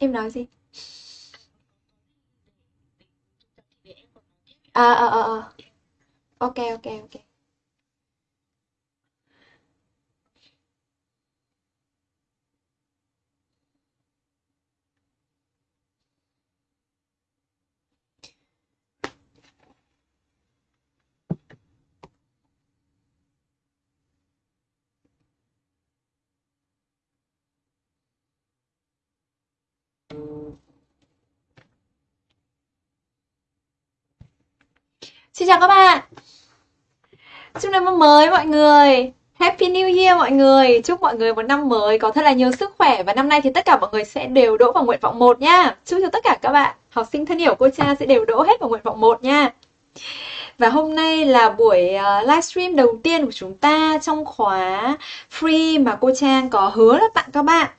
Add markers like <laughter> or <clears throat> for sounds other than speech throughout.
Em nói gì? À, ờ, ờ, ờ. Ok, ok, ok. Xin chào các bạn. Chúc năm mới mọi người. Happy New Year mọi người. Chúc mọi người một năm mới có thật là nhiều sức khỏe và năm nay thì tất cả mọi người sẽ đều đỗ vào nguyện vọng 1 nha. Chúc cho tất cả các bạn, học sinh thân hiểu cô cha sẽ đều đỗ hết vào nguyện vọng 1 nha. Và hôm nay là buổi ờ, livestream đầu tiên của chúng ta trong khóa free mà cô Trang có hứa là tặng các bạn.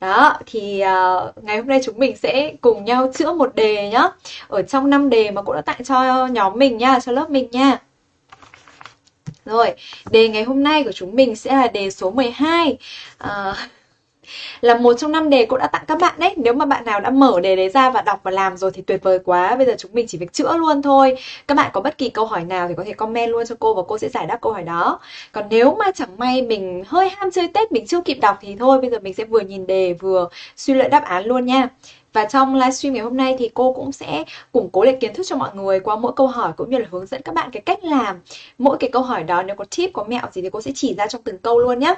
Đó, thì uh, ngày hôm nay chúng mình sẽ cùng nhau chữa một đề nhá. Ở trong năm đề mà cô đã tặng cho nhóm mình nha, cho lớp mình nha. Rồi, đề ngày hôm nay của chúng mình sẽ là đề số 12. Uh, là một trong năm đề cô đã tặng các bạn đấy. Nếu mà bạn nào đã mở đề đấy ra và đọc và làm rồi thì tuyệt vời quá. Bây giờ chúng mình chỉ việc chữa luôn thôi. Các bạn có bất kỳ câu hỏi nào thì có thể comment luôn cho cô và cô sẽ giải đáp câu hỏi đó. Còn nếu mà chẳng may mình hơi ham chơi tết, mình chưa kịp đọc thì thôi. Bây giờ mình sẽ vừa nhìn đề, vừa suy luận đáp án luôn nha. Và trong livestream ngày hôm nay thì cô cũng sẽ củng cố lại kiến thức cho mọi người qua mỗi câu hỏi cũng như là hướng dẫn các bạn cái cách làm. Mỗi cái câu hỏi đó nếu có tip, có mẹo gì thì cô sẽ chỉ ra trong từng câu luôn nhé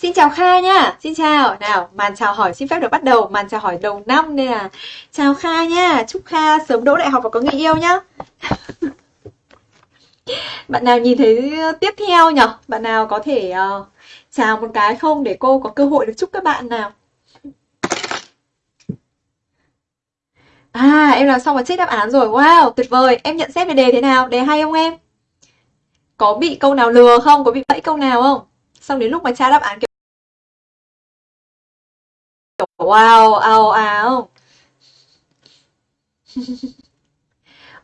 Xin chào Kha nha, xin chào. Nào, màn chào hỏi xin phép được bắt đầu, màn chào hỏi đầu năm nên là chào Kha nha, chúc Kha sớm đỗ đại học và có người yêu nhá. <laughs> Bạn nào nhìn thấy tiếp theo nhở? Bạn nào có thể uh, chào một cái không để cô có cơ hội được chúc các bạn nào? À, em làm xong và check đáp án rồi. Wow, tuyệt vời. Em nhận xét về đề thế nào? Đề hay không em? Có bị câu nào lừa không? Có bị bẫy câu nào không? Xong đến lúc mà tra đáp án kiểu Wow, ao ào.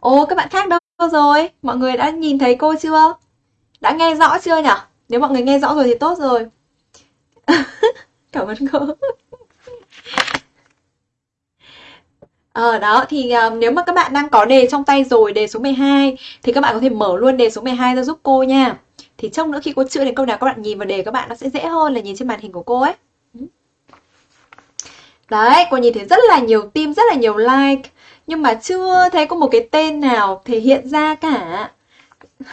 Ô, các bạn khác đâu rồi? Mọi người đã nhìn thấy cô chưa? Đã nghe rõ chưa nhỉ? Nếu mọi người nghe rõ rồi thì tốt rồi. <laughs> Cảm ơn cô. Ờ đó thì uh, nếu mà các bạn đang có đề trong tay rồi, đề số 12 thì các bạn có thể mở luôn đề số 12 ra giúp cô nha. Thì trong nữa khi cô chữa đến câu nào các bạn nhìn vào đề các bạn nó sẽ dễ hơn là nhìn trên màn hình của cô ấy. Đấy, cô nhìn thấy rất là nhiều tim, rất là nhiều like. Nhưng mà chưa thấy có một cái tên nào thể hiện ra cả. <laughs>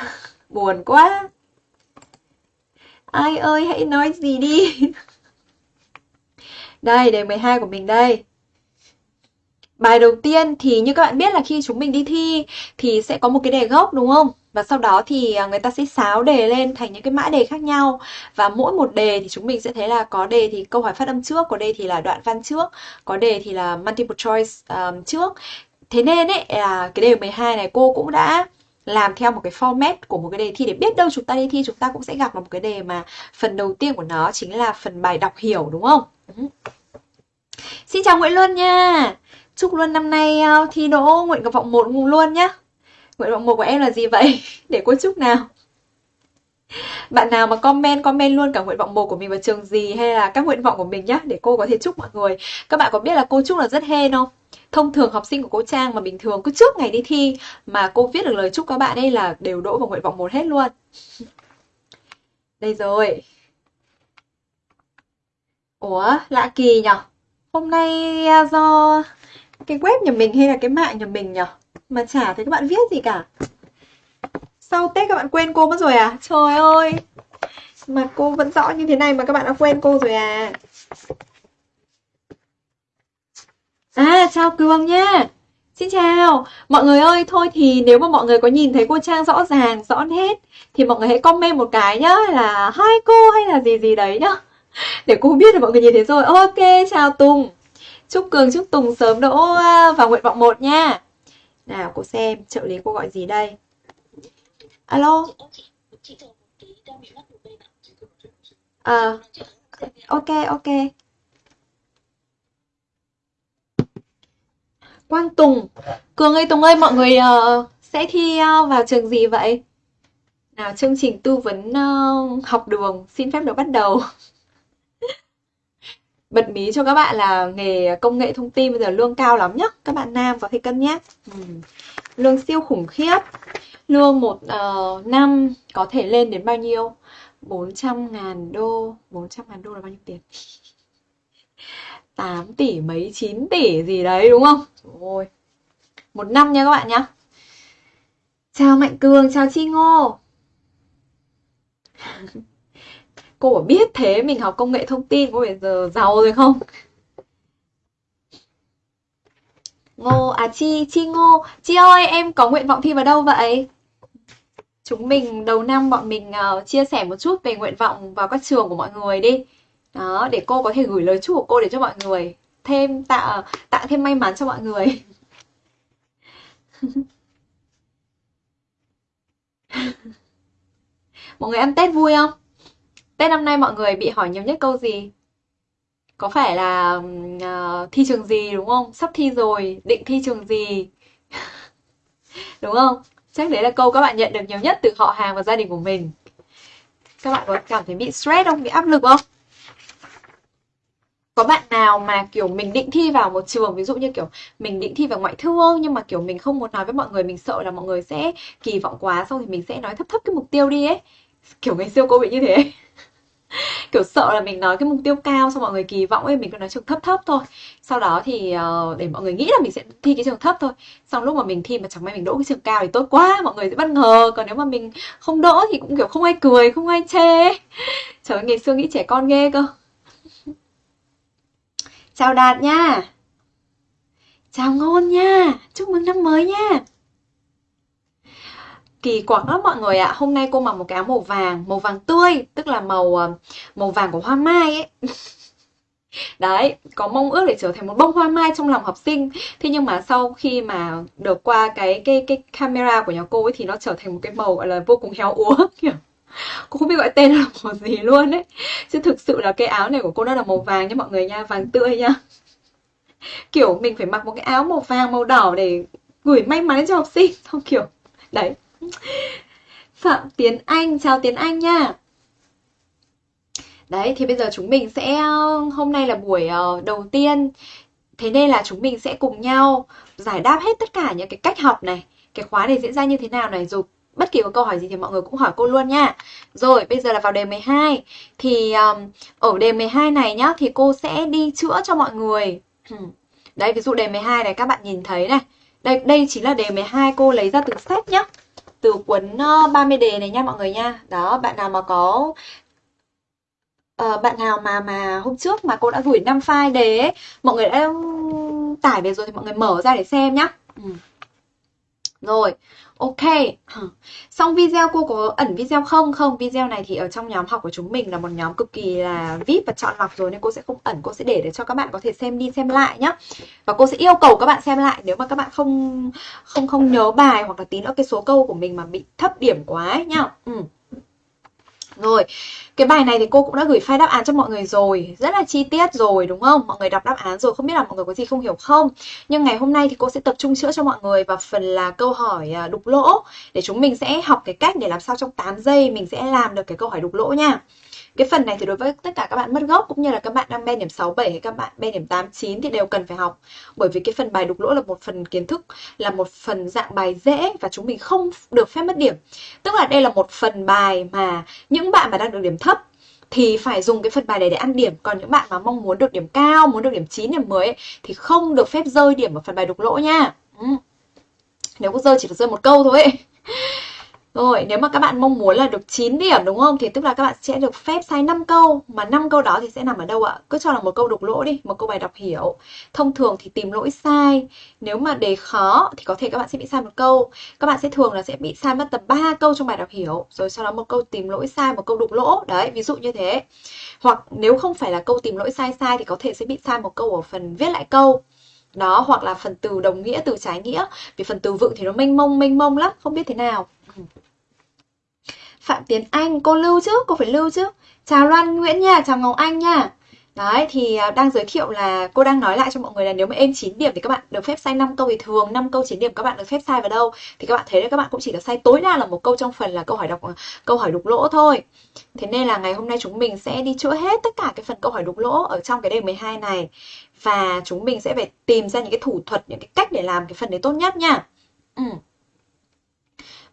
Buồn quá. Ai ơi hãy nói gì đi. <laughs> Đây, đề 12 của mình đây. Bài đầu tiên thì như các bạn biết là khi chúng mình đi thi thì sẽ có một cái đề gốc đúng không? Và sau đó thì à, người ta sẽ xáo đề lên thành những cái mã đề khác nhau Và mỗi một đề thì chúng mình sẽ thấy là có đề thì câu hỏi phát âm trước, có đề thì là đoạn văn trước Có đề thì là multiple choice um, trước Thế nên ấy là cái đề 12 này cô cũng đã làm theo một cái format của một cái đề thi để biết đâu chúng ta đi thi chúng ta cũng sẽ gặp một cái đề mà phần đầu tiên của nó chính là phần bài đọc hiểu đúng không? Ừ. Xin chào Nguyễn Luân nha Chúc Luân năm nay ờ, thi đỗ nguyện vọng một luôn nhá Nguyện vọng một của em là gì vậy? <laughs> Để cô chúc nào. Bạn nào mà comment comment luôn cả nguyện vọng một của mình vào trường gì hay là các nguyện vọng của mình nhá, để cô có thể chúc mọi người. Các bạn có biết là cô chúc là rất hên không? Thông thường học sinh của cô trang mà bình thường cứ trước ngày đi thi mà cô viết được lời chúc các bạn ấy là đều đỗ vào nguyện vọng một hết luôn. <laughs> Đây rồi. Ủa, lạ kỳ nhở? Hôm nay à, do cái web nhà mình hay là cái mạng nhà mình nhở? Mà chả thấy các bạn viết gì cả. Sau Tết các bạn quên cô mất rồi à? Trời ơi! Mà cô vẫn rõ như thế này mà các bạn đã quên cô rồi à? À chào Cường nha Xin chào! Mọi người ơi, thôi thì nếu mà mọi người có nhìn thấy cô Trang rõ ràng, rõ hết Thì mọi người hãy comment một cái nhá, Là hai cô hay là gì gì đấy nhá. Để cô biết là mọi người nhìn thấy rồi. Ok, chào Tùng. Chúc Cường, chúc Tùng sớm đỗ à, vào nguyện vọng 1 nha nào cô xem trợ lý cô gọi gì đây? Alo? À Ok ok. Quang Tùng Cường ơi Tùng ơi mọi người uh, sẽ thi uh, vào trường gì vậy? Nào chương trình tư vấn uh, học đường xin phép được bắt đầu. <laughs> bật mí cho các bạn là nghề công nghệ thông tin bây giờ lương cao lắm nhá các bạn nam có thể cân nhắc ừ. lương siêu khủng khiếp. Lương một uh, năm có thể lên đến bao nhiêu? 400 ngàn đô. 400 ngàn đô là bao nhiêu tiền? <laughs> 8 tỷ mấy 9 tỷ gì đấy đúng không? Ôi. một năm nha các bạn nhá. Chào mạnh cường chào chi ngô. <laughs> cô bảo biết thế mình học công nghệ thông tin có phải giờ giàu rồi không? Ngô à chi chi ngô. Chi ơi em có nguyện vọng thi vào đâu vậy? Chúng mình đầu năm bọn mình uh, chia sẻ một chút về nguyện vọng vào các trường của mọi người đi. Đó để cô có thể gửi lời chúc của cô để cho mọi người. Thêm tạo tạo thêm may mắn cho mọi người. <laughs> Mọi người ăn tết vui không? Tết năm nay mọi người bị hỏi nhiều nhất câu gì? Có phải là uh, thi trường gì đúng không? Sắp thi rồi định thi trường gì? <laughs> Đúng không? Chắc đấy là câu các bạn nhận được nhiều nhất từ họ hàng và gia đình của mình. Các bạn có cảm thấy bị stress không? Bị áp lực không? Có bạn nào mà kiểu mình định thi vào một trường ví dụ như kiểu mình định thi vào ngoại thương nhưng mà kiểu mình không muốn nói với mọi người mình sợ là mọi người sẽ kỳ vọng quá xong thì mình sẽ nói thấp thấp cái mục tiêu đi ấy. Kiểu ngày xưa cô bị như thế. <laughs> kiểu sợ là mình nói cái mục tiêu cao xong mọi người kỳ vọng ấy mình cứ nói trường thấp thấp thôi. Sau đó thì uh, để mọi người nghĩ là mình sẽ thi cái trường thấp thôi. Xong lúc mà mình thi mà chẳng may mình đỗ cái trường cao thì tốt quá mọi người sẽ bất ngờ. Còn nếu mà mình không đỗ thì cũng kiểu không ai cười không ai chê. <laughs> Trời ơi ngày xưa nghĩ trẻ con ghê cơ. <laughs> Chào đạt nha. Chào ngôn nha. Chúc mừng năm mới nha kỳ quặc lắm mọi người ạ. À. hôm nay cô mặc một cái áo màu vàng màu vàng tươi, tức là màu ờ, màu vàng của hoa mai ấy. <laughs> Đấy, có mong ước để trở thành một bông hoa mai trong lòng học sinh. Thế nhưng mà sau khi mà được qua cái cái cái camera của nhà cô ấy thì nó trở thành một cái màu gọi là vô cùng héo úa, <laughs> kiểu, cô không biết gọi tên là màu gì luôn ấy. Chứ thực sự là cái áo này của cô nó là màu vàng nha mọi người nha, vàng tươi nha. <laughs> Kiểu, mình phải mặc một cái áo màu vàng, màu đỏ để gửi may mắn cho học sinh, không kiểu, đấy. Phạm Tiến Anh, chào Tiến Anh nha. Đấy, thì bây giờ chúng mình sẽ hôm nay là buổi ờ, đầu tiên. Thế nên là chúng mình sẽ cùng nhau giải đáp hết tất cả những cái cách học này, cái khóa này diễn ra như thế nào này rồi bất kỳ có câu hỏi gì thì mọi người cũng hỏi cô luôn nha. Rồi, bây giờ là vào đề 12. Thì um, ở đề 12 này nhá thì cô sẽ đi chữa cho mọi người. Đấy, ví dụ đề 12 này các bạn nhìn thấy này. Đây đây chính là đề 12 cô lấy ra từ sách nhá từ cuốn ờ, 30 đề này nha mọi người nha đó bạn nào mà có uh, bạn nào mà mà hôm trước mà cô đã gửi 5 file đề ấy mọi người đã tải về rồi thì mọi người mở ra để xem nhá ừ. rồi Ok, xong video cô có ẩn video không? Không, video này thì ở trong nhóm học của chúng mình là một nhóm cực kỳ là VIP và chọn lọc rồi nên cô sẽ không ẩn, cô sẽ để để cho các bạn có thể xem đi xem lại nhá. Và cô sẽ yêu cầu các bạn xem lại nếu mà các bạn không không không nhớ bài hoặc là tí nữa cái số câu của mình mà bị thấp điểm quá ấy nhá. Ừ. Rồi, cái bài này thì cô cũng đã gửi file đáp án cho mọi người rồi. Rất là chi tiết rồi đúng không? Mọi người đọc đáp án rồi, không biết là mọi người có gì không hiểu không? Nhưng ngày hôm nay thì cô sẽ tập trung chữa cho mọi người vào phần là câu hỏi à, đục lỗ. Để chúng mình sẽ học cái cách để làm sao trong 8 giây mình sẽ làm được cái câu hỏi đục lỗ nha cái phần này thì đối với tất cả các bạn mất gốc cũng như là các bạn đang ben điểm 6 7 hay các bạn ben điểm 8 9 thì đều cần phải học. Bởi vì cái phần bài đục lỗ là một phần kiến thức, là một phần dạng bài dễ và chúng mình không được phép mất điểm. Tức là đây là một phần bài mà những bạn mà đang được điểm thấp thì phải dùng cái phần bài này để ăn điểm còn những bạn mà mong muốn được điểm cao muốn được điểm 9 điểm 10 ấy, thì không được phép rơi điểm ở phần bài đục lỗ nha ừ. nếu có rơi chỉ được rơi một câu thôi ấy. Rồi, nếu mà các bạn mong muốn là được 9 điểm đúng không? Thì tức là các bạn sẽ được phép sai 5 câu. Mà 5 câu đó thì sẽ nằm ở đâu ạ? Cứ cho là một câu đục lỗ đi, một câu bài đọc hiểu. Thông thường thì tìm lỗi sai. Nếu mà đề khó thì có thể các bạn sẽ bị sai một câu. Các bạn sẽ thường là sẽ bị sai mất tầm 3 câu trong bài đọc hiểu. Rồi sau đó một câu tìm lỗi sai, một câu đục lỗ. Đấy, ví dụ như thế. Hoặc nếu không phải là câu tìm lỗi sai sai thì có thể sẽ bị sai một câu ở phần viết lại câu. Đó hoặc là phần từ đồng nghĩa từ trái nghĩa. Vì phần từ vựng thì nó mênh mông mênh mông lắm không biết thế nào. Phạm Tiến Anh, cô lưu chứ, cô phải lưu chứ. Chào Loan Nguyễn nha, chào Ngọc Anh nha. Đấy thì à, đang giới thiệu là cô đang nói lại cho mọi người là nếu mà em 9 điểm thì các bạn được phép sai 5 câu thì thường 5 câu 9 điểm các bạn được phép sai vào đâu? Thì các bạn thấy đấy các bạn cũng chỉ được sai tối đa là một câu trong phần là câu hỏi đọc à, câu hỏi đục lỗ thôi. Thế nên là ngày hôm nay chúng mình sẽ đi chữa hết tất cả cái phần câu hỏi đục lỗ ở trong cái đề 12 này và chúng mình sẽ phải tìm ra những cái thủ thuật, những cái cách để làm cái phần đấy tốt nhất nha. Ừ.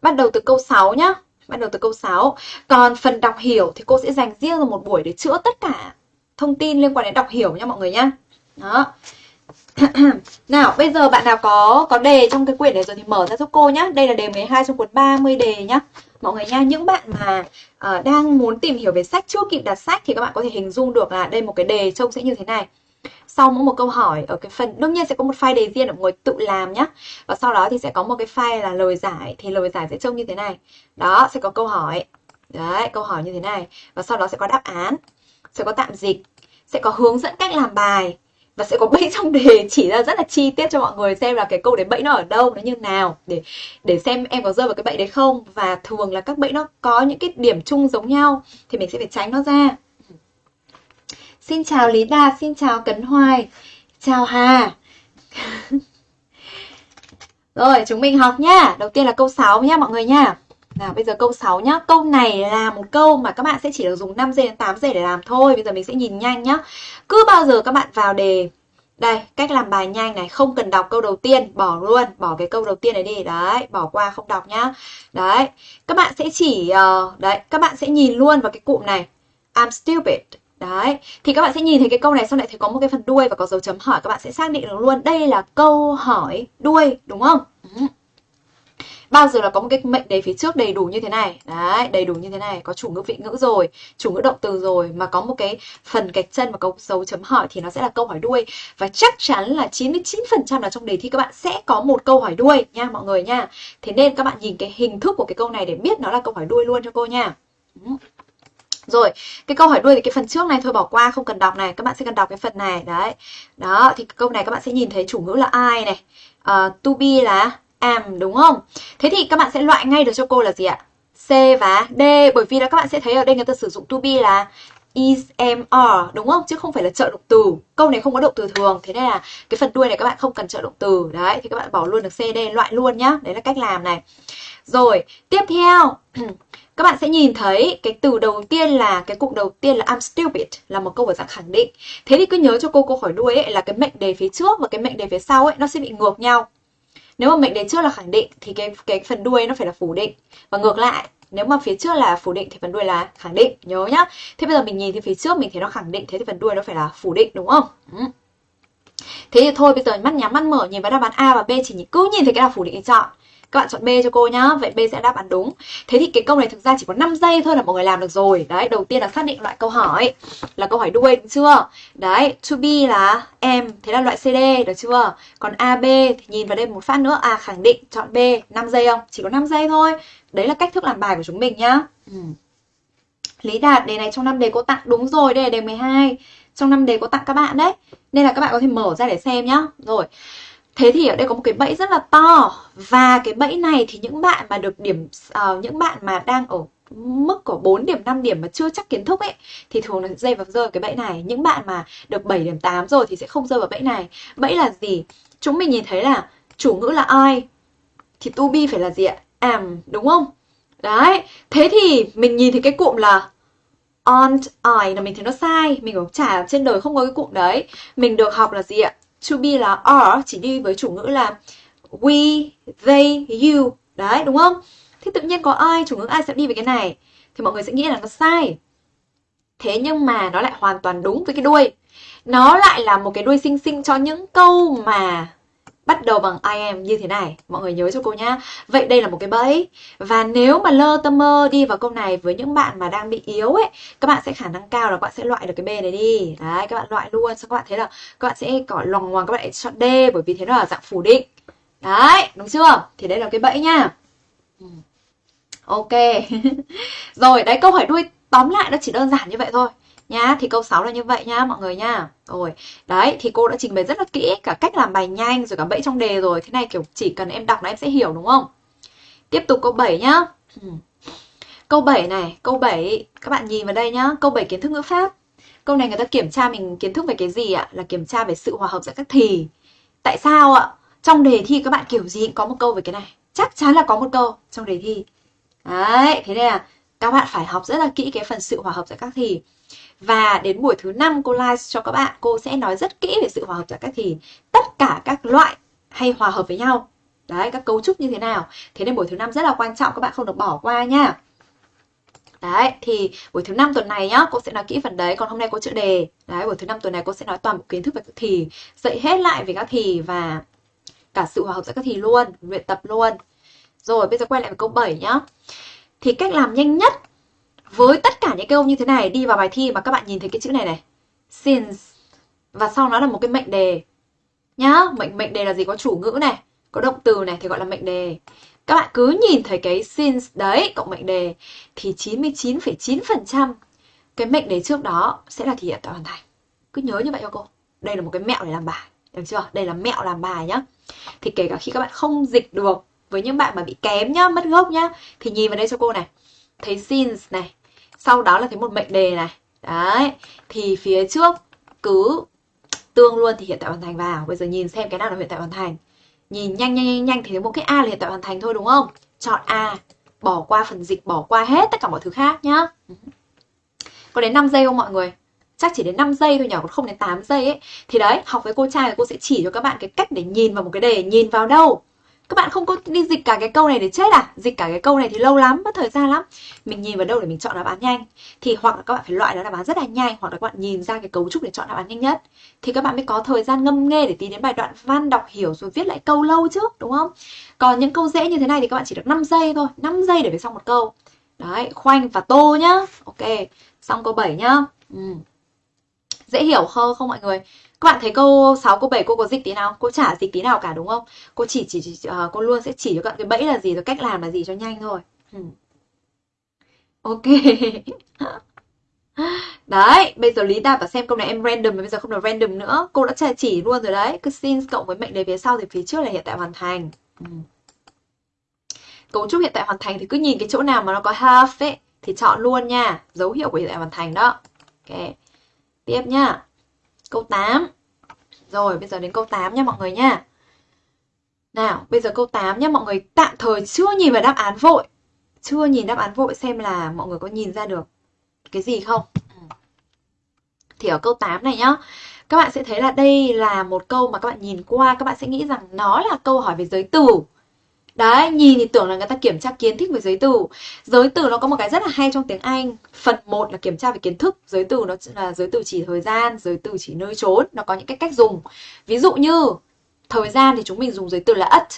Bắt đầu từ câu 6 nhá. Bắt đầu từ câu 6. Còn phần đọc hiểu thì cô sẽ dành riêng ra một buổi để chữa tất cả thông tin liên quan đến đọc hiểu nha mọi người nhá. Đó. <clears throat> nào, bây giờ bạn nào có có đề trong cái quyển này rồi thì mở ra giúp cô nhá. Đây là đề 12 trong cuốn 30 đề nhá. Mọi người nha, những bạn mà uh, đang muốn tìm hiểu về sách chưa kịp đặt sách thì các bạn có thể hình dung được là đây một cái đề trông sẽ như thế này sau mỗi một câu hỏi ở cái phần, đương nhiên sẽ có một file đề riêng để mọi người tự làm nhé và sau đó thì sẽ có một cái file là lời giải, thì lời giải sẽ trông như thế này. Đó, sẽ có câu hỏi. Đấy, câu hỏi như thế này. Và sau đó sẽ có đáp án, sẽ có tạm dịch, sẽ có hướng dẫn cách làm bài, và sẽ có bẫy <laughs> trong đề. Chỉ ra rất là chi tiết cho mọi người xem là cái câu đấy bẫy nó ở đâu, nó như nào, để để xem em có rơi vào cái bẫy đấy không. Và thường là các bẫy nó có những cái điểm chung giống nhau, thì mình sẽ phải tránh nó ra. Xin chào Lý Đạt, xin chào Cấn Hoài. Chào Hà. <laughs> Rồi chúng mình học nhá. Đầu tiên là câu 6 nhá mọi người nhá. Nào bây giờ câu 6 nhá. Câu này là một câu mà các bạn sẽ chỉ được dùng 5 giây đến 8 giây để làm thôi. Bây giờ mình sẽ nhìn nhanh nhá. Cứ bao giờ các bạn vào đề. Đây, cách làm bài nhanh này, không cần đọc câu đầu tiên, bỏ luôn, bỏ cái câu đầu tiên này đi, đấy, bỏ qua không đọc nhá. Đấy, các bạn sẽ chỉ, uh, đấy, các bạn sẽ nhìn luôn vào cái cụm này, I'm stupid, Đấy, thì các bạn sẽ nhìn thấy cái câu này xong lại thấy có một cái phần đuôi và có dấu chấm hỏi các bạn sẽ xác định được luôn đây là câu hỏi đuôi đúng không? Ừ. Bao giờ là có một cái mệnh đề phía trước đầy đủ như thế này Đấy, đầy đủ như thế này Có chủ ngữ vị ngữ rồi, chủ ngữ động từ rồi Mà có một cái phần gạch chân và có dấu chấm hỏi Thì nó sẽ là câu hỏi đuôi Và chắc chắn là 99% là trong đề thi các bạn sẽ có một câu hỏi đuôi nha mọi người nha Thế nên các bạn nhìn cái hình thức của cái câu này để biết nó là câu hỏi đuôi luôn cho cô nha ừ. Rồi, cái câu hỏi đuôi thì cái phần trước này thôi bỏ qua không cần đọc này, các bạn sẽ cần đọc cái phần này đấy. Đó, thì câu này các bạn sẽ nhìn thấy chủ ngữ là ai này. Uh, to be là am đúng không? Thế thì các bạn sẽ loại ngay được cho cô là gì ạ? C và D bởi vì là các bạn sẽ thấy ở đây người ta sử dụng to be là is, am, are đúng không? Chứ không phải là trợ động từ. Câu này không có động từ thường, thế nên là cái phần đuôi này các bạn không cần trợ động từ. Đấy, thì các bạn bỏ luôn được C, D loại luôn nhá. Đấy là cách làm này. Rồi, tiếp theo <clears throat> các bạn sẽ nhìn thấy cái từ đầu tiên là, cái cụm đầu tiên là I'm stupid, là một câu ở dạng khẳng định. Thế thì cứ nhớ cho cô câu hỏi đuôi ấy, là cái mệnh đề phía trước và cái mệnh đề phía sau ấy, nó sẽ bị ngược nhau. Nếu mà mệnh đề trước là khẳng định, thì cái cái phần đuôi nó phải là phủ định và ngược lại, nếu mà phía trước là phủ định, thì phần đuôi là khẳng định, nhớ nhá thế bây giờ mình nhìn thì phía trước, mình thấy nó khẳng định, thế thì phần đuôi nó phải là phủ định, đúng không ừ. thế thì thôi, bây giờ mắt nhắm mắt mở, nhìn vào đáp án a và b, chỉ cứ nhìn thấy cái nào phủ định thì chọn các bạn chọn B cho cô nhá. Vậy B sẽ đáp án đúng. Thế thì cái câu này thực ra chỉ có 5 giây thôi là mọi người làm được rồi. Đấy, đầu tiên là xác định loại câu hỏi. Là câu hỏi đuôi, đúng chưa? Đấy, to be là em Thế là loại CD, được chưa? Còn AB thì nhìn vào đây một phát nữa. À khẳng định, chọn B, 5 giây không? Chỉ có 5 giây thôi. Đấy là cách thức làm bài của chúng mình nhá. Ừ. Lý Đạt, đề này trong năm đề cô tặng đúng rồi, đây là đề 12 Trong năm đề cô tặng các bạn đấy. Nên là các bạn có thể mở ra để xem nhá. Rồi. Thế thì ở đây có một cái bẫy rất là to và cái bẫy này thì những bạn mà được điểm uh, những bạn mà đang ở mức của 4 điểm 5 điểm mà chưa chắc kiến thức ấy thì thường là rơi vào rơi vào cái bẫy này. Những bạn mà được 7 điểm 8 rồi thì sẽ không rơi vào bẫy này. Bẫy là gì? Chúng mình nhìn thấy là chủ ngữ là ai thì to be phải là gì ạ? Am đúng không? Đấy, thế thì mình nhìn thấy cái cụm là aren't I là mình thấy nó sai, mình cũng chả trên đời không có cái cụm đấy. Mình được học là gì ạ? To be là are chỉ đi với chủ ngữ là we, they, you. Đấy, đúng không? Thế tự nhiên có ai, chủ ngữ ai sẽ đi với cái này. Thì mọi người sẽ nghĩ là nó sai. Thế nhưng mà nó lại hoàn toàn đúng với cái đuôi. Nó lại là một cái đuôi xinh xinh cho những câu mà bắt đầu bằng I am như thế này. Mọi người nhớ cho cô nhá. Vậy đây là một cái bẫy. Và nếu mà lơ tâm mơ đi vào câu này với những bạn mà đang bị yếu ấy, các bạn sẽ khả năng cao là các bạn sẽ loại được cái B này đi. Đấy, các bạn loại luôn. sau các bạn thấy là các bạn sẽ có lòng ngoằng các bạn chọn D bởi vì thế nó là dạng phủ định. Đấy, đúng chưa? Thì đây là cái bẫy nha. Ừ. Ok. <laughs> Rồi, đấy câu hỏi đuôi tóm lại nó chỉ đơn giản như vậy thôi nhá thì câu 6 là như vậy nhá mọi người nhá rồi đấy thì cô đã trình bày rất là kỹ cả cách làm bài nhanh rồi cả bẫy trong đề rồi thế này kiểu chỉ cần em đọc là em sẽ hiểu đúng không tiếp tục câu 7 nhá câu 7 này câu 7 các bạn nhìn vào đây nhá câu 7 kiến thức ngữ pháp câu này người ta kiểm tra mình kiến thức về cái gì ạ? Là kiểm tra về sự hòa hợp giữa các thì. Tại sao ạ? Trong đề thi các bạn kiểu gì cũng có một câu về cái này. Chắc chắn là có một câu trong đề thi. Đấy, thế nên là các bạn phải học rất là kỹ cái phần sự hòa hợp giữa các thì. Và đến buổi thứ năm cô live cho các bạn, cô sẽ nói rất kỹ về sự hòa hợp giữa các thì. Tất cả các loại hay hòa hợp với nhau. Đấy, các cấu trúc như thế nào. Thế nên buổi thứ năm rất là quan trọng, các bạn không được bỏ qua nha. Đấy, thì buổi thứ năm tuần này nhá, cô sẽ nói kỹ phần đấy, còn hôm nay có chữ đề. Đấy, buổi thứ năm tuần này cô sẽ nói toàn bộ kiến thức về các thì, dạy hết lại về các thì và cả sự hòa hợp giữa các thì luôn, luyện tập luôn. Rồi, bây giờ quay lại với câu 7 nhá. Thì cách làm nhanh nhất với tất cả những câu như thế này đi vào bài thi mà các bạn nhìn thấy cái chữ này này. Since và sau nó là một cái mệnh đề. Nhá, mệnh mệnh đề là gì? Có chủ ngữ này, có động từ này thì gọi là mệnh đề. Các bạn cứ nhìn thấy cái since đấy cộng mệnh đề thì 99,9% cái mệnh đề trước đó sẽ là thể hiện tại hoàn thành. Cứ nhớ như vậy cho cô. Đây là một cái mẹo để làm bài. Được chưa? Đây là mẹo làm bài nhá. Thì kể cả khi các bạn không dịch được với những bạn mà bị kém nhá, mất gốc nhá thì nhìn vào đây cho cô này. Thấy since này, sau đó là thấy một mệnh đề này. Đấy, thì phía trước cứ tương luôn thì hiện tại hoàn thành vào. Bây giờ nhìn xem cái nào là hiện tại hoàn thành. Nhìn nhanh nhanh nhanh nhanh thì thấy một cái A là hiện tại hoàn thành thôi đúng không? Chọn A, bỏ qua phần dịch, bỏ qua hết tất cả mọi thứ khác nhá. Có đến 5 giây không mọi người? Chắc chỉ đến 5 giây thôi nhỉ, còn không đến 8 giây ấy. Thì đấy, học với cô trai cô sẽ chỉ cho các bạn cái cách để nhìn vào một cái đề, nhìn vào đâu? Các bạn không có đi dịch cả cái câu này để chết à? Dịch cả cái câu này thì lâu lắm, mất thời gian lắm. Mình nhìn vào đâu để mình chọn đáp án nhanh. Thì hoặc là các bạn phải loại đáp án rất là nhanh, hoặc là các bạn nhìn ra cái cấu trúc để chọn đáp án nhanh nhất. Thì các bạn mới có thời gian ngâm nghe để tí đến bài đoạn văn đọc hiểu rồi viết lại câu lâu trước, đúng không? Còn những câu dễ như thế này thì các bạn chỉ được 5 giây thôi, 5 giây để viết xong một câu. Đấy, khoanh và tô nhá. Ok, xong câu 7 nhá. Ừ. Dễ hiểu không không mọi người? Các bạn thấy câu 6, câu 7 cô có dịch tí nào? Cô chả dịch tí nào cả đúng không? Cô chỉ chỉ, chỉ uh, cô luôn sẽ chỉ cho các bạn cái bẫy là gì rồi cách làm là gì cho nhanh thôi. Ừ. Ok. <laughs> Đấy, bây giờ Lý Đạt và xem câu này em random bây giờ không được random nữa. Cô đã chỉ luôn rồi đấy. Cứ since cộng với mệnh đề phía sau thì phía trước là hiện tại hoàn thành. Ừ. Cấu trúc hiện tại hoàn thành thì cứ nhìn cái chỗ nào mà nó có half ấy thì chọn luôn nha. Dấu hiệu của hiện tại hoàn thành đó. Ok. Tiếp nhá. Câu 8. Rồi, bây giờ đến câu 8 nha mọi người nha. Nào, bây giờ câu 8 nha mọi người tạm thời chưa nhìn vào đáp án vội. Chưa nhìn đáp án vội xem là mọi người có nhìn ra được cái gì không? Thì ở câu 8 này nhá, các bạn sẽ thấy là đây là một câu mà các bạn nhìn qua, các bạn sẽ nghĩ rằng nó là câu hỏi về giới từ. Đấy, nhìn thì tưởng là người ta kiểm tra kiến thức về giới từ. Giới từ nó có một cái rất là hay trong tiếng Anh. Phần 1 là kiểm tra về kiến thức, giới từ nó là giới từ chỉ thời gian, giới từ chỉ nơi trốn, nó có những cái cách dùng. Ví dụ như thời gian thì chúng mình dùng giới từ là at.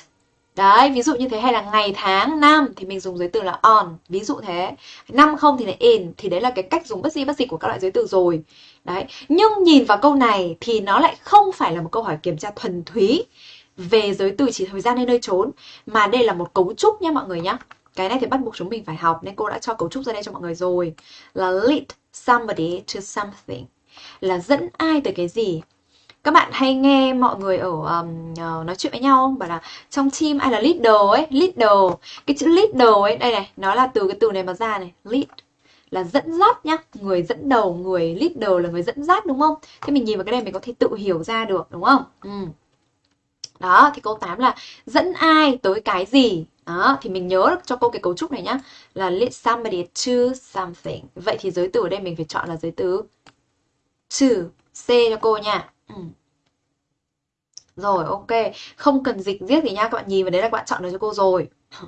Đấy, ví dụ như thế hay là ngày tháng năm thì mình dùng giới từ là on, ví dụ thế. Năm không thì là in thì đấy là cái cách dùng bất di bất dịch của các loại giới từ rồi. Đấy, nhưng nhìn vào câu này thì nó lại không phải là một câu hỏi kiểm tra thuần túy về giới từ chỉ thời gian hay nơi trốn. Mà đây là một cấu trúc nha mọi người nhá. Cái này thì bắt buộc chúng mình phải học nên cô đã cho cấu trúc ra đây cho mọi người rồi. Là lead somebody to something. Là dẫn ai tới cái gì? Các bạn hay nghe mọi người ở um, ờ, nói chuyện với nhau không? bảo là trong team ai là leader ấy leader. Cái chữ leader ấy đây này nó là từ cái từ này mà ra này lead. Là dẫn dắt nhá người dẫn đầu người leader là người dẫn dắt đúng không? Thế mình nhìn vào cái này mình có thể tự hiểu ra được đúng không? Ừ. Đó, thì câu 8 là dẫn ai tới cái gì. Đó, thì mình nhớ cho cô cái cấu trúc này nhá. Là lead somebody to something. Vậy thì giới từ ở đây mình phải chọn là giới từ to. C cho cô nha. Ừ. Rồi, ok. Không cần dịch viết gì nha. Các bạn nhìn vào đấy là các bạn chọn được cho cô rồi. <laughs>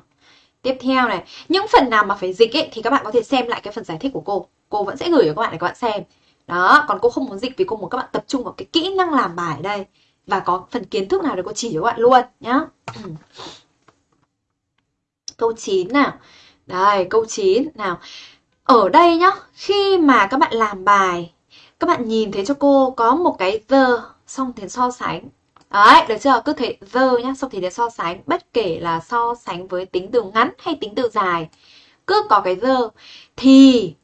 Tiếp theo này, những phần nào mà phải dịch ấy thì các bạn có thể xem lại cái phần giải thích của cô. Cô vẫn sẽ gửi cho các bạn để các bạn xem. Đó, còn cô không muốn dịch vì cô muốn các bạn tập trung vào cái kỹ năng làm bài ở đây và có phần kiến thức nào để cô chỉ cho các bạn luôn nhá. <clears throat> câu 9 nào. Đây, câu 9 nào. Ở đây nhá, khi mà các bạn làm bài, các bạn nhìn thấy cho cô có một cái the xong thì so sánh. Đấy, được chưa? Cứ thế the nhá, xong thì để so sánh, bất kể là so sánh với tính từ ngắn hay tính từ dài. Cứ có cái the thì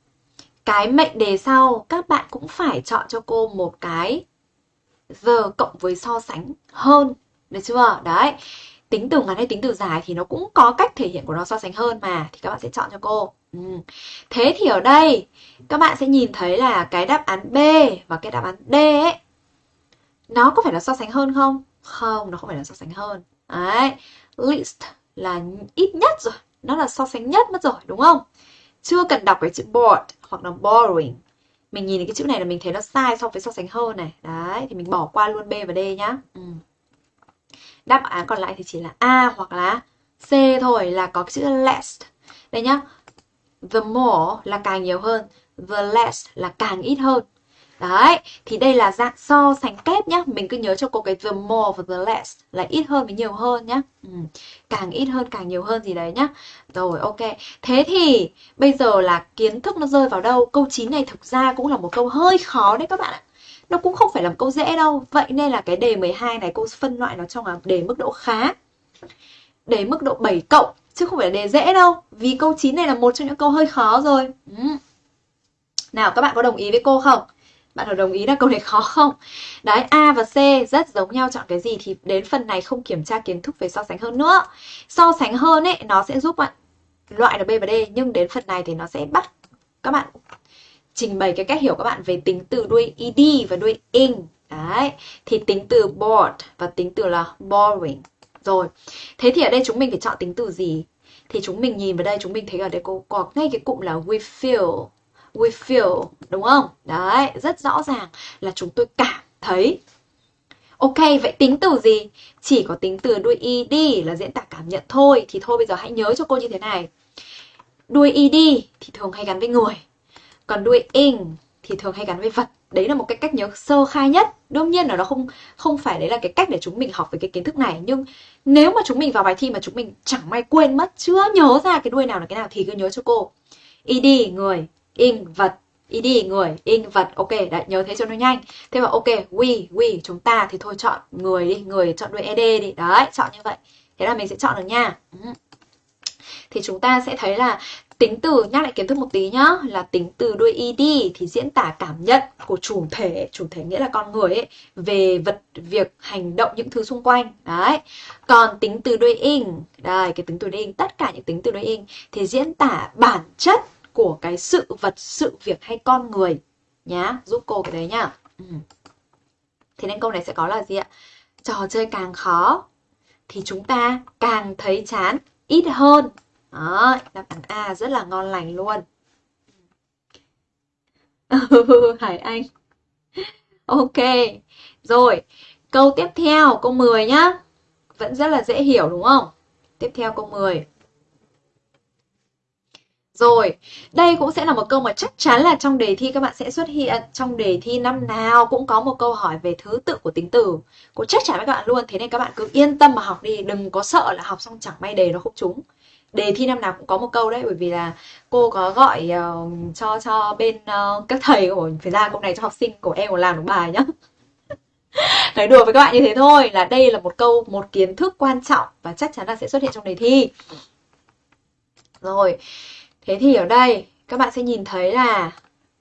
cái mệnh đề sau các bạn cũng phải chọn cho cô một cái giờ cộng với so sánh hơn, được chưa? Đấy, tính từ ngắn hay tính từ dài thì nó cũng có cách thể hiện của nó so sánh hơn mà, thì các bạn sẽ chọn cho cô. Ừ. thế thì ở đây, các bạn sẽ nhìn thấy là cái đáp án B và cái đáp án D ấy, nó có phải là so sánh hơn không? Không, nó không phải là so sánh hơn. Đấy, least là ít nhất rồi, nó là so sánh nhất mất rồi, đúng không? Chưa cần đọc cái chữ bored hoặc là borrowing mình nhìn cái chữ này là mình thấy nó sai so với so sánh hơn này. Đấy, thì mình bỏ qua luôn B và D nhá. Ừ. đáp án còn lại thì chỉ là A hoặc là C thôi, là có cái chữ less đây nhá. The more là càng nhiều hơn, the less là càng ít hơn. Đấy, thì đây là dạng so sánh kép nhá. Mình cứ nhớ cho cô cái the more và the less Là ít hơn với nhiều hơn nhá. Ừ. Càng ít hơn càng nhiều hơn gì đấy nhá. Rồi ok. Thế thì bây giờ là kiến thức nó rơi vào đâu? Câu 9 này thực ra cũng là một câu hơi khó đấy các bạn ạ. Nó cũng không phải là một câu dễ đâu. Vậy nên là cái đề 12 này cô phân loại nó trong là đề mức độ khá Đề mức độ 7 cộng Chứ không phải là đề dễ đâu. Vì câu 9 này là một trong những câu hơi khó rồi. Ừ. Nào các bạn có đồng ý với cô không? Bạn có đồng ý là câu này khó không? Đấy, A và C rất giống nhau chọn cái gì thì đến phần này không kiểm tra kiến thức về so sánh hơn nữa. So sánh hơn ấy, nó sẽ giúp bạn loại được B và D nhưng đến phần này thì nó sẽ bắt các bạn trình bày cái cách hiểu các bạn về tính từ đuôi ed và đuôi ing. Đấy, thì tính từ bored và tính từ là boring. Rồi, thế thì ở đây chúng mình phải chọn tính từ gì? Thì chúng mình nhìn vào đây chúng mình thấy ở đây cô có ngay cái cụm là we feel we feel đúng không? Đấy, rất rõ ràng là chúng tôi cảm thấy. Ok, vậy tính từ gì? Chỉ có tính từ đuôi ed là diễn tả cảm nhận thôi. Thì thôi bây giờ hãy nhớ cho cô như thế này. Đuôi ed thì thường hay gắn với người. Còn đuôi ing thì thường hay gắn với vật. Đấy là một cái cách nhớ sơ khai nhất. Đương nhiên là nó không không phải đấy là cái cách để chúng mình học về cái kiến thức này. Nhưng nếu mà chúng mình vào bài thi mà chúng mình chẳng may quên mất, chưa nhớ ra cái đuôi nào là cái nào thì cứ nhớ cho cô. Ed, người, in vật. Id người, in vật. Ok, đấy, nhớ thế cho nó nhanh. Thế mà ok, we we, chúng ta thì thôi chọn người đi, người chọn đuôi ed đi. Đấy, chọn như vậy. Thế là mình sẽ chọn được nha. Ừ. Thì chúng ta sẽ thấy là tính từ, nhắc lại kiến thức một tí nhá, là tính từ đuôi ed thì diễn tả cảm nhận của chủ thể chủ thể nghĩa là con người ấy, về vật, việc, hành động, những thứ xung quanh. Đấy. Còn tính từ đuôi in đây, cái tính từ đuôi in tất cả những tính từ đuôi in thì diễn tả bản chất của cái sự vật, sự việc hay con người nhá, giúp cô cái đấy nhá. Ừ. Thế nên câu này sẽ có là gì ạ? Trò chơi càng khó thì chúng ta càng thấy chán ít hơn. Đó, đáp án A rất là ngon lành luôn. <laughs> Hải Anh. Ok. Rồi, câu tiếp theo, câu 10 nhá. Vẫn rất là dễ hiểu đúng không? Tiếp theo câu 10. Rồi, đây cũng sẽ là một câu mà chắc chắn là trong đề thi các bạn sẽ xuất hiện Trong đề thi năm nào cũng có một câu hỏi về thứ tự của tính từ. Cô chắc chắn với các bạn luôn, thế nên các bạn cứ yên tâm mà học đi Đừng có sợ là học xong chẳng may đề nó không trúng. Đề thi năm nào cũng có một câu đấy Bởi vì là cô có gọi uh, cho cho bên uh, các thầy của phải ra câu này cho học sinh của em còn làm được bài nhá. <laughs> Nói đùa với các bạn như thế thôi Là đây là một câu, một kiến thức quan trọng Và chắc chắn là sẽ xuất hiện trong đề thi. Rồi Thế thì ở đây các bạn sẽ nhìn thấy là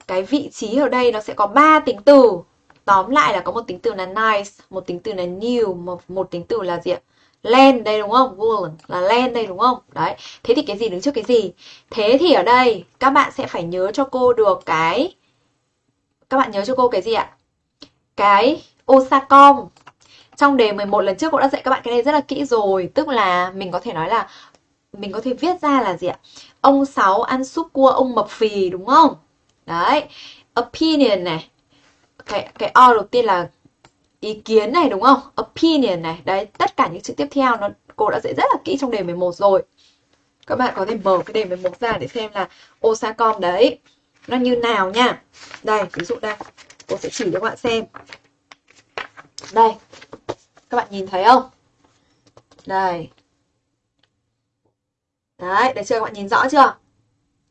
cái vị trí ở đây nó sẽ có 3 tính từ. Tóm lại là có một tính từ là nice, một tính từ là new, một, một tính từ là gì ạ? Land đây đúng không? Woolen là land đây đúng không? Đấy. Thế thì cái gì đứng trước cái gì? Thế thì ở đây các bạn sẽ phải nhớ cho cô được cái các bạn nhớ cho cô cái gì ạ? Cái Osacom. Trong đề 11 lần trước cô đã dạy các bạn cái này rất là kỹ rồi, tức là mình có thể nói là mình có thể viết ra là gì ạ? Ông Sáu ăn súp cua ông mập phì đúng không? Đấy. Opinion này. Cái cái O đầu tiên là ý kiến này đúng không? Opinion này. Đấy, tất cả những chữ tiếp theo nó cô đã dạy rất là kỹ trong đề 11 rồi. Các bạn có thể mở cái đề 11 ra để xem là Osacom đấy nó như nào nha. Đây, ví dụ đây. Cô sẽ chỉ cho các bạn xem. Đây. Các bạn nhìn thấy không? Đây. Đấy, được chưa các bạn nhìn rõ chưa?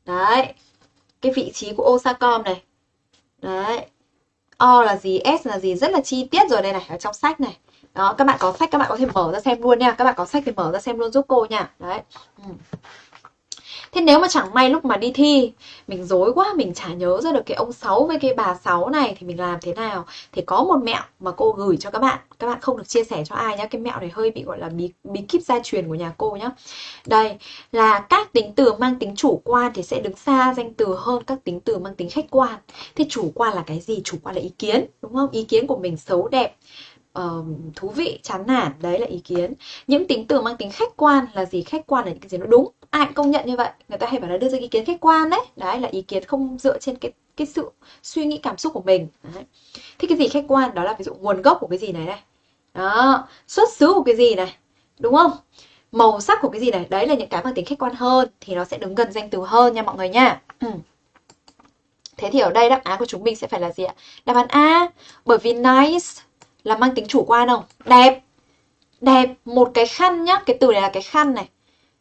Đấy. Cái vị trí của Osacom này. Đấy. O là gì, S là gì rất là chi tiết rồi đây này ở trong sách này. Đó, các bạn có sách các bạn có thể mở ra xem luôn nha. Các bạn có sách thì mở ra xem luôn giúp cô nha. Đấy. Ừ. Thế nếu mà chẳng may lúc mà đi thi mình dối quá, mình chả nhớ ra được cái ông sáu với cái bà sáu này thì mình làm thế nào? Thì có một mẹo mà cô gửi cho các bạn, các bạn không được chia sẻ cho ai nhá. Cái mẹo này hơi bị gọi là bí bí kíp gia truyền của nhà cô nhá. Đây là các tính từ mang tính chủ quan thì sẽ đứng xa danh từ hơn các tính từ mang tính khách quan. Thế chủ quan là cái gì? Chủ quan là ý kiến, đúng không? Ý kiến của mình xấu đẹp, uh, thú vị chán nản đấy là ý kiến. Những tính từ mang tính khách quan là gì? Khách quan là những cái gì nó đúng. Ai cũng công nhận như vậy. Người ta hay bảo là đưa ra ý kiến khách quan đấy. Đấy là ý kiến không dựa trên cái cái sự suy nghĩ cảm xúc của mình. Đấy. thế cái gì khách quan? Đó là ví dụ nguồn gốc của cái gì này này. Đó. Xuất xứ của cái gì này. Đúng không? Màu sắc của cái gì này. Đấy là những cái mang tính khách quan hơn thì nó sẽ đứng gần danh từ hơn nha mọi người nha. Ừ. <clears throat> thế thì ở đây đáp án của chúng mình sẽ phải là gì ạ? Đáp án a bởi vì nice là mang tính chủ quan không? Đẹp. Đẹp, một cái khăn nhá, cái từ này là cái khăn này.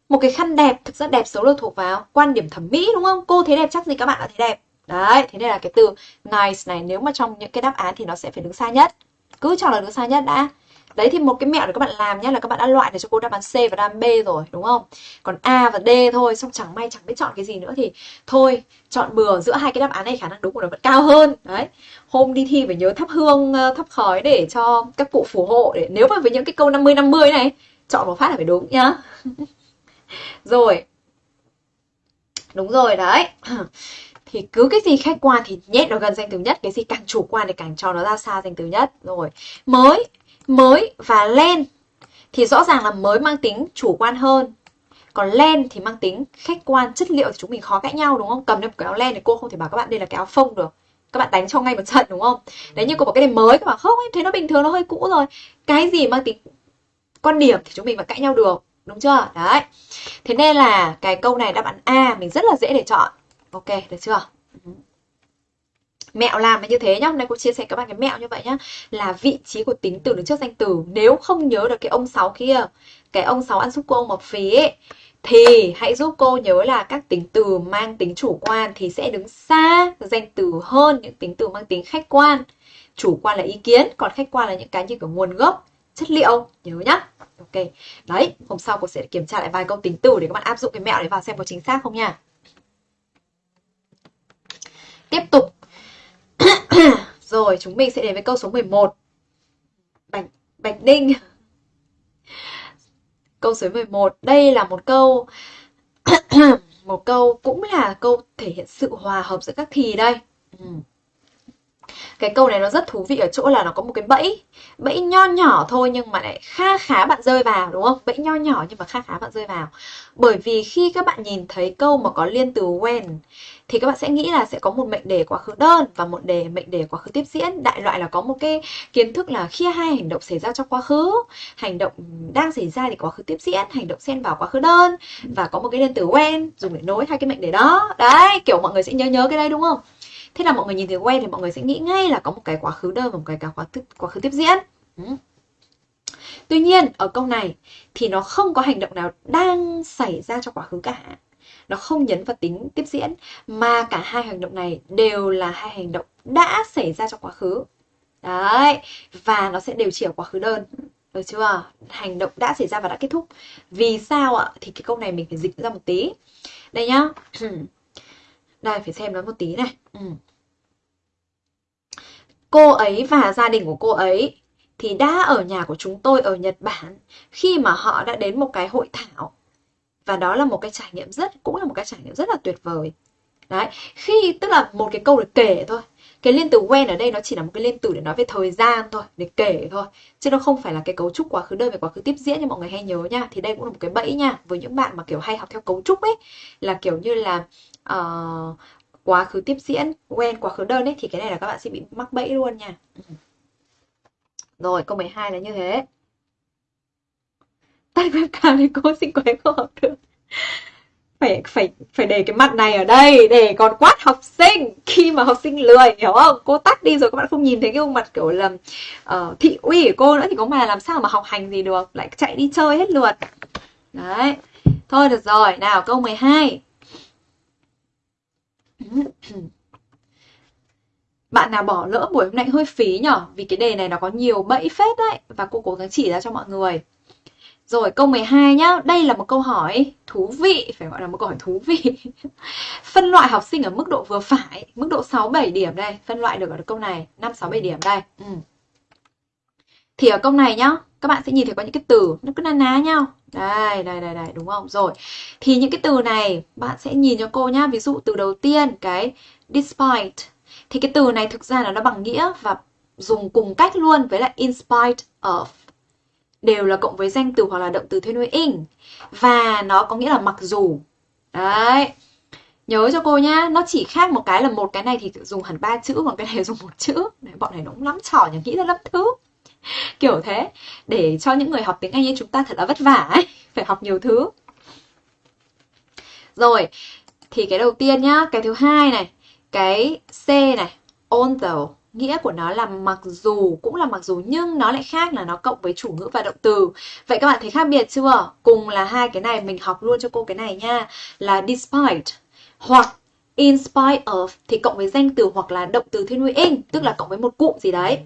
Một cái khăn đẹp, thực ra đẹp xấu được thuộc vào quan điểm thẩm mỹ, đúng không? Cô thấy đẹp chắc gì các bạn đã thấy đẹp. Đấy, thế nên là cái từ nice này, nếu mà trong những cái đáp án thì nó sẽ phải đứng xa nhất cứ cho là đứa xa nhất đã. Đấy thì một cái mẹo để các bạn làm nhé là các bạn đã loại được cho cô đáp án C và đáp án B rồi, đúng không? Còn A và D thôi, xong chẳng may chẳng biết chọn cái gì nữa thì thôi, chọn bừa giữa hai cái đáp án này khả năng đúng của nó vẫn cao hơn. Đấy. Hôm đi thi phải nhớ thắp hương ờ, thắp khói để cho các cụ phù hộ để nếu mà với những cái câu 50 50 này, chọn một phát là phải đúng nhá. <laughs> Rồi. Đúng rồi, đấy. <clears throat> thì cứ cái gì khách quan thì nhét nó gần danh từ nhất, cái gì càng chủ quan thì càng cho nó ra xa danh từ nhất. Rồi, mới mới và len thì rõ ràng là mới mang tính chủ quan hơn. Còn len thì mang tính khách quan, chất liệu thì chúng mình khó cãi nhau, đúng không? Cầm lên một cái áo len thì cô không thể bảo các bạn đây là cái áo phông được. Các bạn đánh cho ngay một trận, đúng không? Đấy, như cô bảo cái này mới, các bạn không, em thấy nó bình thường, nó hơi cũ rồi. Cái gì mang tính quan điểm thì chúng mình vẫn cãi nhau được, đúng chưa? Đấy. Thế nên là cái câu này đáp án a mình rất là dễ để chọn ok, được chưa? Mẹo làm là như thế nhá. Hôm nay cô chia sẻ các bạn cái mẹo như vậy nhá. Là vị trí của tính từ đứng trước danh từ. Nếu không nhớ được cái ông sáu kia, cái ông sáu ăn giúp cô, ông mập phí ấy thì hãy giúp cô nhớ là các tính từ mang tính chủ quan thì sẽ đứng xa danh từ hơn những tính từ mang tính khách quan. Chủ quan là ý kiến, còn khách quan là những cái như kiểu nguồn gốc, chất liệu. Nhớ nhá. Ok. Đấy, hôm sau cô sẽ kiểm tra lại vài câu tính từ để các bạn áp dụng cái mẹo để vào xem có chính xác không nha tiếp tục. <coughs> Rồi chúng mình sẽ đến với câu số 11 Bạch, Bạch Đinh <laughs> Câu số 11 Đây là một câu <coughs> Một câu cũng là câu thể hiện sự hòa hợp giữa các thì đây. Ừ. Cái câu này nó rất thú vị ở chỗ là nó có một cái bẫy Bẫy nho nhỏ thôi nhưng mà lại kha khá bạn rơi vào, đúng không? Bẫy nho nhỏ nhưng mà kha khá bạn rơi vào. Bởi vì khi các bạn nhìn thấy câu mà có liên từ when, thì các bạn sẽ nghĩ là sẽ có một mệnh đề quá khứ đơn và một đề, mệnh đề quá khứ tiếp diễn. Đại loại là có một cái kiến thức là khi hai hành động xảy ra trong quá khứ, hành động đang xảy ra thì quá khứ tiếp diễn, hành động xen vào quá khứ đơn và có một cái liên từ when dùng để nối hai cái mệnh đề đó. Đấy, kiểu mọi người sẽ nhớ nhớ cái đây đúng không? Thế là mọi người nhìn thấy when thì mọi người sẽ nghĩ ngay là có một cái quá khứ đơn và một cái quá khứ quá khứ tiếp diễn. Ừ. Tuy nhiên, ở câu này thì nó không có hành động nào đang xảy ra trong quá khứ cả. Nó không nhấn vào tính tiếp diễn, mà cả hai hành động này đều là hai hành động đã xảy ra trong quá khứ. Đấy, và nó sẽ đều chỉ ở quá khứ đơn. Được chưa? Hành động đã xảy ra và đã kết thúc. Vì sao ạ? Thì cái câu này mình phải dịch ra một tí. Đây nhá. <clears throat> đây phải xem nó một tí này. Ừ. cô ấy và gia đình của cô ấy thì đã ở nhà của chúng tôi ở Nhật Bản khi mà họ đã đến một cái hội thảo. Và đó là một cái trải nghiệm rất cũng là một cái trải nghiệm rất là tuyệt vời. Đấy khi tức là một cái câu để kể thôi. Cái liên từ when ở đây nó chỉ là một cái liên từ để nói về thời gian thôi để kể thôi. Chứ nó không phải là cái cấu trúc quá khứ đơn về quá khứ tiếp diễn như mọi người hay nhớ nha. Thì đây cũng là một cái bẫy nha. Với những bạn mà kiểu hay học theo cấu trúc ấy là kiểu như là uh, quá khứ tiếp diễn quen quá khứ đơn ấy thì cái này là các bạn sẽ bị mắc bẫy luôn nha. Ừ. Rồi câu 12 là như thế. Tắt webcam thì cô xin quấy không học được phải phải phải để cái mặt này ở đây để còn quát học sinh. Khi mà học sinh lười hiểu không? Cô tắt đi rồi các bạn không nhìn thấy cái gương mặt kiểu là uh, thị uy của cô nữa thì có mà làm sao mà học hành gì được lại chạy đi chơi hết lượt. Đấy. Thôi được rồi nào câu 12 <clears throat> bạn nào bỏ lỡ buổi hôm nay hơi phí nhở vì cái đề này nó có nhiều bẫy phết đấy và cô cố gắng chỉ ra cho mọi người Rồi câu 12 nhá, đây là một câu hỏi thú vị, phải gọi là một câu hỏi thú vị. <laughs> phân loại học sinh ở mức độ vừa phải, mức độ 6 7 điểm đây, phân loại được ở câu này, 5 6 7 điểm đây. Ừ. Thì ở câu này nhá, các bạn sẽ nhìn thấy có những cái từ nó cứ na ná nhau. Đây, đây, đây, đây, đúng không? Rồi. Thì những cái từ này bạn sẽ nhìn cho cô nhá. Ví dụ từ đầu tiên cái despite thì cái từ này thực ra là nó bằng nghĩa và dùng cùng cách luôn với lại in spite of đều là cộng với danh từ hoặc là động từ thuê nuôi in và nó có nghĩa là mặc dù đấy nhớ cho cô nhá nó chỉ khác một cái là một cái này thì dùng hẳn ba chữ còn cái này <laughs> dùng một chữ đấy, bọn này nó cũng lắm trò nhỉ nghĩ ra lắm thứ <laughs> kiểu thế. Để cho những người học tiếng anh như chúng ta thật là vất vả ấy, <laughs> phải học nhiều thứ. Rồi, thì cái đầu tiên nhá, cái thứ hai này, cái c này although nghĩa của nó là mặc dù, cũng là mặc dù nhưng nó lại khác là nó cộng với chủ ngữ và động từ. Vậy các bạn thấy khác biệt chưa? Cùng là hai cái này, mình học luôn cho cô cái này nha. Là despite hoặc in spite of thì cộng với danh từ hoặc là động từ thiên nguyên in, tức là cộng với một cụm gì đấy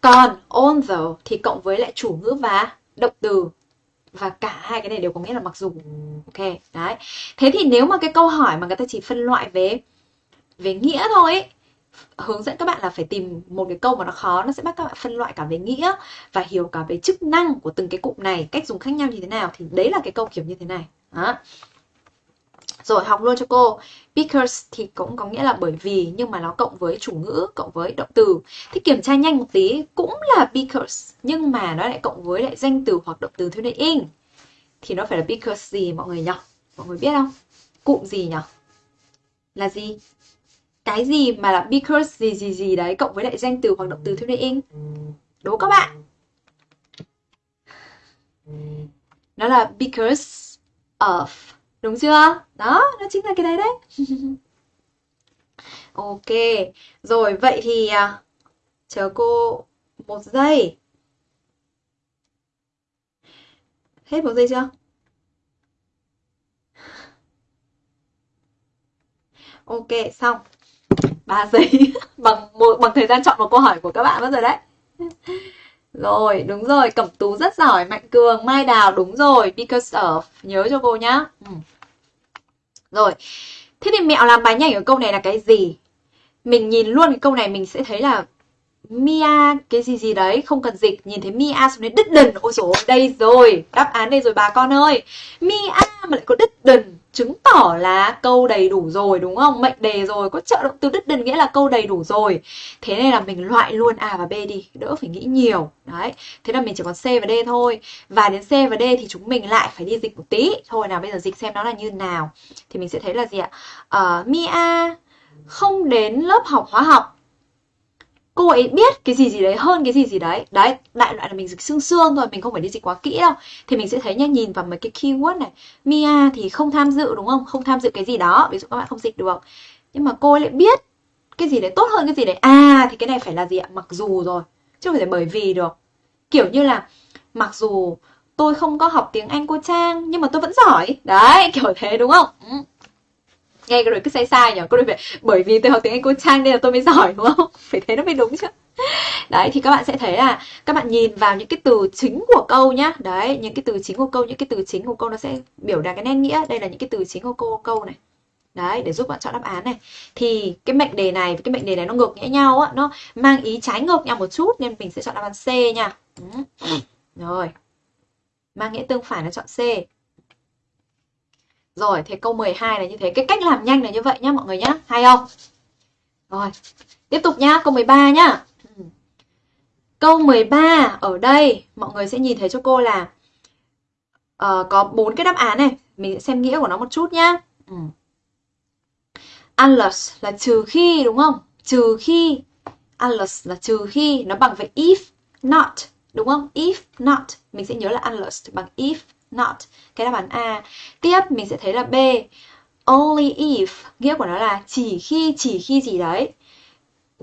còn although thì cộng với lại chủ ngữ và động từ. Và cả hai cái này đều có nghĩa là mặc dù. Ok đấy. Thế thì nếu mà cái câu hỏi mà người ta chỉ phân loại về về nghĩa thôi ấy, hướng dẫn các bạn là phải tìm một cái câu mà nó khó nó sẽ bắt các bạn phân loại cả về nghĩa và hiểu cả về chức năng của từng cái cụm này cách dùng khác nhau như thế nào thì đấy là cái câu kiểu như thế này. Đó rồi học luôn cho cô. Because thì cũng có nghĩa là bởi vì, nhưng mà nó cộng với chủ ngữ, cộng với động từ. Thì kiểm tra nhanh một tí, cũng là because, nhưng mà nó lại cộng với lại danh từ hoặc động từ theo nên in. Thì nó phải là because gì, mọi người nhỉ? Mọi người biết không? Cụm gì nhỉ? Là gì? Cái gì mà là because gì gì gì đấy, cộng với lại danh từ hoặc động từ theo nên in? Đố các bạn. Nó là because of đúng chưa? Đó, nó chính là cái đấy đấy. <laughs> Ok, rồi, vậy thì à, chờ cô một giây. Hết một giây chưa? Ok, xong. 3 giây. <laughs> Bằng một, bằng thời gian chọn một câu hỏi của các bạn mất rồi đấy rồi, đúng rồi, cẩm tú rất giỏi, mạnh cường, mai đào, đúng rồi, because of, nhớ cho cô nhá ừ. rồi, thế thì mẹo làm bài nhanh ở câu này là cái gì mình nhìn luôn cái câu này mình sẽ thấy là Mia cái gì gì đấy không cần dịch. Nhìn thấy Mia xuống đến đứt đần. Ôi dồi đây rồi. Đáp án đây rồi bà con ơi. Mia mà lại có đứt đần chứng tỏ là câu đầy đủ rồi đúng không? Mệnh đề rồi có trợ động từ đứt đần nghĩa là câu đầy đủ rồi. Thế nên là mình loại luôn a và b đi đỡ phải nghĩ nhiều. Đấy thế là mình chỉ còn c và d thôi. Và đến c và d thì chúng mình lại phải đi dịch một tí. Thôi nào bây giờ dịch xem nó là như nào. Thì mình sẽ thấy là gì ạ? Uh, Mia không đến lớp học hóa học cô ấy biết cái gì gì đấy hơn cái gì gì đấy. Đấy, đại loại là mình dịch xương xương thôi, mình không phải đi dịch quá kỹ đâu. Thì mình sẽ thấy nha, nhìn vào mấy cái keyword này. Mia thì không tham dự, đúng không? Không tham dự cái gì đó, ví dụ các bạn không dịch được. Nhưng mà cô ấy lại biết cái gì đấy tốt hơn cái gì đấy. À thì cái này phải là gì ạ? Mặc dù rồi, chứ không phải bởi vì được. Kiểu như là, mặc dù tôi không có học tiếng Anh cô Trang, nhưng mà tôi vẫn giỏi. Đấy, kiểu thế, đúng không? Ừ nghe rồi cứ sai sai nhở cô đôi phải bởi vì tôi học tiếng anh cô trang nên là tôi mới giỏi, đúng không? <laughs> Phải thế nó mới đúng chứ. Đấy, thì các bạn sẽ thấy là các bạn nhìn vào những cái từ chính của câu nhá. Đấy, những cái từ chính của câu, những cái từ chính của câu nó sẽ biểu đạt cái nét nghĩa. Đây là những cái từ chính của câu câu này. Đấy, để giúp bạn chọn đáp án này. Thì cái mệnh đề này với cái mệnh đề này nó ngược nghĩa nhau á. Nó mang ý trái ngược nhau một chút nên mình sẽ chọn đáp án C nha. Ừ. Rồi. Mang nghĩa tương phản là chọn C rồi, thế câu 12 là như thế. Cái cách làm nhanh là như vậy nhá mọi người nhá. Hay không? Rồi, tiếp tục nhá, câu 13 nhá. Ừ. Câu 13 ở đây mọi người sẽ nhìn thấy cho cô là uh, có bốn cái đáp án này. Mình sẽ xem nghĩa của nó một chút nhá. Ừ. Unless là trừ khi đúng không? Trừ khi unless là trừ khi nó bằng với if not đúng không? If not mình sẽ nhớ là unless bằng if not. Cái đáp án A. Tiếp mình sẽ thấy là B. Only if. Nghĩa của nó là chỉ khi chỉ khi gì đấy.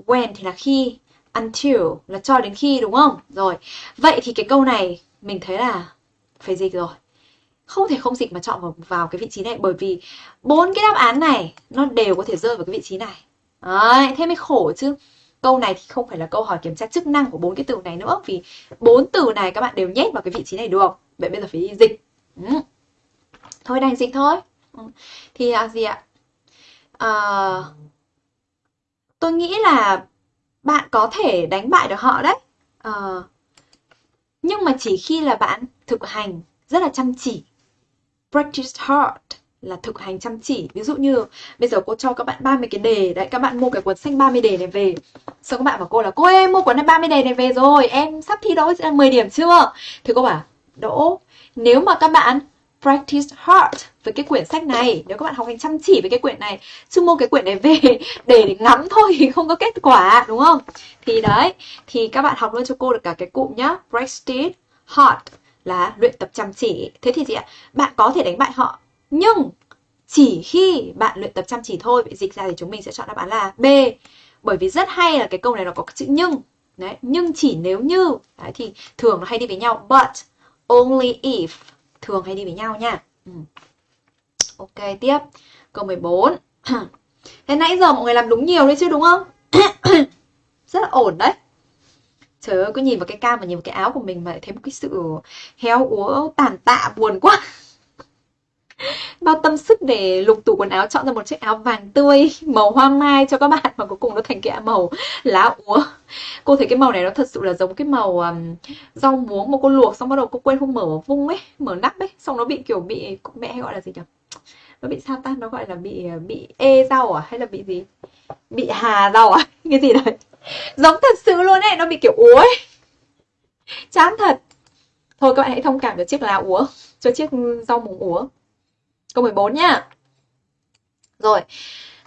When thì là khi. Until là cho đến khi đúng không? Rồi. Vậy thì cái câu này mình thấy là phải dịch rồi. Không thể không dịch mà chọn vào, vào cái vị trí này bởi vì bốn cái đáp án này nó đều có thể rơi vào cái vị trí này. Đấy thế mới khổ chứ. Câu này thì không phải là câu hỏi kiểm tra chức năng của bốn cái từ này nữa vì bốn từ này các bạn đều nhét vào cái vị trí này được vậy bây giờ phải đi dịch. Ừ. thôi đành dịch thôi. Ừ. thì là gì ạ? À, tôi nghĩ là bạn có thể đánh bại được họ đấy. À, nhưng mà chỉ khi là bạn thực hành rất là chăm chỉ. Practice hard là thực hành chăm chỉ. Ví dụ như bây giờ cô cho các bạn 30 cái đề đấy các bạn mua cái cuốn sách 30 đề này về. Xong các bạn bảo cô là cô em mua cuốn này 30 đề này về rồi em sắp thi đấu 10 điểm chưa? Thì cô bảo đỗ. Nếu mà các bạn practice hard với cái quyển sách này nếu các bạn học hành chăm chỉ với cái quyển này chứ mua cái quyển này về <laughs> để ngắm thôi thì không có kết quả đúng không? Thì đấy thì các bạn học luôn cho cô được cả cái cụm nhá. Practice hard là luyện tập chăm chỉ. Thế thì gì ạ bạn có thể đánh bại họ nhưng chỉ khi bạn luyện tập chăm chỉ thôi vậy dịch ra thì chúng mình sẽ chọn đáp án là B. Bởi vì rất hay là cái câu này nó có chữ nhưng. Đấy nhưng chỉ nếu như. Đấy, thì thường nó hay đi với nhau but only if. Thường hay đi với nhau nha. Ừ. ok, tiếp. Câu 14 <clears throat> thế nãy giờ mọi người làm đúng nhiều đấy chứ, đúng không? <clears throat> Rất là ổn đấy. Trời ơi, cứ nhìn vào cái cam và nhìn vào cái áo của mình mà thấy một cái sự héo úa tàn tạ buồn quá bao tâm sức để lục tủ quần áo chọn ra một chiếc áo vàng tươi màu hoa mai cho các bạn mà cuối cùng nó thành cái màu lá úa. Cô thấy cái màu này nó thật sự là giống cái màu um, rau muống mà cô luộc xong bắt đầu cô quên không mở vung ấy mở nắp ấy xong nó bị kiểu bị mẹ hay gọi là gì nhỉ? Nó bị sao ta? Nó gọi là bị bị ê rau à? Hay là bị gì? Bị hà rau à? <laughs> Cái gì đấy? Giống thật sự luôn ấy nó bị kiểu úa ấy. Chán thật. Thôi các bạn hãy thông cảm cho chiếc lá úa cho chiếc rau muống úa. Câu 14 nhá. Rồi.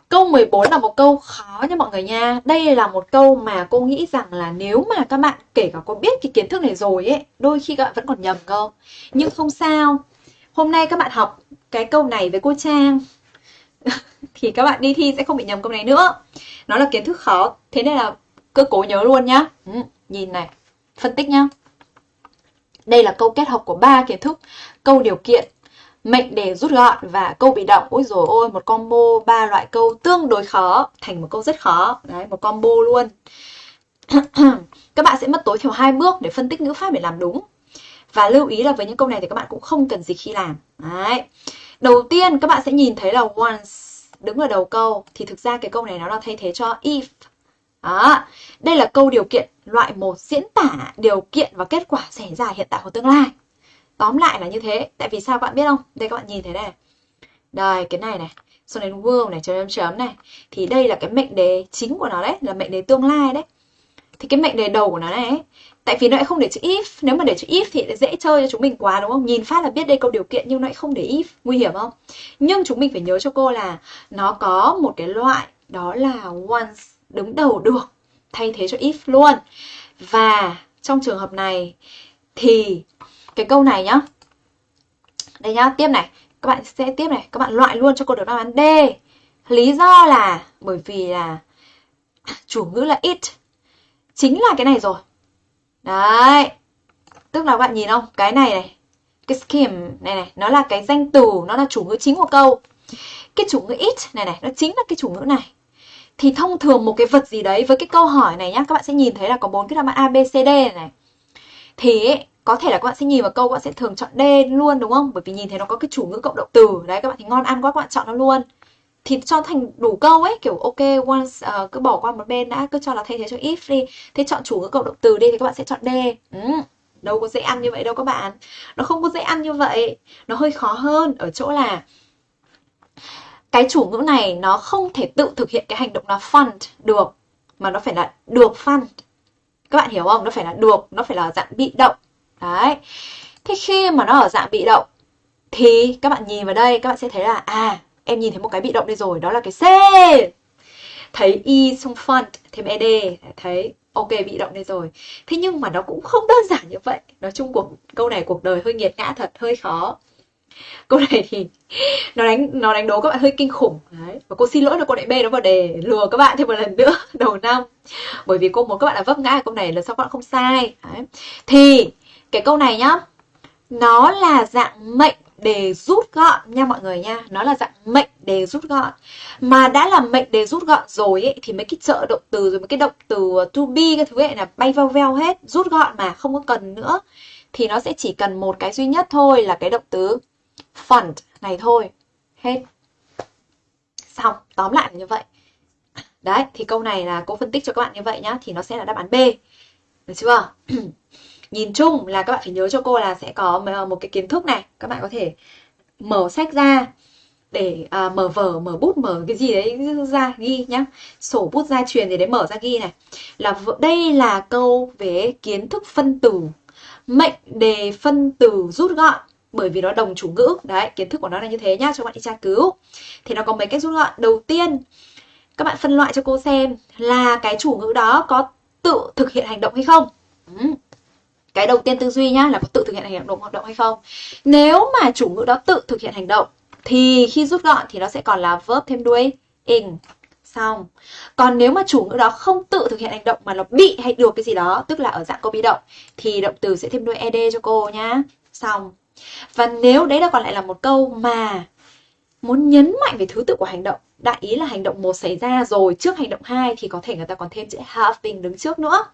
Câu 14 là một câu khó nha mọi người nha. Đây là một câu mà cô nghĩ rằng là nếu mà các bạn kể cả có biết cái kiến thức này rồi ấy, đôi khi các bạn vẫn còn nhầm cơ. Nhưng không sao. Hôm nay các bạn học cái câu này với cô Trang <laughs> thì các bạn đi thi sẽ không bị nhầm câu này nữa. Nó là kiến thức khó, thế nên là cứ cố nhớ luôn nhá. Ừ, nhìn này, phân tích nhá. Đây là câu kết hợp của ba kiến thức, câu điều kiện, mệnh đề rút gọn và câu bị động, ôi rồi ôi, một combo ba loại câu tương đối khó, thành một câu rất khó. Đấy, một combo luôn. <clears throat> Các bạn sẽ mất tối thiểu hai bước để phân tích ngữ pháp để làm đúng. Và lưu ý là với những câu này thì các bạn cũng không cần dịch khi làm. Đấy. Đầu tiên, các bạn sẽ nhìn thấy là once đứng ở đầu câu. Thì thực ra cái câu này nó là thay thế cho if. Đó. đây là câu điều kiện loại một diễn tả điều kiện và kết quả xảy ra hiện tại hoặc tương lai tóm lại là như thế. Tại vì sao các bạn biết không? Đây các bạn nhìn thấy này. Đây cái này này. Xong đến world này chấm chấm chấm này. Thì đây là cái mệnh đề chính của nó đấy là mệnh đề tương lai đấy. Thì cái mệnh đề đầu của nó này ấy, tại vì nó lại không để chữ if. Nếu mà để chữ if thì dễ chơi cho chúng mình quá đúng không? Nhìn phát là biết đây câu điều kiện nhưng nó lại không để if. Nguy hiểm không? Nhưng chúng mình phải nhớ cho cô là nó có một cái loại đó là once đứng đầu được thay thế cho if luôn. Và trong trường hợp này thì cái câu này nhá. Đây nhá tiếp này. Các bạn sẽ tiếp này. Các bạn loại luôn cho cô được đáp án D. Lý do là bởi vì là chủ ngữ là it. Chính là cái này rồi. Đấy. Tức là bạn nhìn không? Cái này này. Cái scheme này này nó là cái danh từ nó là chủ ngữ chính của câu. Cái chủ ngữ it này này nó chính là cái chủ ngữ này. Thì thông thường một cái vật gì đấy với cái câu hỏi này nhá các bạn sẽ nhìn thấy là có bốn cái đáp án A B C D này, này. thì ấy, có thể là các bạn sẽ nhìn vào câu các bạn sẽ thường chọn D luôn đúng không? Bởi vì nhìn thấy nó có cái chủ ngữ cộng động từ. Đấy các bạn thấy ngon ăn quá các bạn chọn nó luôn. Thì cho thành đủ câu ấy, kiểu ok once uh, cứ bỏ qua một bên đã, cứ cho là thay thế cho if đi. Thế chọn chủ ngữ cộng động từ đi thì các bạn sẽ chọn D. Ừ, đâu có dễ ăn như vậy đâu các bạn. Nó không có dễ ăn như vậy. Nó hơi khó hơn ở chỗ là cái chủ ngữ này nó không thể tự thực hiện cái hành động là fund được mà nó phải là được fund các bạn hiểu không nó phải là được nó phải là dạng bị động Đấy. Thế khi mà nó ở dạng bị động thì các bạn nhìn vào đây các bạn sẽ thấy là à em nhìn thấy một cái bị động đây rồi đó là cái C. Thấy e Y trong font thêm ED thấy ok bị động đây rồi. Thế nhưng mà nó cũng không đơn giản như vậy. Nói chung cuộc câu này cuộc đời hơi nghiệt ngã thật, hơi khó. Câu này thì <laughs> nó đánh nó đánh đố các bạn hơi kinh khủng đấy. Và cô xin lỗi là cô lại bê nó vào đề lừa các bạn thêm một lần nữa <laughs> đầu năm. Bởi vì cô muốn các bạn là vấp ngã câu này là sao các bạn không sai. Đấy. Thì cái câu này nhá nó là dạng mệnh đề rút gọn nha mọi người nha. Nó là dạng mệnh đề rút gọn. Mà đã là mệnh đề rút gọn rồi ấy, thì mấy cái trợ động từ rồi mấy cái động từ uh, to be cái thứ ấy là bay veo veo hết rút gọn mà không có cần nữa. Thì nó sẽ chỉ cần một cái duy nhất thôi là cái động từ fund này thôi. Hết. Xong tóm lại là như vậy. Đấy thì câu này là cô phân tích cho các bạn như vậy nhá thì nó sẽ là đáp án B. Được chưa? <clears throat> nhìn chung là các bạn phải nhớ cho cô là sẽ có ờ, một cái kiến thức này. Các bạn có thể mở sách ra để à, mở vở mở bút mở cái gì đấy ra ghi nhá. Sổ bút gia truyền gì đấy mở ra ghi này. Là đây là câu về kiến thức phân từ mệnh đề phân từ rút gọn bởi vì nó đồng chủ ngữ. Đấy kiến thức của nó là như thế nhá cho bạn đi tra cứu. Thì nó có mấy cách rút gọn. Đầu tiên các bạn phân loại cho cô xem là cái chủ ngữ đó có tự thực hiện hành động hay không. Ừ cái đầu tiên tư duy nhá là có tự thực hiện hành động hoạt động hay không. Nếu mà chủ ngữ đó tự thực hiện hành động, thì khi rút gọn thì nó sẽ còn là verb thêm đuôi, in. Xong. Còn nếu mà chủ ngữ đó không tự thực hiện hành động mà nó bị hay được cái gì đó, tức là ở dạng câu bị động, thì động từ sẽ thêm đuôi ed cho cô nhá. Xong. Và nếu đấy là còn lại là một câu mà muốn nhấn mạnh về thứ tự của hành động, đại ý là hành động một xảy ra rồi, trước hành động 2 thì có thể người ta còn thêm chữ having đứng trước nữa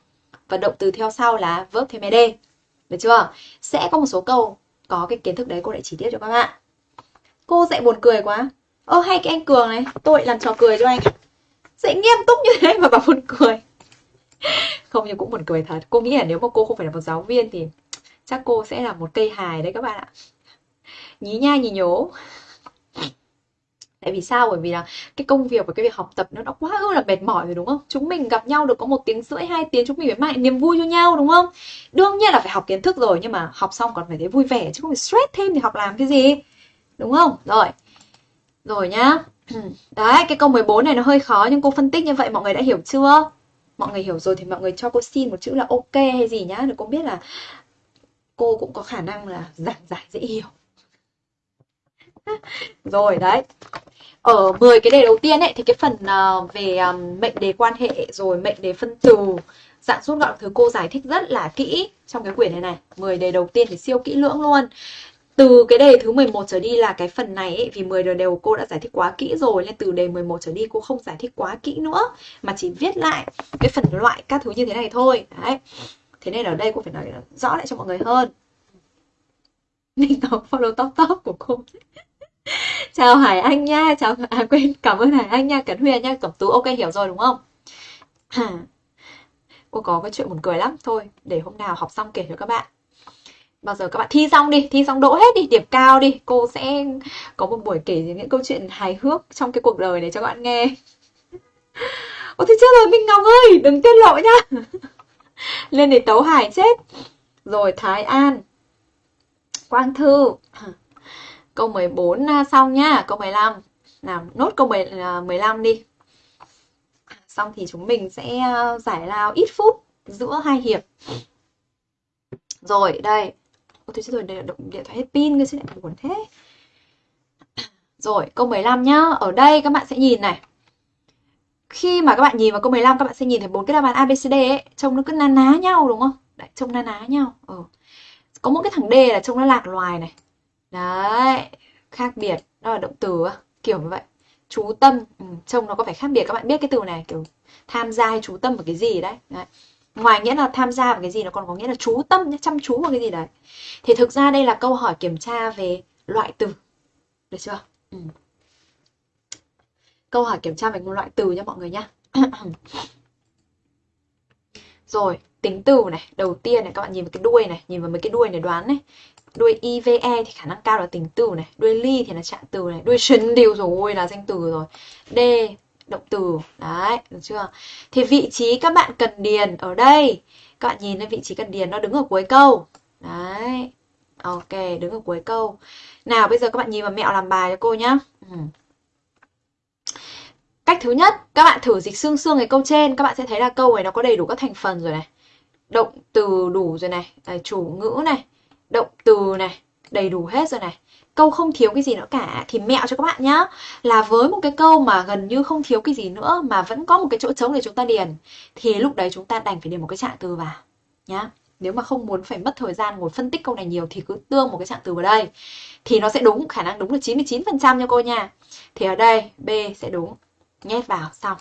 và động từ theo sau là verb thêm ed. Được chưa? Sẽ có một số câu có cái kiến thức đấy cô lại chỉ tiết cho các bạn. Cô dạy buồn cười quá. Ơ, hay cái anh cường này, tôi làm trò cười cho anh. Dạy nghiêm túc như thế mà bảo buồn cười. <laughs> Không, nhưng cũng buồn cười thật. Cô nghĩ là nếu mà cô không phải là một giáo viên thì chắc cô sẽ là một cây hài đấy các bạn ạ. Nhí nha, nhí nhố tại vì sao? Bởi vì là cái công việc và cái việc học tập nó đã quá ư là mệt mỏi rồi, đúng không? Chúng mình gặp nhau được có một tiếng rưỡi, hai tiếng, chúng mình phải mang niềm vui cho nhau, đúng không? Đương nhiên là phải học kiến thức rồi, nhưng mà học xong còn phải thấy vui vẻ, chứ không phải stress thêm thì học làm cái gì? Đúng không? Rồi. Rồi nhá. <clears throat> Đấy, cái câu 14 này nó hơi khó, nhưng cô phân tích như vậy, mọi người đã hiểu chưa? Mọi người hiểu rồi thì mọi người cho cô xin một chữ là ok hay gì nhá, để cô biết là cô cũng có khả năng là giảng giải dễ hiểu. <laughs> rồi đấy. Ở 10 cái đề đầu tiên ấy thì cái phần uh, về um, mệnh đề quan hệ rồi mệnh đề phân từ dạng rút gọn thứ cô giải thích rất là kỹ trong cái quyển này này. 10 đề đầu tiên thì siêu kỹ lưỡng luôn. Từ cái đề thứ 11 trở đi là cái phần này ấy, vì 10 đề đều cô đã giải thích quá kỹ rồi nên từ đề 11 trở đi cô không giải thích quá kỹ nữa mà chỉ viết lại cái phần loại các thứ như thế này thôi. Đấy. Thế nên ở đây cô phải nói rõ lại cho mọi người hơn. <laughs> Ninh Ngọc follow top top của cô. <laughs> chào Hải Anh nha, chào à quên, cảm ơn Hải Anh nha, Cẩn Huyền nha, Cẩm Tú, ok, hiểu rồi, đúng không? <clears throat> Cô có cái chuyện buồn cười lắm. Thôi, để hôm nào học xong kể cho các bạn. Bao giờ các bạn thi xong đi, thi xong đỗ hết đi, điểm cao đi. Cô sẽ có một buổi kể những câu chuyện hài hước trong cái cuộc đời này cho các bạn nghe. <laughs> Ôi thế chết rồi, minh ngọc ơi, đừng tiết lộ nhá. <laughs> Lên để tấu hải chết. Rồi, thái an. Quang thư câu 14 xong à, nhá câu 15 nào nốt câu 15 à, đi. Xong thì chúng mình sẽ à, giải lao ít phút giữa hai hiệp. Rồi đây. Ôi thế rồi điện, điện thoại hết pin cơ chứ lại buồn thế. Rồi câu 15 nhá. Ở đây các bạn sẽ nhìn này. Khi mà các bạn nhìn vào câu 15 các bạn sẽ nhìn thấy bốn cái đáp án ABCD ấy. Trông nó cứ ná ná nhau đúng không? Đấy trông ná ná nhau. Ừ. có một cái thằng D là trông nó lạc loài này đấy khác biệt đó là động từ kiểu như vậy. Chú tâm ừ, trông nó có phải khác biệt các bạn biết cái từ này kiểu tham gia hay chú tâm vào cái gì đấy, đấy. Ngoài nghĩa là tham gia vào cái gì nó còn có nghĩa là chú tâm chăm chú vào cái gì đấy. Thì thực ra đây là câu hỏi kiểm tra về loại từ được chưa? Ừ. câu hỏi kiểm tra về một loại từ nha mọi người nhá. <clears throat> Rồi tính từ này đầu tiên này các bạn nhìn vào cái đuôi này nhìn vào mấy cái đuôi này đoán này đuôi ive thì khả năng cao là tính từ này, đuôi ly thì là trạng từ này, đuôi shin điều rồi là danh từ rồi. D, động từ. Đấy, được chưa? Thì vị trí các bạn cần điền ở đây. Các bạn nhìn thấy vị trí cần điền nó đứng ở cuối câu. Đấy, ok, đứng ở cuối câu. Nào, bây giờ các bạn nhìn vào mẹo làm bài cho cô nhá. Ừ. cách thứ nhất, các bạn thử dịch xương xương cái câu trên. Các bạn sẽ thấy là câu này nó có đầy đủ các thành phần rồi này. Động từ đủ rồi này. Chủ ngữ này động từ này, đầy đủ hết rồi này. Câu không thiếu cái gì nữa cả, thì mẹo cho các bạn nhá. Là với một cái câu mà gần như không thiếu cái gì nữa, mà vẫn có một cái chỗ trống để chúng ta điền, thì lúc đấy chúng ta đành phải điền một cái trạng từ vào, nhá. Nếu mà không muốn phải mất thời gian ngồi phân tích câu này nhiều, thì cứ tương một cái trạng từ vào đây. Thì nó sẽ đúng, khả năng đúng là 99% cho cô nha. Thì ở đây, B sẽ đúng. Nhét vào, xong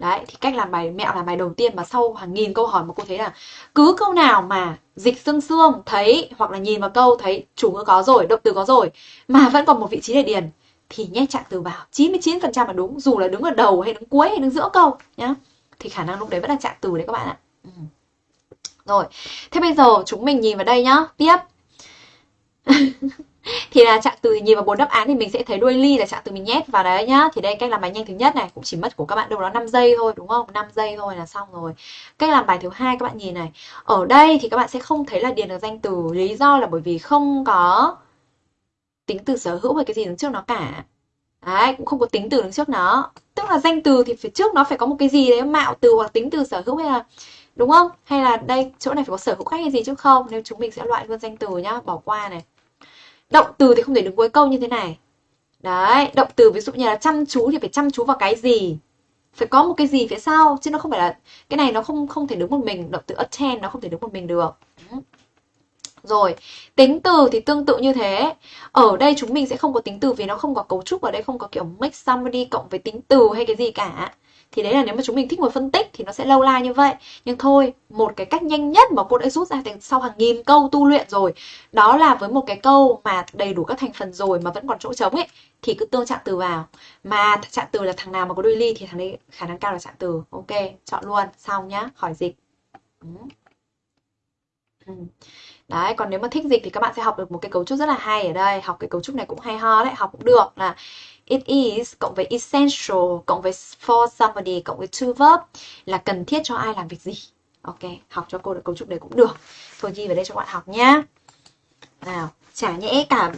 đấy, thì cách làm bài mẹo làm bài đầu tiên mà sau hàng nghìn câu hỏi mà cô thấy là cứ câu nào mà dịch xương xương thấy hoặc là nhìn vào câu thấy chủ ngữ có rồi, động từ có rồi mà vẫn còn một vị trí để điền thì nhét trạng từ vào. 99% là đúng, dù là đứng ở đầu hay đứng cuối hay đứng giữa câu nhá, thì khả năng lúc đấy vẫn là trạng từ đấy các bạn ạ. Ừ. rồi, thế bây giờ chúng mình nhìn vào đây nhá, tiếp. <laughs> thì là trạng từ nhìn vào bốn đáp án thì mình sẽ thấy đuôi ly là trạng từ mình nhét vào đấy nhá. Thì đây, cách làm bài nhanh thứ nhất này, cũng chỉ mất của các bạn đâu đó 5 giây thôi, đúng không? 5 giây thôi là xong rồi. Cách làm bài thứ hai các bạn nhìn này. Ở đây thì các bạn sẽ không thấy là điền được danh từ lý do là bởi vì không có tính từ sở hữu hay cái gì đứng trước nó cả. Đấy, cũng không có tính từ đứng trước nó. Tức là danh từ thì phía trước nó phải có một cái gì đấy, mạo từ hoặc tính từ sở hữu hay là, đúng không? Hay là đây, chỗ này phải có sở hữu khách hay gì chứ không? Nếu chúng mình sẽ loại luôn danh từ nhá, bỏ qua này động từ thì không thể đứng cuối câu như thế này đấy động từ ví dụ như là chăm chú thì phải chăm chú vào cái gì phải có một cái gì phía sau chứ nó không phải là cái này nó không không thể đứng một mình động từ attend nó không thể đứng một mình được rồi, tính từ thì tương tự như thế. Ở đây chúng mình sẽ không có tính từ vì nó không có cấu trúc ở đây không có kiểu make somebody cộng với tính từ hay cái gì cả. Thì đấy là nếu mà chúng mình thích ngồi phân tích thì nó sẽ lâu la như vậy. Nhưng thôi, một cái cách nhanh nhất mà cô đã rút ra sau hàng nghìn câu tu luyện rồi, đó là với một cái câu mà đầy đủ các thành phần rồi mà vẫn còn chỗ trống ấy thì cứ tương trạng từ vào. Mà trạng từ là thằng nào mà có đuôi ly thì thằng đấy khả năng cao là trạng từ. Ok, chọn luôn, xong nhá, khỏi dịch. Ừ. ừ. Đấy, còn nếu mà thích dịch thì các bạn sẽ học được một cái cấu trúc rất là hay ở đây. Học cái cấu trúc này cũng hay ho đấy, học cũng được là it is cộng với essential cộng với for somebody cộng với to verb là cần thiết cho ai làm việc gì. Ok, học cho cô được cấu trúc đấy cũng được. Thôi ghi vào đây cho các bạn học nhá. Nào, chả nhẽ cả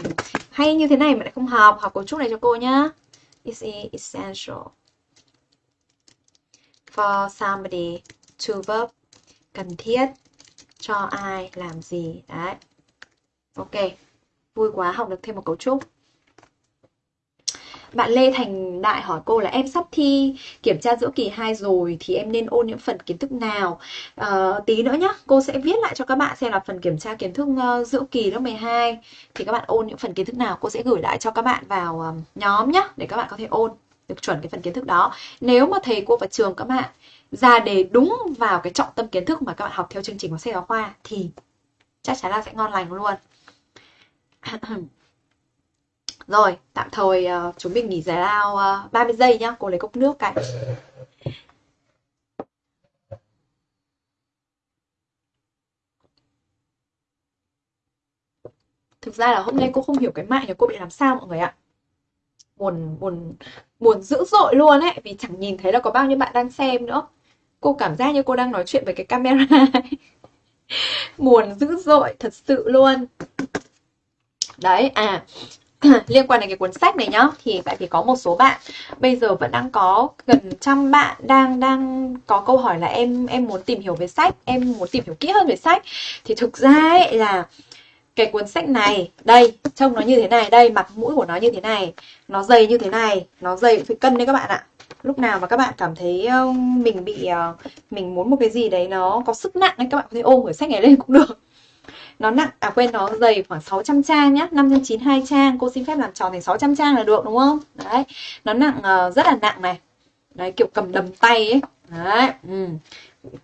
hay như thế này mà lại không học, học cấu trúc này cho cô nhá. It is essential for somebody to verb cần thiết cho ai làm gì đấy ok vui quá học được thêm một cấu trúc bạn Lê Thành Đại hỏi cô là em sắp thi kiểm tra giữa kỳ 2 rồi thì em nên ôn những phần kiến thức nào? À, tí nữa nhá, cô sẽ viết lại cho các bạn xem là phần kiểm tra kiến thức ờ, giữa kỳ lớp 12 thì các bạn ôn những phần kiến thức nào, cô sẽ gửi lại cho các bạn vào ờ, nhóm nhá để các bạn có thể ôn được chuẩn cái phần kiến thức đó. Nếu mà thầy cô và trường các bạn ra đề đúng vào cái trọng tâm kiến thức mà các bạn học theo chương trình của sách giáo khoa thì chắc chắn là sẽ ngon lành luôn <clears throat> rồi tạm thời uh, chúng mình nghỉ giải lao ờ, uh, 30 giây nhá cô lấy cốc nước cái thực ra là hôm nay cô không hiểu cái mạng nhà cô bị làm sao mọi người ạ. Buồn buồn buồn dữ dội luôn ấy vì chẳng nhìn thấy là có bao nhiêu bạn đang xem nữa. Cô cảm giác như cô đang nói chuyện với cái camera <laughs> buồn dữ dội thật sự luôn. Đấy à <coughs> liên quan đến cái cuốn sách này nhá, thì tại vì có một số bạn bây giờ vẫn đang có gần trăm bạn đang đang có câu hỏi là em em muốn tìm hiểu về sách, em muốn tìm hiểu kỹ hơn về sách. Thì thực ra ấy là cái cuốn sách này, đây, trông nó như thế này, đây, mặt mũi của nó như thế này, nó dày như thế này, nó dày, phải cân đấy các bạn ạ. Lúc nào mà các bạn cảm thấy mình bị ờ, mình muốn một cái gì đấy nó có sức nặng nên các bạn có thể ôm cuốn sách này lên cũng được nó nặng à quên nó dày khoảng 600 trang nhá 592 trang. Cô xin phép làm tròn thành 600 trang là được đúng không? Đấy nó nặng uh, rất là nặng này. Đấy kiểu cầm đầm tay ấy. Đấy ừ.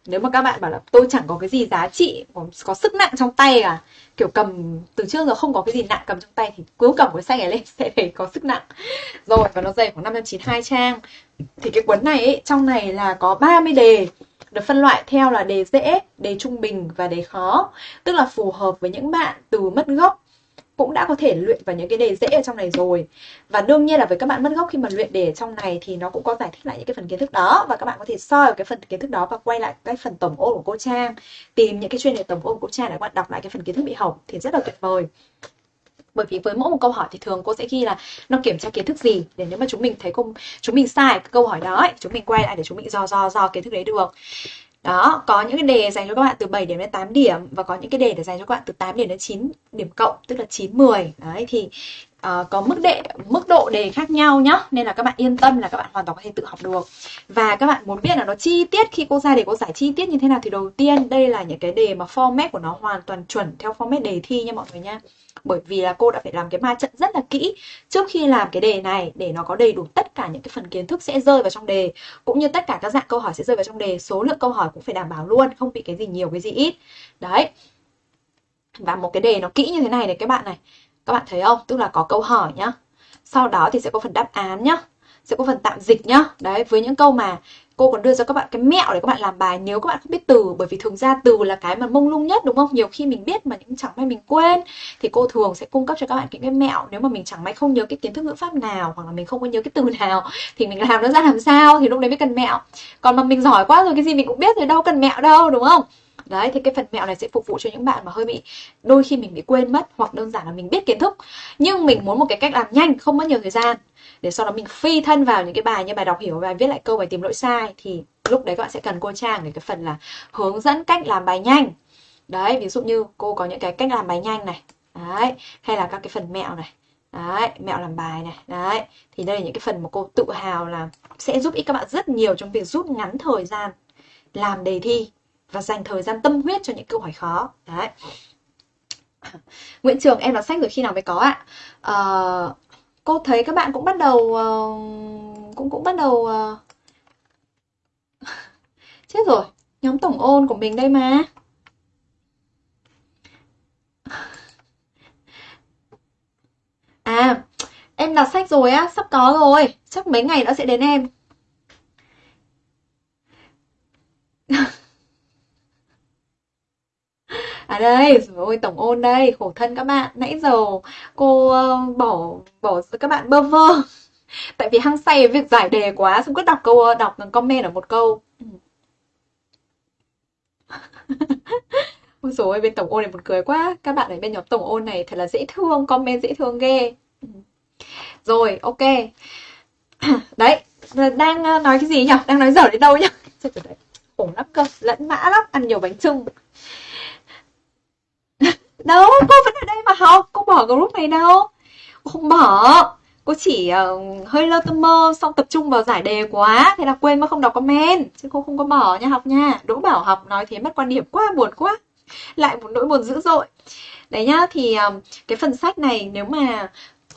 nếu mà các bạn bảo là tôi chẳng có cái gì giá trị có, có sức nặng trong tay cả kiểu cầm từ trước giờ không có cái gì nặng cầm trong tay thì cứ cầm cái sách này lên <laughs> sẽ thấy có sức nặng. Rồi và nó dày khoảng 592 trang. Thì cái cuốn này ấy, trong này là có 30 đề được phân loại theo là đề dễ, đề trung bình và đề khó, tức là phù hợp với những bạn từ mất gốc. Cũng đã có thể luyện vào những cái đề dễ ở trong này rồi. Và đương nhiên là với các bạn mất gốc khi mà luyện đề ở trong này thì nó cũng có giải thích lại những cái phần kiến thức đó. Và các bạn có thể soi cái phần kiến thức đó và quay lại cái phần tổng ôn của cô Trang. Tìm những cái chuyên đề tổng ôn của cô Trang để các bạn đọc lại cái phần kiến thức bị hỏng thì rất là tuyệt vời bởi vì với mỗi một câu hỏi thì thường cô sẽ ghi là nó kiểm tra kiến thức gì? Để nếu mà chúng mình thấy cô chúng mình sai cái câu hỏi đó ấy, chúng mình quay lại để chúng mình do do do kiến thức đấy được. Đó có những cái đề dành cho các bạn từ 7 điểm đến 8 điểm và có những cái đề để dành cho các bạn từ 8 điểm đến 9 điểm cộng tức là 9 10 đấy thì uh, có mức đệ mức độ đề khác nhau nhá nên là các bạn yên tâm là các bạn hoàn toàn có thể tự học được. Và các bạn muốn biết là nó chi tiết khi cô ra để cô giải chi tiết như thế nào thì đầu tiên đây là những cái đề mà format của nó hoàn toàn chuẩn theo format đề thi nha mọi người nha bởi vì là cô đã phải làm cái ma trận rất là kỹ trước khi làm cái đề này để nó có đầy đủ tất cả những cái phần kiến thức sẽ rơi vào trong đề, cũng như tất cả các dạng câu hỏi sẽ rơi vào trong đề. Số lượng câu hỏi cũng phải đảm bảo luôn, không bị cái gì nhiều, cái gì ít. Đấy. Và một cái đề nó kỹ như thế này này, các bạn này. Các bạn thấy không? Tức là có câu hỏi nhá. Sau đó thì sẽ có phần đáp án nhá. Sẽ có phần tạm dịch nhá. Đấy, với những câu mà cô còn đưa cho các bạn cái mẹo để các bạn làm bài nếu các bạn không biết từ, bởi vì thường ra từ là cái mà mông lung nhất, đúng không? Nhiều khi mình biết mà những chẳng may mình quên, thì cô thường sẽ cung cấp cho các bạn những cái mẹo nếu mà mình chẳng may không nhớ cái kiến thức ngữ pháp nào, hoặc là mình không có nhớ cái từ nào, thì mình làm nó ra làm sao, thì lúc đấy mới cần mẹo. Còn mà mình giỏi quá rồi, cái gì mình cũng biết rồi đâu cần mẹo đâu, đúng không? Đấy, thì cái phần mẹo này sẽ phục vụ cho những bạn mà hơi bị, đôi khi mình bị quên mất, hoặc đơn giản là mình biết kiến thức. Nhưng mình muốn một cái cách làm nhanh, không mất nhiều thời gian để sau đó mình phi thân vào những cái bài như bài đọc hiểu bài viết lại câu bài tìm lỗi sai thì lúc đấy các bạn sẽ cần cô trang để cái phần là hướng dẫn cách làm bài nhanh. Đấy ví dụ như cô có những cái cách làm bài nhanh này đấy hay là các cái phần mẹo này đấy mẹo làm bài này đấy. Thì đây là những cái phần mà cô tự hào là sẽ giúp ích các bạn rất nhiều trong việc rút ngắn thời gian làm đề thi và dành thời gian tâm huyết cho những câu hỏi khó. Đấy. Nguyễn Trường em đọc sách rồi khi nào mới có ạ? À, cô thấy các bạn cũng bắt đầu uh, cũng cũng bắt đầu uh... <laughs> chết rồi nhóm tổng ôn của mình đây mà. À em đặt sách rồi á sắp có rồi chắc mấy ngày nữa sẽ đến em. <laughs> À đây, rồi ôi tổng ôn đây, khổ thân các bạn. Nãy giờ cô uh, bỏ bỏ các bạn bơ vơ. <laughs> Tại vì hăng say việc giải đề quá, xong cứ đọc câu ờ, đọc comment ở một câu. Ừ. <laughs> Ôi rồi bên tổng ôn này buồn cười quá. Các bạn ở bên nhóm tổng ôn này thật là dễ thương, comment dễ thương ghê. Ừ. Rồi, ok. <clears throat> Đấy, đang ờ, nói cái gì nhỉ? Đang nói dở đến đâu nhỉ? <laughs> Khổ lắm cơ, lẫn mã lắm, ăn nhiều bánh trưng đâu cô vẫn ở đây mà học. Cô bỏ group này đâu. Cô không bỏ. Cô chỉ uh, hơi lơ tâm mơ xong tập trung vào giải đề quá. Thế là quên mà không đọc comment. Chứ cô không có bỏ nha học nha. Đỗ bảo học nói thế mất quan điểm quá buồn quá. Lại một nỗi buồn dữ dội. Đấy nhá thì um, cái phần sách này nếu mà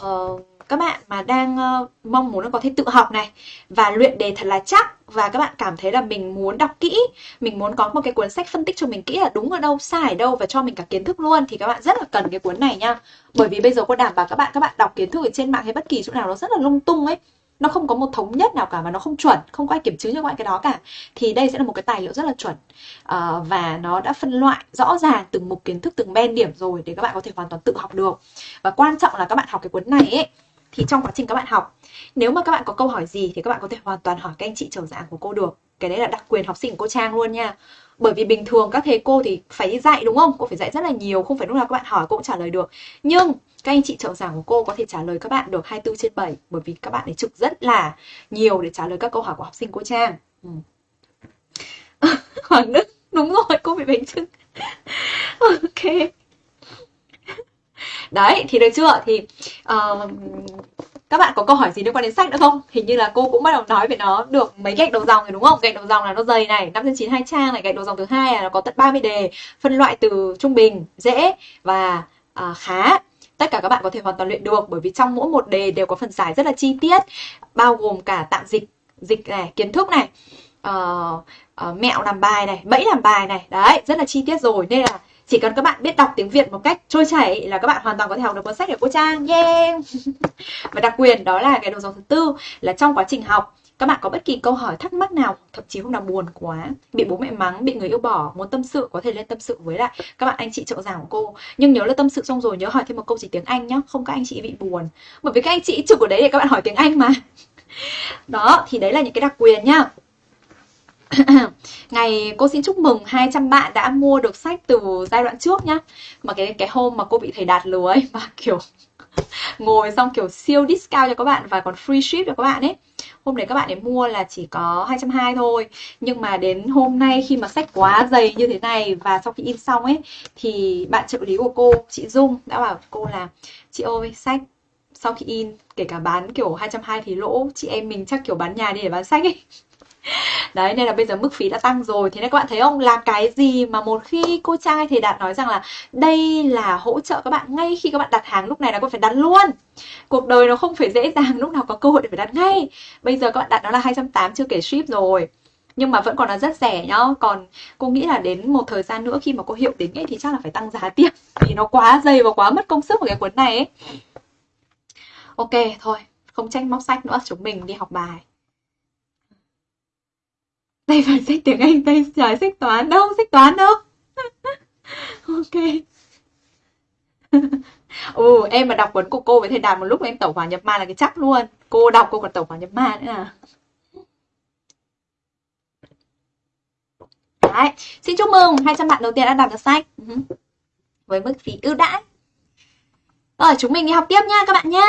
uh, các bạn mà đang uh, mong muốn có thể tự học này và luyện đề thật là chắc và các bạn cảm thấy là mình muốn đọc kỹ mình muốn có một cái cuốn sách phân tích cho mình kỹ là đúng ở đâu sai ở đâu và cho mình cả kiến thức luôn thì các bạn rất là cần cái cuốn này nha. Bởi vì bây giờ cô đảm bảo các bạn các bạn đọc kiến thức ở trên mạng hay bất kỳ chỗ nào nó rất là lung tung ấy nó không có một thống nhất nào cả và nó không chuẩn không có ai kiểm chứng cho các bạn cái đó cả thì đây sẽ là một cái tài liệu rất là chuẩn à, và nó đã phân loại rõ ràng từng mục kiến thức từng ben điểm rồi để các bạn có thể hoàn toàn tự học được. Và quan trọng là các bạn học cái cuốn này ấy thì trong quá trình các bạn học, nếu mà các bạn có câu hỏi gì thì các bạn có thể hoàn toàn hỏi các anh chị trưởng giảng của cô được. Cái đấy là đặc quyền học sinh của cô Trang luôn nha. Bởi vì bình thường các thầy cô thì phải dạy đúng không? Cô phải dạy rất là nhiều, không phải lúc nào các bạn hỏi cô cũng trả lời được. Nhưng các anh chị trợ giảng của cô có thể trả lời các bạn được 24 trên 7 bởi vì các bạn ấy trực rất là nhiều để trả lời các câu hỏi của học sinh cô Trang. Ừ. <laughs> Hoàng Đức, đúng rồi, cô bị bánh trưng <laughs> ok đấy thì được chưa? Thì uh, các bạn có câu hỏi gì liên quan đến sách nữa không? Hình như là cô cũng bắt đầu nói về nó. Được mấy gạch đầu dòng rồi đúng không? Gạch đầu dòng là nó dày này năm trên chín hai trang này gạch đầu dòng thứ hai là nó có tận 30 đề phân loại từ trung bình dễ và uh, khá. Tất cả các bạn có thể hoàn toàn luyện được bởi vì trong mỗi một đề đều có phần giải rất là chi tiết bao gồm cả tạm dịch dịch này kiến thức này uh, uh, mẹo làm bài này bẫy làm bài này. Đấy rất là chi tiết rồi nên là chỉ cần các bạn biết đọc tiếng Việt một cách trôi chảy là các bạn hoàn toàn có thể học được cuốn sách của cô Trang. Yeah <laughs> và đặc quyền đó là cái đầu dòng thứ tư, là trong quá trình học, các bạn có bất kỳ câu hỏi thắc mắc nào, thậm chí hôm nào buồn quá, bị bố mẹ mắng, bị người yêu bỏ, muốn tâm sự, có thể lên tâm sự với lại các bạn anh chị trợ giảng của cô. Nhưng nhớ là tâm sự xong rồi, nhớ hỏi thêm một câu gì tiếng anh nhá, không các anh chị bị buồn. Bởi vì các anh chị trực ở đấy để các bạn hỏi tiếng anh mà. <laughs> Đó, thì đấy là những cái đặc quyền nhá. <coughs> Ngày cô xin chúc mừng 200 bạn đã mua được sách từ giai đoạn trước nhá. Mà cái cái hôm mà cô bị thầy đạt lừa ấy <laughs> Mà kiểu <laughs> ngồi xong kiểu siêu discount cho các bạn và còn free ship cho các bạn ấy. Hôm đấy các bạn ấy mua là chỉ có 220 thôi. Nhưng mà đến hôm nay khi mà sách quá dày như thế này Và sau khi in xong ấy Thì bạn trợ lý của cô, chị Dung đã bảo cô là Chị ơi sách sau khi in kể cả bán kiểu 220 thì lỗ chị em mình chắc kiểu bán nhà đi để bán sách ấy. <laughs> <laughs> Đấy, nên là bây giờ mức phí đã tăng rồi. Thế nên các bạn thấy không? Là cái gì mà một khi cô Trang hay thầy Đạt nói rằng là Đây là hỗ trợ các bạn ngay khi các bạn đặt hàng, lúc này là cô phải đặt luôn. Cuộc đời nó không phải dễ dàng <laughs> lúc nào có cơ hội để phải đặt ngay. Bây giờ các bạn đặt nó là 280 chưa kể ship rồi. Nhưng mà vẫn còn là rất rẻ nhá. Còn cô nghĩ là đến một thời gian nữa khi mà cô hiệu đến ấy thì chắc là phải tăng giá <laughs> tiếp. Vì nó quá dày và quá mất công sức của cái cuốn này ấy. Ok, thôi. Không tranh móc sách nữa. Chúng mình đi học bài tay phải sách tiếng anh, tay trái sách toán đâu sách toán đâu <laughs> ok <laughs> ừ em mà đọc cuốn của cô với thầy đạt một lúc em tẩu hỏa nhập ma là cái chắc luôn cô đọc, cô còn tẩu hỏa nhập ma nữa à Đấy. Xin chúc mừng 200 bạn đầu tiên đã đọc được sách ừ với mức phí ưu đãi. Rồi, chúng mình đi học tiếp nha, các bạn nhá.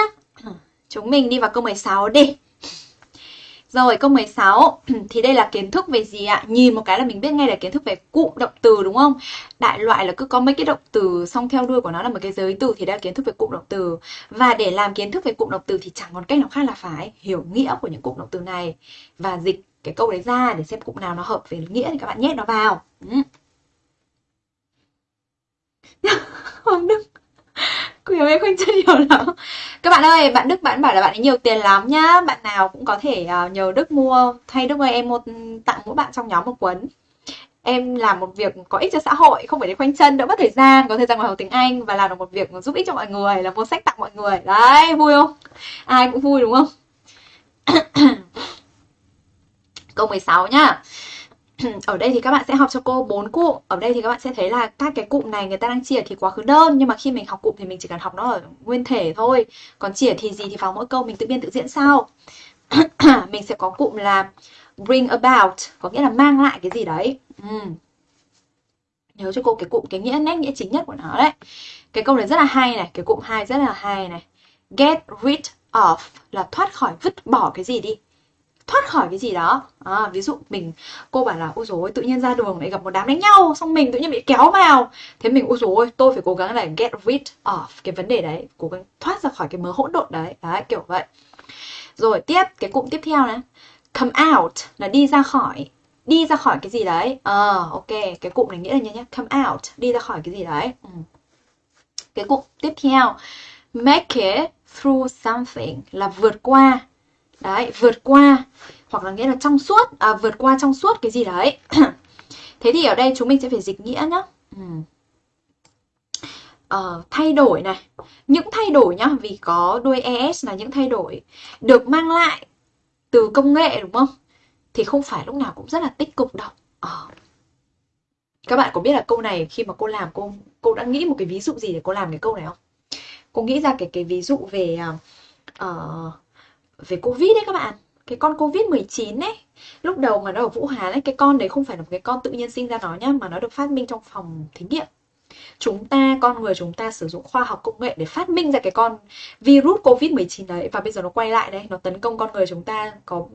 Chúng mình đi vào câu 16 đi. Rồi, câu 16 <clears throat> thì đây là kiến thức về gì ạ? Nhìn một cái là mình biết ngay là kiến thức về cụm động từ, đúng không? Đại loại là cứ có mấy cái động từ xong theo đuôi của nó là một cái giới từ thì đây là kiến thức về cụm động từ. Và để làm kiến thức về cụm động từ thì chẳng còn cách nào khác là phải hiểu nghĩa của những cụm động từ này và dịch cái câu đấy ra để xem cụm nào nó hợp về nghĩa thì các bạn nhét nó vào. Ừ. <laughs> Hoàng Đức quyền em không chân hiểu lắm. Các bạn ơi, bạn Đức bạn bảo là bạn ấy nhiều tiền lắm nhá. Bạn nào cũng có thể uh, nhờ Đức mua. Thay Đức ơi em một tặng mỗi bạn trong nhóm một cuốn. Em làm một việc có ích cho xã hội Không phải để khoanh chân, đỡ mất thời gian Có thời gian ngồi học tiếng Anh Và làm được một việc giúp ích cho mọi người Là mua sách tặng mọi người. Đấy, vui không? Ai cũng vui đúng không? <coughs> Câu 16 nhá. <clears throat> ở đây thì các bạn sẽ học cho cô bốn cụm. Ở đây thì các bạn sẽ thấy là các cái cụm này người ta đang chia thì quá khứ đơn, nhưng mà khi mình học cụm thì mình chỉ cần học nó ở nguyên thể thôi. Còn chia thì gì thì vào mỗi câu mình tự biên tự diễn sau. <clears throat> Mình sẽ có cụm là bring about, có nghĩa là mang lại cái gì đấy. Ừ. nhớ cho cô cái cụm cái nghĩa nét, nghĩa chính nhất của nó đấy. Cái câu này rất là hay này, cái cụm hai rất là hay này. Get rid of là thoát khỏi, vứt bỏ cái gì đi thoát khỏi cái gì đó. À, ví dụ mình cô bảo là ôi dồi tự nhiên ra đường lại gặp một đám đánh nhau xong mình tự nhiên bị kéo vào. Thế mình ôi dồi tôi phải cố gắng là get rid of cái vấn đề đấy cố gắng thoát ra khỏi cái mớ hỗn độn đấy. Đấy kiểu vậy. Rồi tiếp cái cụm tiếp theo này come out là đi ra khỏi đi ra khỏi cái gì đấy. Ờ à, ok cái cụm này nghĩa là như nhé come out đi ra khỏi cái gì đấy. Ừ. cái cụm tiếp theo. Make it through something là vượt qua đấy vượt qua hoặc là nghĩa là trong suốt à, vượt qua trong suốt cái gì đấy. <clears throat> Thế thì ở đây chúng mình sẽ phải dịch nghĩa nhá. Ừ. uh, thay đổi này. Những thay đổi nhá vì có đuôi es là những thay đổi được mang lại từ công nghệ đúng không? Thì không phải lúc nào cũng rất là tích cực đâu. Uh. các bạn có biết là câu này khi mà cô làm cô cô đã nghĩ một cái ví dụ gì để cô làm cái câu này không? Cô nghĩ ra cái cái ví dụ về uh, về Covid đấy các bạn. Cái con Covid-19 ấy, lúc đầu mà nó ở Vũ Hán ấy, cái con đấy không phải là một cái con tự nhiên sinh ra nó nhá, mà nó được phát minh trong phòng thí nghiệm. Chúng ta, con người chúng ta sử dụng khoa học công nghệ để phát minh ra cái con virus covid-19 đấy, và bây giờ nó quay lại đây, nó tấn công con người chúng ta, có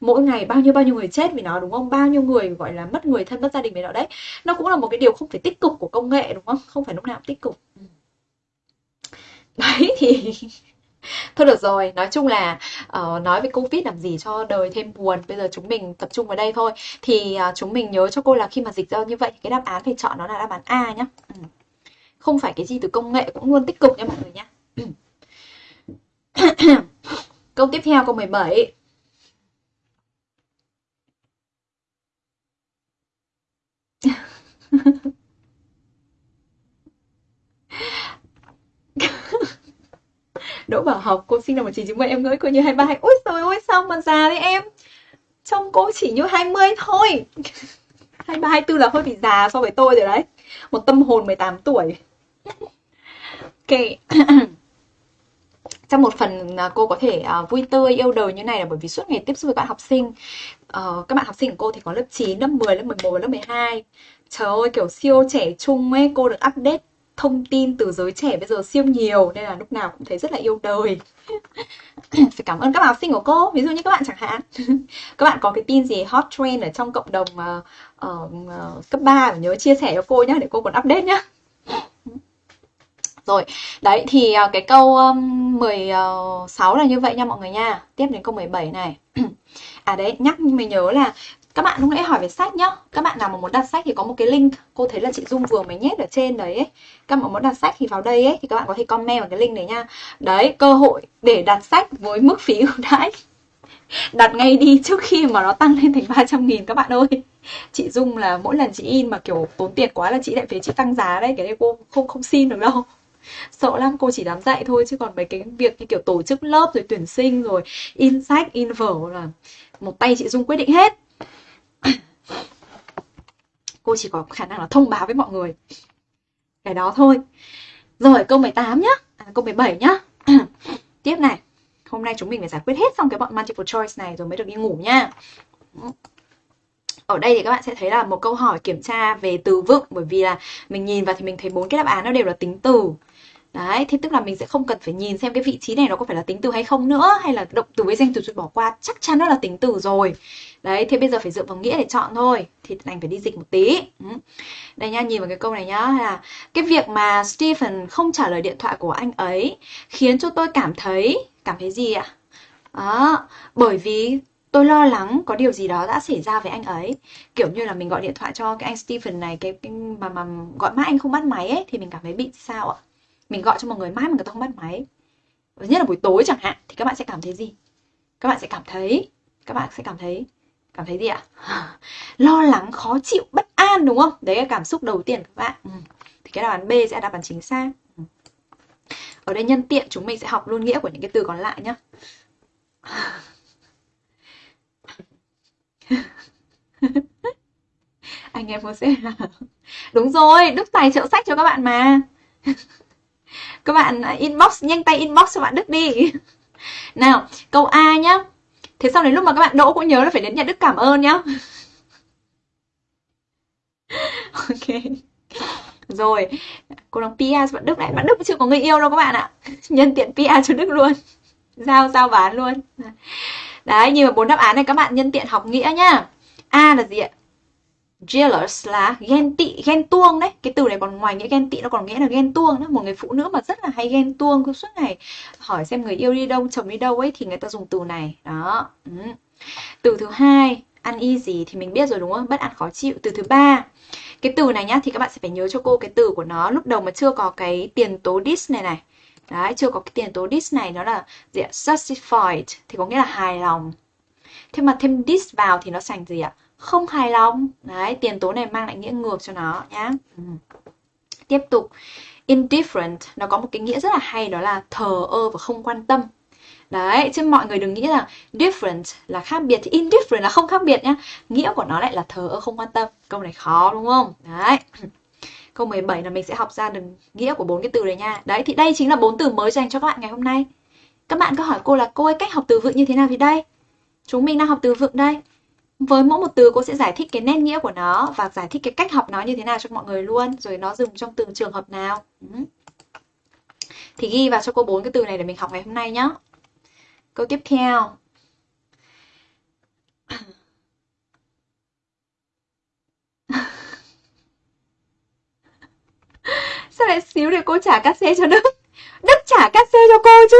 mỗi ngày bao nhiêu bao nhiêu người chết vì nó, đúng không? Bao nhiêu người, gọi là, mất người thân, mất gia đình vì nó đấy. Nó cũng là một cái điều không phải tích cực của công nghệ, đúng không? Không phải lúc nào cũng tích cực. Đấy, thì <laughs> Thôi được rồi, nói chung là uh, nói về Covid làm gì cho đời thêm buồn. Bây giờ chúng mình tập trung vào đây thôi. Thì uh, chúng mình nhớ cho cô là khi mà dịch ra như vậy cái đáp án phải chọn nó là đáp án A nhá. Ừ. Không phải cái gì từ công nghệ cũng luôn tích cực nha mọi người nhá. <clears throat> câu tiếp theo câu 17. Đỗ Bảo Học, cô sinh năm 1997 em ngỡ cô như 23 Úi trời ơi, sao mà già đấy em? Trông cô chỉ như 20 thôi. <laughs> 23, 24 là hơi bị già so với tôi rồi đấy. Một tâm hồn 18 tuổi. Ok. <clears throat> trong một phần à, cô có thể uh, vui tươi yêu đời như này là bởi vì suốt ngày tiếp xúc với các bạn học sinh uh, các bạn học sinh của cô thì có lớp 9, lớp 10, lớp 11 lớp 12 trời ơi kiểu siêu trẻ trung ấy cô được update thông tin từ giới trẻ bây giờ siêu nhiều nên là lúc nào cũng thấy rất là yêu đời <coughs> phải cảm ơn các bạn học sinh của cô ví dụ như các bạn chẳng hạn <laughs> các bạn có cái tin gì hot trend ở trong cộng đồng uh, uh, cấp 3 nhớ chia sẻ cho cô nhé để cô còn update nhé. Rồi, đấy thì uh, cái câu um, 16 là như vậy nha mọi người nha. Tiếp đến câu 17 này. <coughs> à đấy, nhắc mình nhớ là các bạn lúc nãy hỏi về sách nhá. Các bạn nào mà muốn đặt sách thì có một cái link. Cô thấy là chị dung vừa mới nhét ở trên đấy ấy. các bạn muốn đặt sách thì vào đây ấy, thì các bạn có thể comment vào cái link này nha. Đấy, cơ hội để đặt sách với mức phí ưu đãi. <laughs> Đặt ngay đi trước khi mà nó tăng lên thành 300 nghìn, các bạn ơi. Chị Dung là mỗi lần chị in mà kiểu tốn tiền quá là chị lại phải chị tăng giá đấy. Cái này cô không không xin được đâu. <laughs> Sợ lắm, cô chỉ dám dạy thôi. Chứ còn mấy cái việc như kiểu tổ chức lớp rồi tuyển sinh rồi in sách, in vở là một tay chị Dung quyết định hết cô chỉ có khả năng là thông báo với mọi người. Cái đó thôi. Rồi câu 18 nhá. À, câu 17 nhá. <clears throat> Tiếp này. Hôm nay chúng mình phải giải quyết hết xong cái bọn multiple choice này rồi mới được đi ngủ nha. Ở đây thì các bạn sẽ thấy là một câu hỏi kiểm tra về từ vựng bởi vì là mình nhìn vào thì mình thấy bốn cái đáp án nó đều là tính từ. Đấy, thế tức là mình sẽ không cần phải nhìn xem cái vị trí này nó có phải là tính từ hay không nữa hay là động từ với danh từ rồi bỏ qua, chắc chắn nó là tính từ rồi. Đấy, thế bây giờ phải dựa vào nghĩa để chọn thôi. Thì đành phải đi dịch một tí. Ừ. Đây nha, nhìn vào cái câu này nhá là cái việc mà Stephen không trả lời điện thoại của anh ấy khiến cho tôi cảm thấy cảm thấy gì ạ? Đó, bởi vì tôi lo lắng có điều gì đó đã xảy ra với anh ấy kiểu như là mình gọi điện thoại cho cái anh Stephen này cái, cái mà mà gọi mãi anh không bắt máy ấy thì mình cảm thấy bị sao ạ mình gọi cho một người mãi mà người ta không bắt máy. Nhất là buổi tối chẳng hạn, thì các bạn sẽ cảm thấy gì? Các bạn sẽ cảm thấy, các bạn sẽ cảm thấy cảm thấy gì ạ? <laughs> Lo lắng, khó chịu, bất an, đúng không? Đấy là cảm xúc đầu tiên của các bạn. Ừ. thì cái đáp án b sẽ là đáp án chính xác. Ừ. ở đây nhân tiện, chúng mình sẽ học luôn nghĩa của những cái từ còn lại nhé <laughs> anh em có sẽ là đúng rồi, đức tài trợ sách cho các bạn mà. <laughs> các bạn à, inbox, nhanh tay inbox cho bạn đức đi. <laughs> Nào, câu a nhá. Thế sau đến lúc mà các bạn đỗ cũng nhớ là phải đến nhà đức cảm ơn nhá. <laughs> Ok. Rồi, cô đang PR bạn Đức này. Bạn Đức chưa có người yêu đâu các bạn ạ. <laughs> Nhân tiện PR cho Đức luôn. Giao giao bán luôn. Đấy nhìn vào bốn đáp án này các bạn nhân tiện học nghĩa nhá. A là gì ạ? Jealous là ghen tị, ghen tuông đấy. Cái từ này còn ngoài nghĩa ghen tị, nó còn nghĩa là ghen tuông đó. Một người phụ nữ mà rất là hay ghen tuông cứ suốt ngày, hỏi xem người yêu đi đâu, chồng đi đâu ấy, thì người ta dùng từ này. Đó. Ừ. từ thứ hai, ăn y gì thì mình biết rồi, đúng không? Bất ăn khó chịu. Từ thứ ba, cái từ này nhá, thì các bạn sẽ phải nhớ cho cô cái từ của nó. Lúc đầu mà chưa có cái tiền tố dis này này. Đấy, chưa có cái tiền tố dis này, nó là gì ạ? Satisfied, thì có nghĩa là hài lòng. Thế mà thêm dis vào thì nó thành gì ạ? Không hài lòng đấy tiền tố này mang lại nghĩa ngược cho nó nhá ừ. tiếp tục indifferent nó có một cái nghĩa rất là hay đó là thờ ơ và không quan tâm Đấy, chứ mọi người đừng nghĩ là different là khác biệt thì indifferent là không khác biệt nhá. Nghĩa của nó lại là thờ ơ không quan tâm. Câu này khó đúng không? Đấy. <clears throat> Câu 17 là mình sẽ học ra được nghĩa của bốn cái từ này nha. Đấy thì đây chính là bốn từ mới dành cho các bạn ngày hôm nay. Các bạn có hỏi cô là cô ơi cách học từ vựng như thế nào thì đây. Chúng mình đang học từ vựng đây. Với mỗi một từ cô sẽ giải thích cái nét nghĩa của nó và giải thích cái cách học nó như thế nào cho mọi người luôn, rồi nó dùng trong từng trường hợp nào. Ừ. Thì ghi vào cho cô bốn cái từ này để mình học ngày hôm nay nhé. Câu tiếp theo. <laughs> Sao lại xíu để cô trả cát xe cho Đức? Đức trả cát xe cho cô chứ.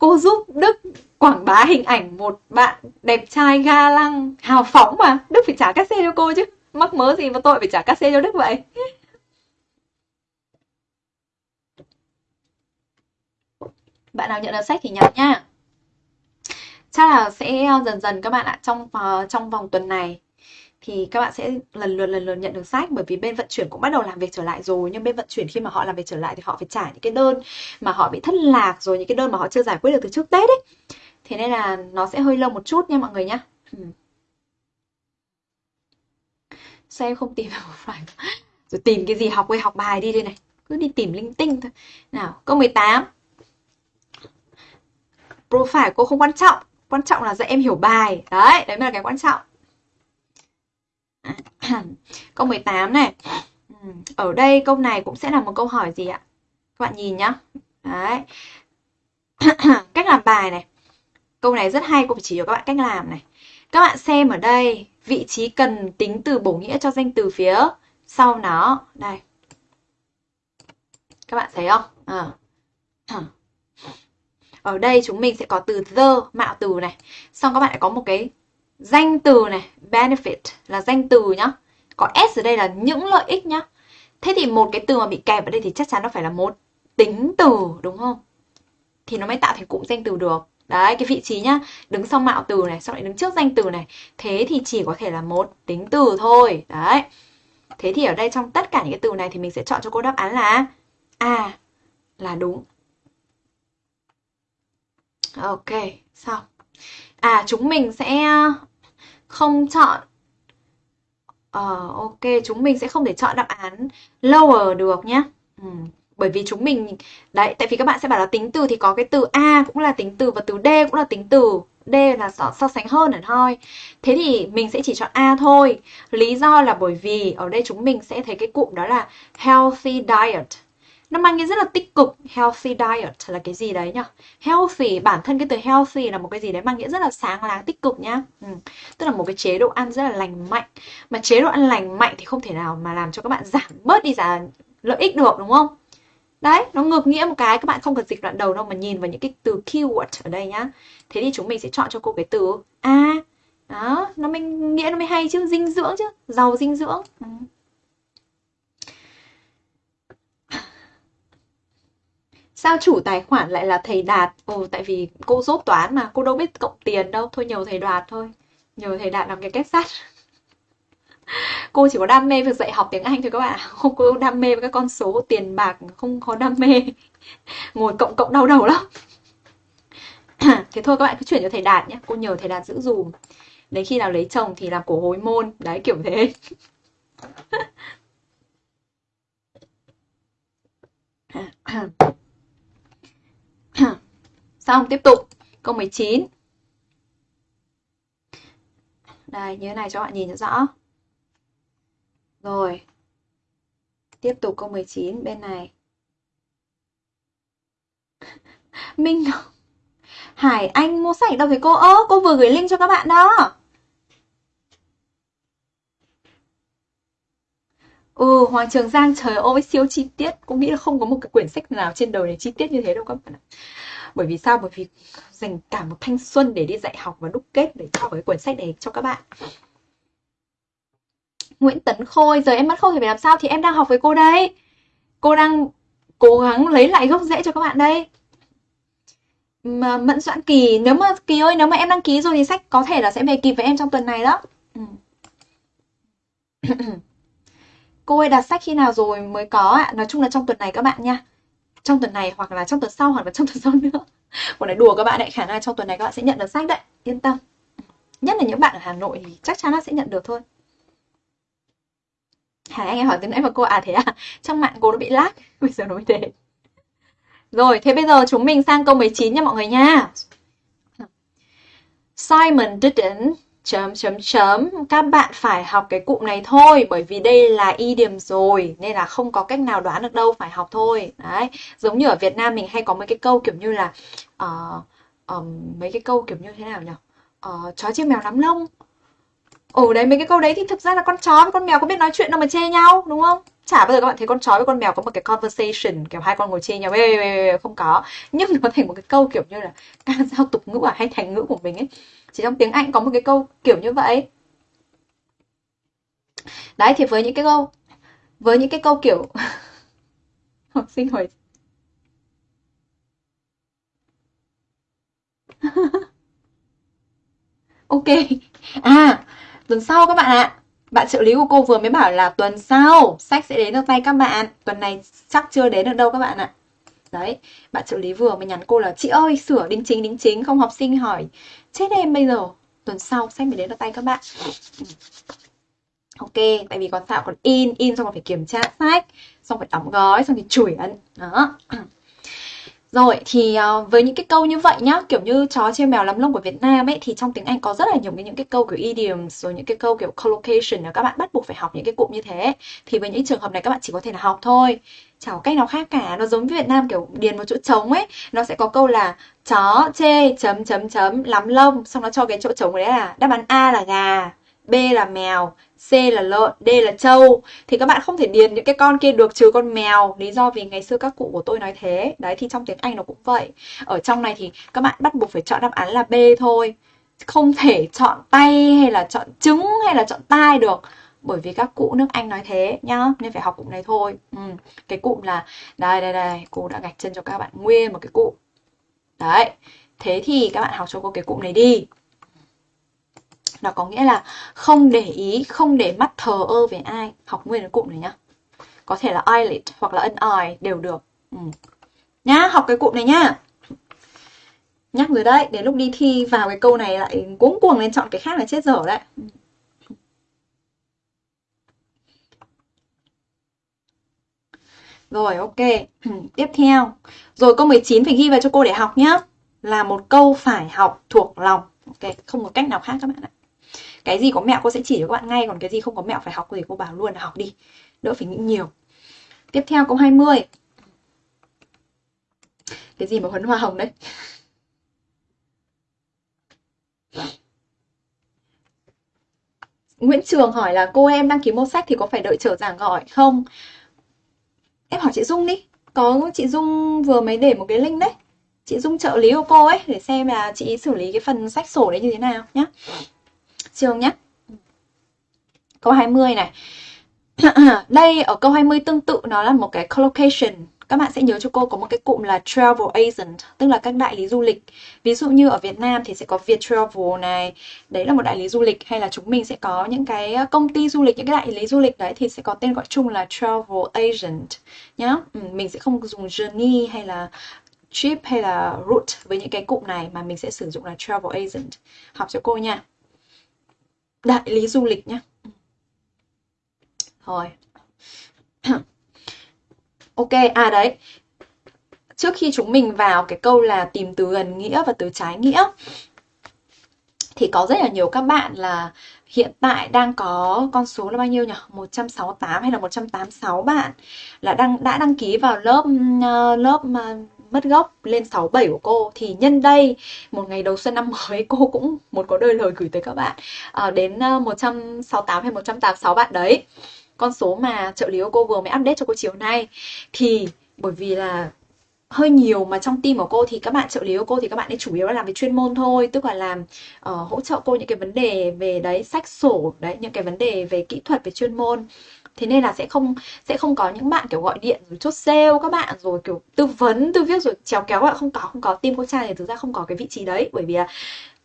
Cô giúp Đức quảng bá hình ảnh một bạn đẹp trai ga lăng hào phóng mà. Đức phải trả cát xe cho cô chứ. Mắc mớ gì mà tội phải trả cát xe cho đức vậy? <laughs> Bạn nào nhận được sách thì nhận nha. Chắc là sẽ ờ, dần dần các bạn ạ trong uh, trong vòng tuần này thì các bạn sẽ lần lượt lần lượt nhận được sách, bởi vì bên vận chuyển cũng bắt đầu làm việc trở lại rồi. Nhưng bên vận chuyển khi mà họ làm việc trở lại thì họ phải trả những cái đơn mà họ bị thất lạc, rồi những cái đơn mà họ chưa giải quyết được từ trước Tết ấy. Thế nên là nó sẽ hơi lâu một chút nha mọi người nhá. Ừ. sao em không tìm được <laughs> một phải rồi tìm cái gì? Học quay học bài đi đây này. Cứ đi tìm linh tinh thôi. Nào, câu 18 profile cô không quan trọng. Quan trọng là dạy em hiểu bài. Đấy đấy mới là cái quan trọng. <clears throat> câu 18 này ở đây câu này cũng sẽ là một câu hỏi gì ạ các bạn nhìn nhá đấy <clears throat> cách làm bài này Câu này rất hay, cô phải chỉ cho các bạn cách làm này. Các bạn xem ở đây, vị trí cần tính từ bổ nghĩa cho danh từ phía sau nó. Đây. Các bạn thấy không? À. <clears throat> Ở đây chúng mình sẽ có từ the, mạo từ này. Xong các bạn lại có một cái danh từ này, benefit là danh từ nhá. Có s ở đây là những lợi ích nhá. Thế thì một cái từ mà bị kẹp ở đây thì chắc chắn nó phải là một tính từ đúng không? Thì nó mới tạo thành cụm danh từ được. Đấy, cái vị trí nhá, đứng sau mạo từ này, xong lại đứng trước danh từ này. Thế thì chỉ có thể là một tính từ thôi. Đấy. Thế thì ở đây trong tất cả những cái từ này thì mình sẽ chọn cho cô đáp án là A là đúng. Ok, xong. À, chúng mình sẽ không chọn uh, ok, chúng mình sẽ không thể chọn đáp án lower được nhé. Ừ. Bởi vì chúng mình đấy, tại vì các bạn sẽ bảo là tính từ thì có cái từ a cũng là tính từ và từ d cũng là tính từ. D là so, so sánh hơn hẳn thôi. Thế thì mình sẽ chỉ chọn A thôi. Lý do là bởi vì ở đây chúng mình sẽ thấy cái cụm đó là healthy diet nó mang nghĩa rất là tích cực. Healthy diet là cái gì đấy nhá healthy, bản thân cái từ healthy là một cái gì đấy mang nghĩa rất là sáng láng, tích cực nhá. Ừ. tức là một cái chế độ ăn rất là lành mạnh. Mà chế độ ăn lành mạnh thì không thể nào mà làm cho các bạn giảm bớt đi giá lợi ích được, đúng không? Đấy, nó ngược nghĩa một cái, các bạn không cần dịch đoạn đầu đâu mà nhìn vào những cái từ keyword ở đây nhá. Thế thì chúng mình sẽ chọn cho cô cái từ a. Đó, nó mới nghĩa nó mới hay chứ, dinh dưỡng chứ, giàu dinh dưỡng. Ừ. Sao chủ tài khoản lại là thầy Đạt? Ồ, tại vì cô dốt toán mà, cô đâu biết cộng tiền đâu. Thôi nhờ thầy Đạt thôi. Nhờ thầy Đạt làm cái kết sắt. <laughs> cô chỉ có đam mê việc dạy học tiếng Anh thôi các bạn <laughs> Không cô đam mê với các con số tiền bạc, không có đam mê. <laughs> Ngồi cộng cộng đau đầu lắm. <clears throat> Thế thôi các bạn cứ chuyển cho thầy Đạt nhé. Cô nhờ thầy Đạt giữ dùm. Đến khi nào lấy chồng thì làm cổ hối môn. Đấy kiểu thế. Xong, tiếp tục. Câu 19. Đây, như thế này cho bạn nhìn cho rõ. Rồi. Tiếp tục câu 19 bên này. <laughs> Minh Hải Anh mua sách đâu thì cô ơ, cô vừa gửi link cho các bạn đó. Ừ, Hoàng Trường Giang trời ơi siêu chi tiết Cô nghĩ là không có một cái quyển sách nào trên đời này chi tiết như thế đâu các bạn ạ bởi vì sao? Bởi vì dành cả một thanh xuân để đi dạy học và đúc kết để cho cái cuốn sách này cho các bạn Nguyễn Tấn Khôi, giờ em mất không thì phải làm sao thì em đang học với cô đây Cô đang cố gắng lấy lại gốc rễ cho các bạn đây mà Mẫn Doãn Kỳ, nếu mà Kỳ ơi, nếu mà em đăng ký rồi thì sách có thể là sẽ về kịp với em trong tuần này đó ừ. <clears throat> Cô ơi đặt sách khi nào rồi mới có ạ? Nói chung là trong tuần này các bạn nha. Trong tuần này hoặc là trong tuần sau hoặc là trong tuần sau nữa. một này đùa các bạn đấy, khả năng trong tuần này các bạn sẽ nhận được sách đấy. Yên tâm. Nhất là những bạn ở Hà Nội thì chắc chắn là sẽ nhận được thôi. Hà anh em hỏi từ nãy mà cô à thế à? <laughs> Trong mạng cô nó bị lag, <laughs> bây giờ nó mới thế. Rồi, thế bây giờ chúng mình sang câu 19 nha mọi người nha. Simon didn't chấm chấm chấm. Các bạn phải học cái cụm này thôi bởi vì đây là y điểm rồi nên là không có cách nào đoán được đâu phải học thôi. Đấy giống như ở Việt Nam mình hay có mấy cái câu kiểu như là uh, um, mấy cái câu kiểu như thế nào nhỉ? Uh, chó chim mèo nắm lông. Ồ đấy mấy cái câu đấy thì thực ra là con chó với con mèo có biết nói chuyện đâu mà chê nhau đúng không? Chả bao giờ các bạn thấy con chó với con mèo có một cái conversation, kiểu hai con ngồi chê nhau không có. Nhưng nó thành một cái câu kiểu như là ca dao tục ngữ à hay thành ngữ của mình ấy. Chỉ trong tiếng Anh có một cái câu kiểu như vậy. Đấy, thì với những cái câu, với những cái câu kiểu <laughs> học sinh hỏi <laughs> ok. À tuần sau các bạn ạ bạn trợ lý của cô vừa mới bảo là tuần sau sách sẽ đến được tay các bạn. Tuần này chắc chưa đến được đâu các bạn ạ. Đấy, bạn trợ lý vừa mới nhắn cô là, chị ơi, sửa đính chính đính chính, không học sinh hỏi. Chết em bây giờ. Tuần sau sách mới đến được tay các bạn. Ok, tại vì còn sao còn in in xong còn phải kiểm tra sách, xong phải đóng gói, xong thì chuyển đó rồi thì uh, với những cái câu như vậy nhá, kiểu như chó chê mèo lắm lông của Việt Nam ấy thì trong tiếng Anh có rất là nhiều cái những cái câu kiểu idioms rồi những cái câu kiểu collocation là các bạn bắt buộc phải học những cái cụm như thế. Thì với những trường hợp này các bạn chỉ có thể là học thôi. Chả có cách nào khác cả, nó giống với Việt Nam kiểu điền một chỗ trống ấy, nó sẽ có câu là chó chê chấm chấm chấm lắm lông, xong nó cho cái chỗ trống đấy là đáp án A là gà, B là mèo, C là lợn, D là trâu. Thì các bạn không thể điền những cái con kia được trừ con mèo. Lý do vì ngày xưa các cụ của tôi nói thế. Đấy thì trong tiếng Anh nó cũng vậy. Ở trong này thì các bạn bắt buộc phải chọn đáp án là B thôi. Không thể chọn tay hay là chọn trứng hay là chọn tai được. Bởi vì các cụ nước Anh nói thế nhá nên phải học cụm này thôi. Ừ. cái cụm là đây đây đây cô đã gạch chân cho các bạn nguyên một cái cụm. Đấy thế thì các bạn học cho cô cái cụm này đi nó có nghĩa là không để ý không để mắt thờ ơ về ai học nguyên cái cụm này nhá có thể là eyelid hoặc là an eye đều được ừ. nhá học cái cụm này nhá nhắc rồi đấy đến lúc đi thi vào cái câu này lại cuống cuồng lên chọn cái khác là chết dở đấy ừ. Rồi ok, <clears throat> tiếp theo. Rồi câu 19 phải ghi vào cho cô để học nhá. Là một câu phải học thuộc lòng. Ok, không có cách nào khác các bạn ạ. Cái gì có mẹo cô sẽ chỉ cho các bạn ngay, còn cái gì không có mẹo phải học thì cô bảo luôn là học đi. Đỡ phải nghĩ nhiều. Tiếp theo câu 20. Cái gì mà huấn hoa hồng đấy? Nguyễn Trường hỏi là cô em đăng ký mua sách thì có phải đợi chờ giảng gọi không? Em hỏi chị Dung đi. Có chị Dung vừa mới để một cái link đấy. Chị Dung trợ lý của cô ấy để xem là chị xử lý cái phần sách sổ đấy như thế nào nhá. Trường nhé. Câu 20 này. <clears throat> Đây ở câu 20 tương tự nó là một cái collocation. Các bạn sẽ nhớ cho cô có một cái cụm là travel agent tức là các đại lý du lịch. Ví dụ như ở Việt Nam thì sẽ có Vietravel này đấy là một đại lý du lịch. Hay là chúng mình sẽ có những cái ờ, công ty du lịch những cái đại lý du lịch đấy thì sẽ có tên gọi chung là travel agent nhá. Ừ, mình sẽ không dùng journey hay là trip hay là route với những cái cụm này mà mình sẽ sử dụng là travel agent. Học cho cô nha đại lý du lịch nhé. rồi <clears throat> Ok, à đấy. Trước khi chúng mình vào cái câu là tìm từ gần nghĩa và từ trái nghĩa thì có rất là nhiều các bạn là hiện tại đang có con số là bao nhiêu nhỉ? 168 hay là 186 bạn là đang đã đăng ký vào lớp uh, lớp uh, mất gốc lên 67 của cô. Thì nhân đây một ngày đầu xuân năm mới cô cũng một có đôi lời gửi tới các bạn. À, đến ờ, 168 hay 186 bạn đấy. Con số mà trợ lý của cô vừa mới update cho cô chiều nay. Thì bởi vì là hơi nhiều mà trong team của cô thì các bạn trợ lý của cô thì các bạn ấy chủ yếu là làm về chuyên môn thôi. Tức là làm uh, hỗ trợ cô những cái vấn đề về đấy sách sổ đấy những cái vấn đề về kỹ thuật về chuyên môn thế nên là sẽ không sẽ không có những bạn kiểu gọi điện rồi chốt sale các bạn rồi kiểu tư vấn tư viết rồi chéo kéo bạn không có không có team cô trang thì thực ra không có cái vị trí đấy. Bởi vì là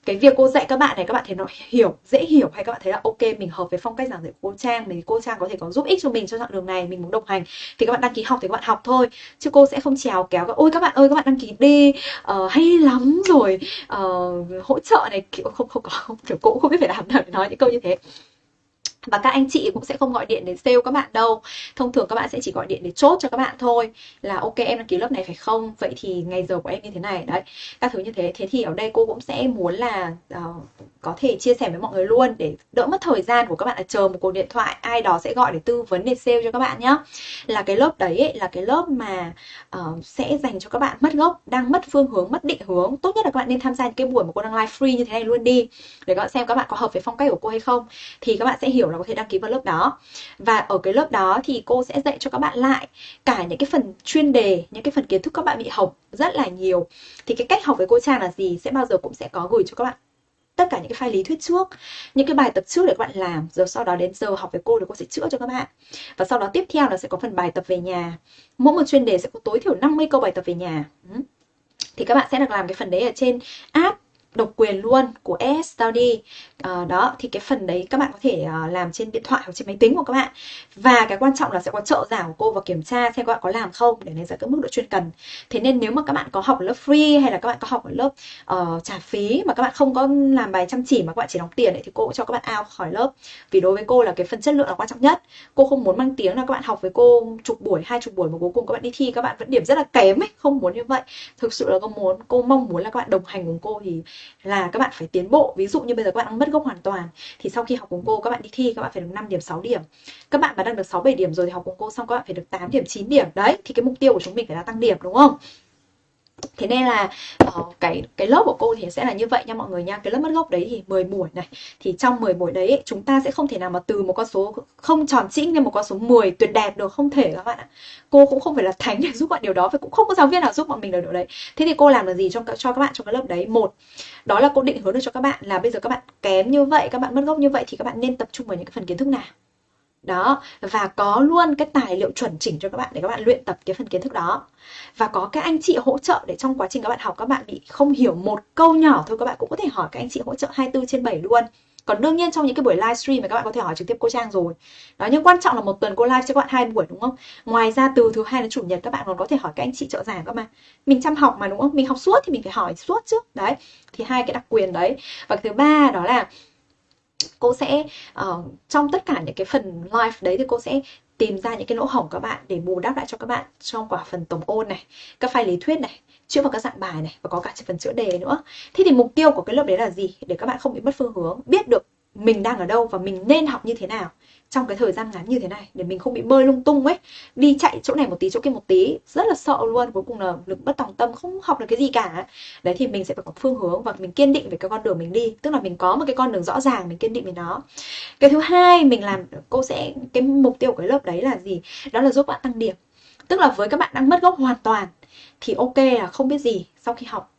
cái việc cô dạy các bạn này các bạn thấy nó hiểu dễ hiểu hay các bạn thấy là ok mình hợp với phong cách giảng dạy của cô trang mình cô trang có thể có giúp ích cho mình cho chặng đường này mình muốn đồng hành thì các bạn đăng ký học thì các bạn học thôi. Chứ cô sẽ không trèo kéo ôi các bạn ơi các bạn đăng ký đi uh, hay lắm rồi uh, hỗ trợ này. Kiểu không không có kiểu cô cũng không biết phải làm nào để nói những câu như thế và các anh chị cũng sẽ không gọi điện để sale các bạn đâu. Thông thường các bạn sẽ chỉ gọi điện để chốt cho các bạn thôi. Là ok em đăng ký lớp này phải không? Vậy thì ngày giờ của em như thế này. Đấy các thứ như thế. Thế thì ở đây cô cũng sẽ muốn là uh, có thể chia sẻ với mọi người luôn để đỡ mất thời gian của các bạn. Là chờ một cuộc điện thoại ai đó sẽ gọi để tư vấn để sale cho các bạn nhá. Là cái lớp đấy ấy, là cái lớp mà uh, sẽ dành cho các bạn mất gốc đang mất phương hướng mất định hướng. Tốt nhất là các bạn nên tham gia những cái buổi mà cô đang live free như thế này luôn đi. Để các bạn xem các bạn có hợp với phong cách của cô hay không. Thì các bạn sẽ hiểu là có thể đăng ký vào lớp đó. Và ở cái lớp đó thì cô sẽ dạy cho các bạn lại cả những cái phần chuyên đề, những cái phần kiến thức các bạn bị học rất là nhiều. Thì cái cách học với cô Trang là gì sẽ bao giờ cũng sẽ có gửi cho các bạn tất cả những cái file lý thuyết trước, những cái bài tập trước để các bạn làm. Rồi sau đó đến giờ học với cô thì cô sẽ chữa cho các bạn. Và sau đó tiếp theo là sẽ có phần bài tập về nhà. Mỗi một chuyên đề sẽ có tối thiểu 50 câu bài tập về nhà. Thì các bạn sẽ được làm cái phần đấy ở trên app độc quyền luôn của ES Study à, đó thì cái phần đấy các bạn có thể uh, làm trên điện thoại hoặc trên máy tính của các bạn và cái quan trọng là sẽ có trợ giảng của cô và kiểm tra xem các bạn có làm không để đánh giá các mức độ chuyên cần thế nên nếu mà các bạn có học ở lớp free hay là các bạn có học ở lớp uh, trả phí mà các bạn không có làm bài chăm chỉ mà các bạn chỉ đóng tiền ấy, thì cô cũng cho các bạn out khỏi lớp vì đối với cô là cái phần chất lượng là quan trọng nhất cô không muốn mang tiếng là các bạn học với cô chục buổi hai chục buổi mà cuối cùng các bạn đi thi các bạn vẫn điểm rất là kém ấy không muốn như vậy thực sự là cô muốn cô mong muốn là các bạn đồng hành cùng cô thì là các bạn phải tiến bộ. Ví dụ như bây giờ các bạn đang mất gốc hoàn toàn, thì sau khi học cùng cô, các bạn đi thi, các bạn phải được 5 điểm 6 điểm. Các bạn mà đang được 6 7 điểm rồi thì học cùng cô, xong các bạn phải được 8 điểm 9 điểm. Đấy, thì cái mục tiêu của chúng mình phải là tăng điểm, đúng không? Thế nên là uh, cái cái lớp của cô thì sẽ là như vậy nha mọi người nha. Cái lớp mất gốc đấy thì 10 buổi này. Thì trong 10 buổi đấy chúng ta sẽ không thể nào mà từ một con số không tròn trĩnh lên một con số 10 tuyệt đẹp được không thể các bạn ạ. Cô cũng không phải là thánh để <laughs> giúp bạn điều đó và cũng không có giáo viên nào giúp bọn mình được điều đấy. Thế thì cô làm được gì cho cho các bạn trong cái lớp đấy? Một, đó là cô định hướng được cho các bạn là bây giờ các bạn kém như vậy, các bạn mất gốc như vậy thì các bạn nên tập trung vào những cái phần kiến thức nào đó, và có luôn cái tài liệu chuẩn chỉnh cho các bạn để các bạn luyện tập cái phần kiến thức đó. Và có các anh chị hỗ trợ để trong quá trình các bạn học các bạn bị không hiểu một câu nhỏ thôi, các bạn cũng có thể hỏi các anh chị hỗ trợ 24 trên 7 luôn. Còn đương nhiên trong những cái buổi livestream mà các bạn có thể hỏi trực tiếp cô Trang rồi. Đó, nhưng quan trọng là một tuần cô live cho các bạn hai buổi, đúng không? Ngoài ra từ thứ hai đến chủ nhật các bạn còn có thể hỏi các anh chị trợ giảng các mà. Mình chăm học mà, đúng không? Mình học suốt thì mình phải hỏi suốt chứ. Đấy, thì hai cái đặc quyền đấy. Và thứ ba đó là cô sẽ uh, trong tất cả những cái phần live đấy thì cô sẽ tìm ra những cái lỗ hổng các bạn để bù đắp lại cho các bạn trong quả phần tổng ôn này các file lý thuyết này chữa vào các dạng bài này và có cả phần chữa đề nữa. Thế thì mục tiêu của cái lớp đấy là gì? Để các bạn không bị mất phương hướng biết được mình đang ở đâu và mình nên học như thế nào trong cái thời gian ngắn như thế này để mình không bị bơi lung tung ấy, đi chạy chỗ này một tí, chỗ kia một tí, rất là sợ luôn. Cuối cùng là lực bất tòng tâm, không học được cái gì cả. Đấy, thì mình sẽ phải có phương hướng và mình kiên định về cái con đường mình đi. Tức là mình có một cái con đường rõ ràng, mình kiên định về nó. Cái thứ hai mình làm, cô sẽ, cái mục tiêu của cái lớp đấy là gì? Đó là giúp bạn tăng điểm. Tức là với các bạn đang mất gốc hoàn toàn, thì ok là không biết gì sau khi học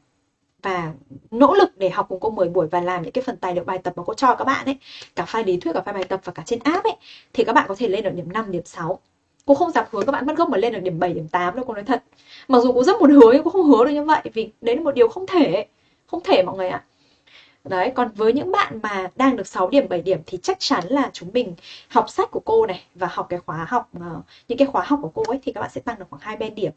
và nỗ lực để học cùng cô 10 buổi và làm những cái phần tài liệu bài tập mà cô cho các bạn ấy cả file lý thuyết cả file bài tập và cả trên app ấy thì các bạn có thể lên được điểm 5, điểm 6 cô không dám hứa các bạn mất gốc mà lên được điểm 7, điểm 8 đâu cô nói thật. Mặc dù cô rất muốn hứa nhưng cô không hứa được như vậy vì đấy là một điều không thể không thể mọi người ạ. Đấy, còn với những bạn mà đang được 6 điểm, 7 điểm thì chắc chắn là chúng mình học sách của cô này và học cái khóa học ờ, những cái khóa học của cô ấy thì các bạn sẽ tăng được khoảng hai bên điểm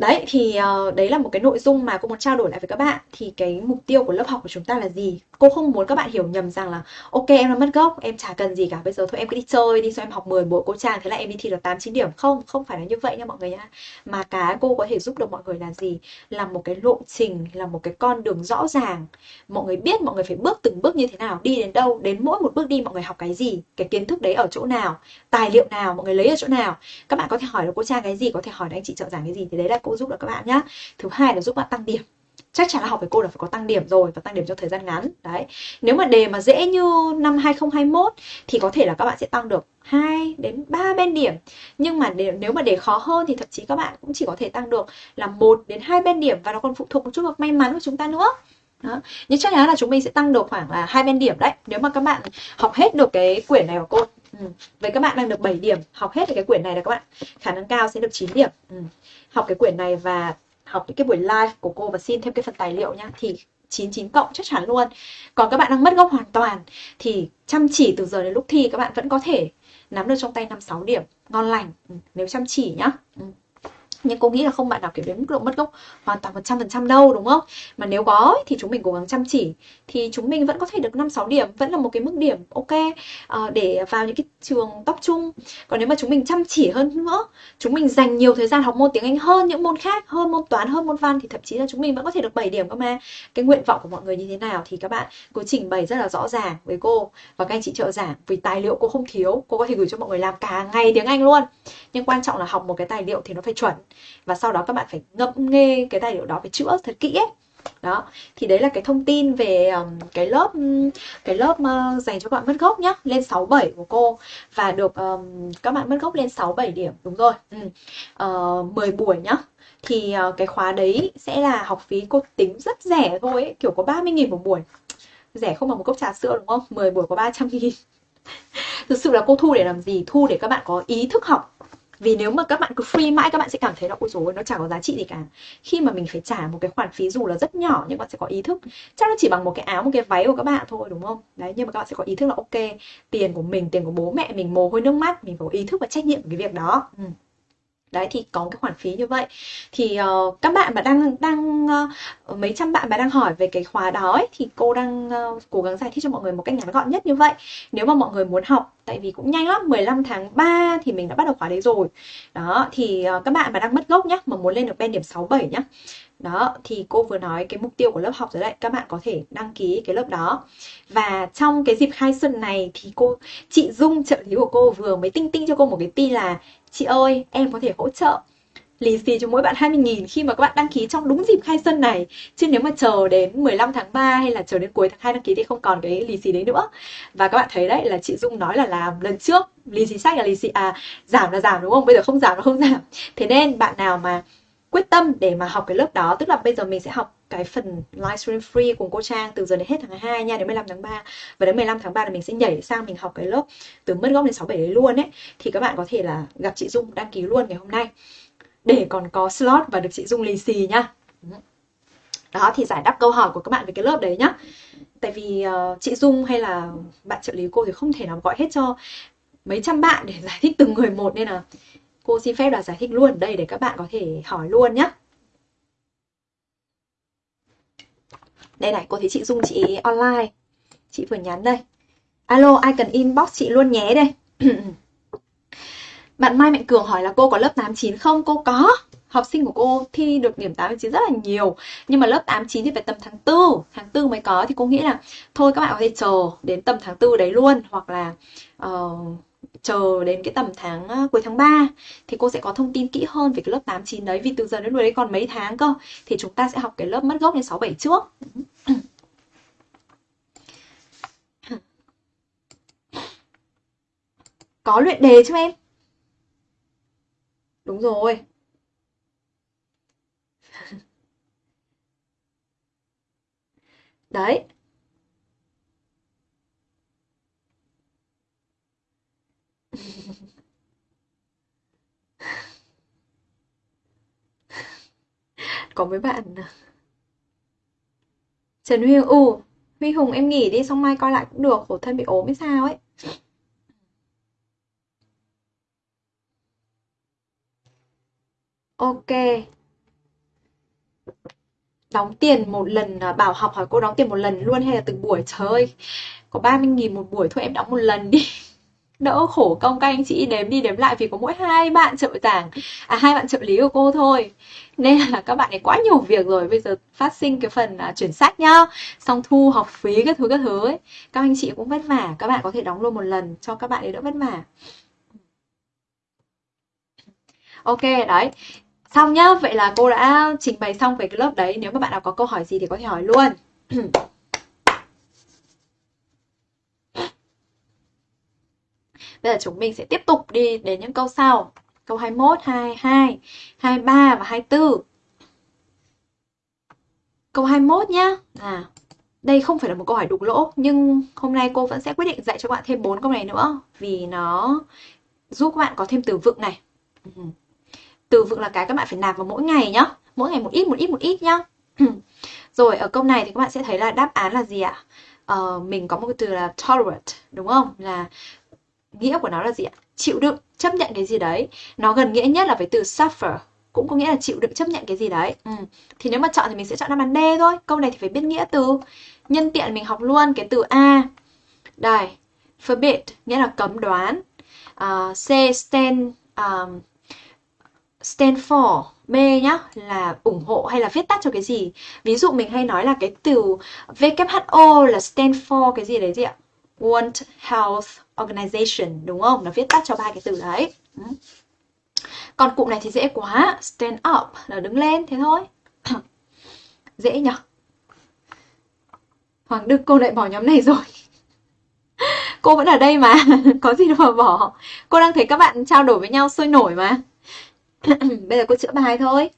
đấy thì uh, đấy là một cái nội dung mà cô muốn trao đổi lại với các bạn. Thì cái mục tiêu của lớp học của chúng ta là gì? Cô không muốn các bạn hiểu nhầm rằng là ok em là mất gốc em chả cần gì cả bây giờ thôi em cứ đi chơi đi cho em học 10 buổi cô trang thế là em đi thi được 8 9 điểm. Không không phải là như vậy nha mọi người nha. Mà cái cô có thể giúp được mọi người là gì? Là một cái lộ trình là một cái con đường rõ ràng. Mọi người biết mọi người phải bước từng bước như thế nào đi đến đâu đến mỗi một bước đi mọi người học cái gì cái kiến thức đấy ở chỗ nào tài liệu nào mọi người lấy ở chỗ nào. Các bạn có thể hỏi được cô trang cái gì có thể hỏi được anh chị trợ giảng cái gì thì đấy là cô cô giúp được các bạn nhá. Thứ hai là giúp bạn tăng điểm. Chắc chắn là học với cô là phải có tăng điểm rồi và tăng điểm trong thời gian ngắn. Đấy. Nếu mà đề mà dễ như năm 2021 thì có thể là các bạn sẽ tăng được 2 đến 3 bên điểm. Nhưng mà nếu mà đề khó hơn thì thậm chí các bạn cũng chỉ có thể tăng được là một đến hai bên điểm và nó còn phụ thuộc một chút vào may mắn của chúng ta nữa. Đó. nhưng chắc chắn là chúng mình sẽ tăng được khoảng là hai bên điểm đấy. Nếu mà các bạn học hết được cái quyển này của cô ừ. các bạn đang được 7 điểm. Học hết cái quyển này là các bạn. Khả năng cao sẽ được 9 điểm. Ừ. học cái quyển này và học những cái buổi live của cô và xin thêm cái phần tài liệu nhá thì 99 cộng chắc chắn luôn. Còn các bạn đang mất gốc hoàn toàn thì chăm chỉ từ giờ đến lúc thi các bạn vẫn có thể nắm được trong tay 5 6 điểm. Ngon lành. Ừ, nếu chăm chỉ nhá. Ừ nhưng cô nghĩ là không bạn nào kiểm đến mức độ mất gốc hoàn toàn một trăm phần trăm đâu đúng không? Mà nếu có thì chúng mình cố gắng chăm chỉ. Thì chúng mình vẫn có thể được năm sáu điểm vẫn là một cái mức điểm ok. Uh, để vào những cái trường top trung còn nếu mà chúng mình chăm chỉ hơn nữa chúng mình dành nhiều thời gian học môn tiếng anh hơn những môn khác hơn môn toán hơn môn văn thì thậm chí là chúng mình vẫn có thể được 7 điểm cơ mà. Cái nguyện vọng của mọi người như thế nào thì các bạn cứ trình bày rất là rõ ràng với cô. Và các anh chị trợ giảng vì tài liệu cô không thiếu cô có thể gửi cho mọi người làm cả ngày tiếng anh luôn. Nhưng quan trọng là học một cái tài liệu thì nó phải chuẩn và sau đó các bạn phải ngẫm nghe cái tài liệu đó phải chữa thật kỹ ấy. Đó thì đấy là cái thông tin về um, cái lớp cái lớp uh, dành cho các bạn mất gốc nhá lên 67 của cô. Và được um, các bạn mất gốc lên 67 điểm đúng rồi. Ừ. uh, 10 buổi nhá. Thì uh, cái khóa đấy sẽ là học phí cô tính rất rẻ thôi ấy, kiểu có 30.000 một buổi. Rẻ không bằng một cốc trà sữa đúng không? 10 buổi có 300 nghìn. <laughs> Thực sự là cô thu để làm gì? Thu để các bạn có ý thức học vì nếu mà các bạn cứ free mãi, các bạn sẽ cảm thấy là, ôi dồi nó chẳng có giá trị gì cả. Khi mà mình phải trả một cái khoản phí dù là rất nhỏ nhưng bạn sẽ có ý thức. Chắc nó chỉ bằng một cái áo, một cái váy của các bạn thôi, đúng không? Đấy, nhưng mà các bạn sẽ có ý thức là, ok, tiền của mình, tiền của bố mẹ mình mồ hôi nước mắt, mình phải có ý thức và trách nhiệm cái việc đó. Ừ đấy thì có cái khoản phí như vậy. Thì uh, các bạn mà đang đang uh, mấy trăm bạn mà đang hỏi về cái khóa đó ấy, thì cô đang uh, cố gắng giải thích cho mọi người một cách ngắn gọn nhất như vậy. Nếu mà mọi người muốn học tại vì cũng nhanh lắm 15 tháng 3 thì mình đã bắt đầu khóa đấy rồi. Đó thì uh, các bạn mà đang mất gốc nhá mà muốn lên được bên điểm 67 nhá. Đó thì cô vừa nói cái mục tiêu của lớp học rồi đấy các bạn có thể đăng ký cái lớp đó. Và trong cái dịp khai xuân này thì cô chị Dung trợ lý của cô vừa mới tinh tinh cho cô một cái tin là chị ơi, em có thể hỗ trợ lì xì cho mỗi bạn 20.000 khi mà các bạn đăng ký trong đúng dịp khai xuân này. Chứ nếu mà chờ đến 15 tháng 3 hay là chờ đến cuối tháng 2 đăng ký thì không còn cái lì xì đấy nữa. Và các bạn thấy đấy, là chị Dung nói là làm lần trước, lì xì sách là lì xì à giảm là giảm đúng không? Bây giờ không giảm là không giảm. Thế nên bạn nào mà quyết tâm để mà học cái lớp đó, tức là bây giờ mình sẽ học cái phần livestream free cùng cô Trang từ giờ đến hết tháng 2 nha đến 15 tháng 3 và đến 15 tháng 3 là mình sẽ nhảy sang mình học cái lớp từ mất gốc đến 67 đấy luôn ấy. Thì các bạn có thể là gặp chị Dung đăng ký luôn ngày hôm nay. Để còn có slot và được chị Dung lì xì nhá đó thì giải đáp câu hỏi của các bạn về cái lớp đấy nhá. Tại vì uh, chị Dung hay là bạn trợ lý cô thì không thể nào gọi hết cho mấy trăm bạn để giải thích từng người một nên là cô xin phép là giải thích luôn. Đây để các bạn có thể hỏi luôn nhé đây này cô thấy chị Dung chị online. Chị vừa nhắn đây. Alo ai cần inbox chị luôn nhé đây. <clears throat> Bạn Mai Mạnh Cường hỏi là cô có lớp 89 không? Cô có. Học sinh của cô thi được điểm 89 rất là nhiều. Nhưng mà lớp 89 thì phải tầm tháng 4 tháng 4 mới có. Thì cô nghĩ là thôi các bạn có thể chờ đến tầm tháng 4 đấy luôn. Hoặc là uh, chờ đến cái tầm tháng uh, cuối tháng 3 thì cô sẽ có thông tin kỹ hơn về cái lớp 8 9 đấy vì từ giờ đến lúc đấy còn mấy tháng cơ thì chúng ta sẽ học cái lớp mất gốc đến 6 7 trước. <clears throat> Có luyện đề chứ em? Đúng rồi. <laughs> Đấy, <laughs> có mấy bạn à? Trần Huy ừ Huy Hùng em nghỉ đi, xong mai coi lại cũng được, khổ thân bị ốm hay sao ấy. Ok. Đóng tiền một lần à, Bảo học hỏi cô đóng tiền một lần luôn hay là từng buổi? Trời ơi, Có 30.000 một buổi, thôi em đóng một lần đi. <laughs> đỡ khổ công các anh chị đếm đi đếm lại vì có mỗi hai bạn trợ giảng à hai bạn trợ lý của cô thôi. Nên là các bạn ấy quá nhiều việc rồi bây giờ phát sinh cái phần à, chuyển sách nhá. Xong thu học phí các thứ các thứ ấy. Các anh chị cũng vất vả các bạn có thể đóng luôn một lần cho các bạn ấy đỡ vất vả. Ok đấy. Xong nhá vậy là cô đã trình bày xong về cái lớp đấy. Nếu mà bạn nào có câu hỏi gì thì có thể hỏi luôn. <clears throat> Bây giờ chúng mình sẽ tiếp tục đi đến những câu sau. Câu 21, 22, 23 và 24. Câu 21 nhá. À, đây không phải là một câu hỏi đục lỗ nhưng hôm nay cô vẫn sẽ quyết định dạy cho các bạn thêm 4 câu này nữa vì nó giúp các bạn có thêm từ vựng này. Ừ. Từ vựng là cái các bạn phải nạp vào mỗi ngày nhá. Mỗi ngày một ít một ít một ít nhá. <clears throat> Rồi ở câu này thì các bạn sẽ thấy là đáp án là gì ạ? Uh, mình có một cái từ là tolerate đúng không? Là nghĩa của nó là gì ạ? Chịu đựng, chấp nhận cái gì đấy. Nó gần nghĩa nhất là với từ suffer, cũng có nghĩa là chịu đựng chấp nhận cái gì đấy. Ừ. Thì nếu mà chọn thì mình sẽ chọn đáp án D thôi. Câu này thì phải biết nghĩa từ. Nhân tiện mình học luôn cái từ A. Đây, forbid nghĩa là cấm đoán. Uh, C stand um, stand for B nhá là ủng hộ hay là viết tắt cho cái gì. Ví dụ mình hay nói là cái từ WHO là stand for cái gì đấy gì ạ? World Health Organization đúng không? Nó viết tắt cho ba cái từ đấy. Ừ. Còn cụm này thì dễ quá, stand up là đứng lên thế thôi. <clears throat> dễ nhở? Hoàng Đức cô lại bỏ nhóm này rồi. <laughs> cô vẫn ở đây mà, <laughs> có gì đâu mà bỏ. Cô đang thấy các bạn trao đổi với nhau sôi nổi mà. <clears throat> Bây giờ cô chữa bài thôi.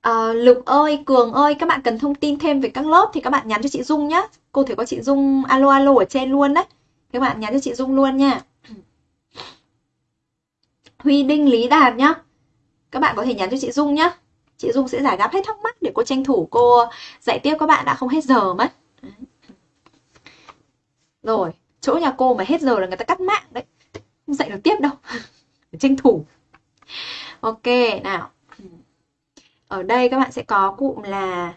À, Lục ơi, Cường ơi, các bạn cần thông tin thêm về các lớp thì các bạn nhắn cho chị Dung nhé. Cô thấy có chị Dung alo alo ở trên luôn đấy. Các bạn nhắn cho chị Dung luôn nha. <clears throat> Huy Đinh Lý Đạt nhá. Các bạn có thể nhắn cho chị Dung nhá. Chị Dung sẽ giải đáp hết thắc mắc để cô tranh thủ cô dạy tiếp các bạn đã không hết giờ mất. Rồi, chỗ nhà cô mà hết giờ là người ta cắt mạng đấy. Không dạy được tiếp đâu. <laughs> tranh thủ. Ok, nào. Ở đây các bạn sẽ có cụm là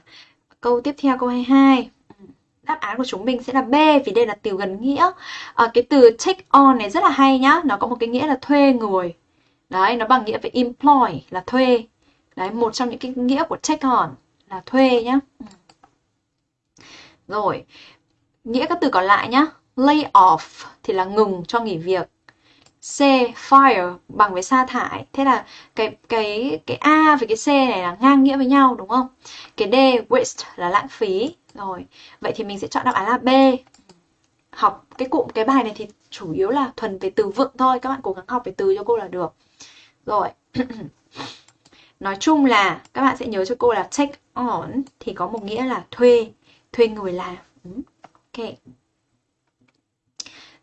câu tiếp theo câu 22. Ừ, đáp án của chúng mình sẽ là B vì đây là từ gần nghĩa. À, cái từ take on này rất là hay nhá, nó có một cái nghĩa là thuê người. Đấy, nó bằng nghĩa với employ là thuê. Đấy, một trong những cái nghĩa của take on là thuê nhá. Ừ. Rồi, nghĩa các từ còn lại nhá. lay off thì là ngừng cho nghỉ việc. C fire bằng với sa thải. Thế là cái cái cái A với cái C này là ngang nghĩa với nhau đúng không? Cái D waste là lãng phí. Rồi, vậy thì mình sẽ chọn đáp án là B. Học cái cụm cái bài này thì chủ yếu là thuần về từ vựng thôi, các bạn cố gắng học về từ cho cô là được. Rồi. <clears throat> Nói chung là các bạn sẽ nhớ cho cô là take on thì có một nghĩa là thuê, thuê người làm. Ừ, ok.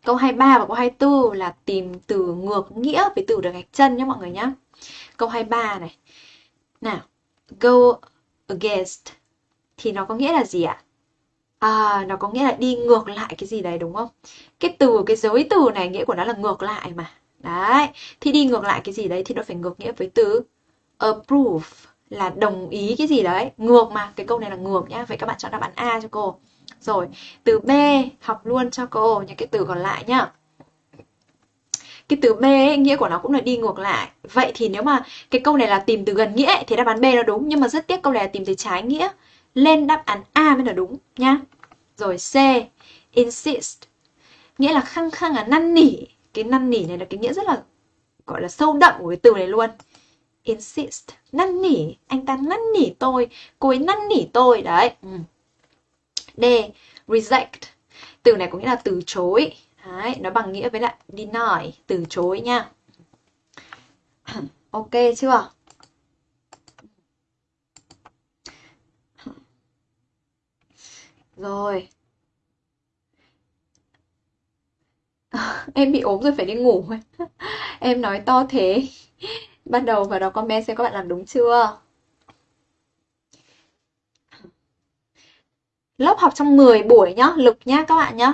Câu 23 và câu 24 là tìm từ ngược nghĩa với từ được gạch chân nhé mọi người nhé. Câu 23 này. Nào, go against thì nó có nghĩa là gì ạ? À, nó có nghĩa là đi ngược lại cái gì đấy đúng không? Cái từ, cái giới từ này nghĩa của nó là ngược lại mà. Đấy, thì đi ngược lại cái gì đấy thì nó phải ngược nghĩa với từ approve là đồng ý cái gì đấy. Ngược mà, cái câu này là ngược nhá. Vậy các bạn chọn đáp án A cho cô. Rồi, từ B học luôn cho cô những cái từ còn lại nhá. Cái từ B ấy, nghĩa của nó cũng là đi ngược lại. Vậy thì nếu mà cái câu này là tìm từ gần nghĩa thì đáp án B nó đúng, nhưng mà rất tiếc câu này là tìm từ trái nghĩa. Lên đáp án A mới là đúng nhá. Rồi C, insist. Nghĩa là khăng khăng là năn nỉ. Cái năn nỉ này là cái nghĩa rất là gọi là sâu đậm của cái từ này luôn. Insist, năn nỉ, anh ta năn nỉ tôi, cô ấy năn nỉ tôi đấy. Ừ. D. Reject. Từ này có nghĩa là từ chối. Đấy, nó bằng nghĩa với lại deny, từ chối nha. <clears throat> Ok chưa? Rồi. <laughs> em bị ốm rồi phải đi ngủ. <laughs> em nói to thế. Bắt đầu vào đó comment xem các bạn làm đúng chưa. Lớp học trong 10 buổi nhá, lực nhá các bạn nhá.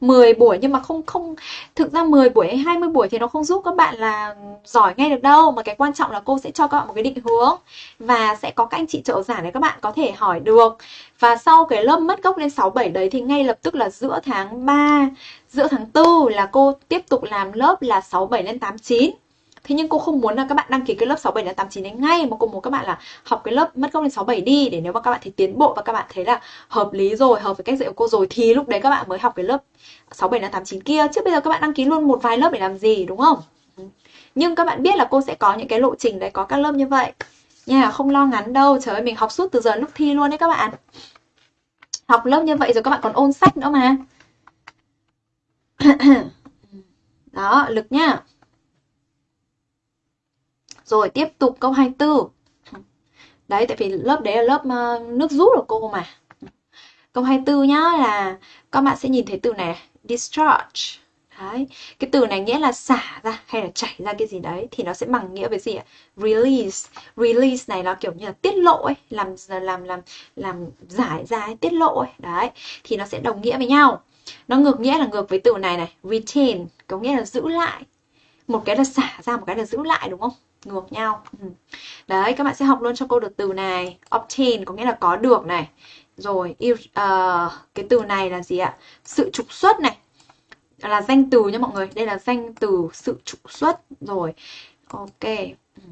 10 buổi nhưng mà không không thực ra 10 buổi hay 20 buổi thì nó không giúp các bạn là giỏi ngay được đâu mà cái quan trọng là cô sẽ cho các bạn một cái định hướng và sẽ có các anh chị trợ giảng để các bạn có thể hỏi được và sau cái lớp mất gốc lên 6 7 đấy thì ngay lập tức là giữa tháng 3 giữa tháng 4 là cô tiếp tục làm lớp là 6 7 lên 8 9 Thế nhưng cô không muốn là các bạn đăng ký cái lớp 67 đến 89 đấy ngay mà cô muốn các bạn là học cái lớp mất gốc đến 67 đi để nếu mà các bạn thấy tiến bộ và các bạn thấy là hợp lý rồi, hợp với cách dạy của cô rồi thì lúc đấy các bạn mới học cái lớp 67 đến 89 kia chứ bây giờ các bạn đăng ký luôn một vài lớp để làm gì đúng không? Ừ. Nhưng các bạn biết là cô sẽ có những cái lộ trình đấy có các lớp như vậy. Nha, không lo ngắn đâu. Trời ơi mình học suốt từ giờ lúc thi luôn đấy các bạn. Học lớp như vậy rồi các bạn còn ôn sách nữa mà. <clears throat> Đó, lực nhá. Rồi tiếp tục câu 24. Đấy, tại vì lớp đấy là lớp ờ, nước rút của cô mà. Câu 24 nhá là các bạn sẽ nhìn thấy từ này, discharge. Đấy, cái từ này nghĩa là xả ra hay là chảy ra cái gì đấy thì nó sẽ bằng nghĩa với gì ạ? Release. Release này nó kiểu như là tiết lộ ấy, làm làm làm làm giải ra tiết lộ ấy. Đấy, thì nó sẽ đồng nghĩa với nhau. Nó ngược nghĩa là ngược với từ này này, retain, có nghĩa là giữ lại. Một cái là xả ra, một cái là giữ lại đúng không? Ngược nhau. Ừ. đấy các bạn sẽ học luôn cho cô được từ này. Obtain có nghĩa là có được này. Rồi uh, cái từ này là gì ạ? Sự trục xuất này. Là danh từ nha mọi người. Đây là danh từ sự trục xuất. Rồi ok. Ừ.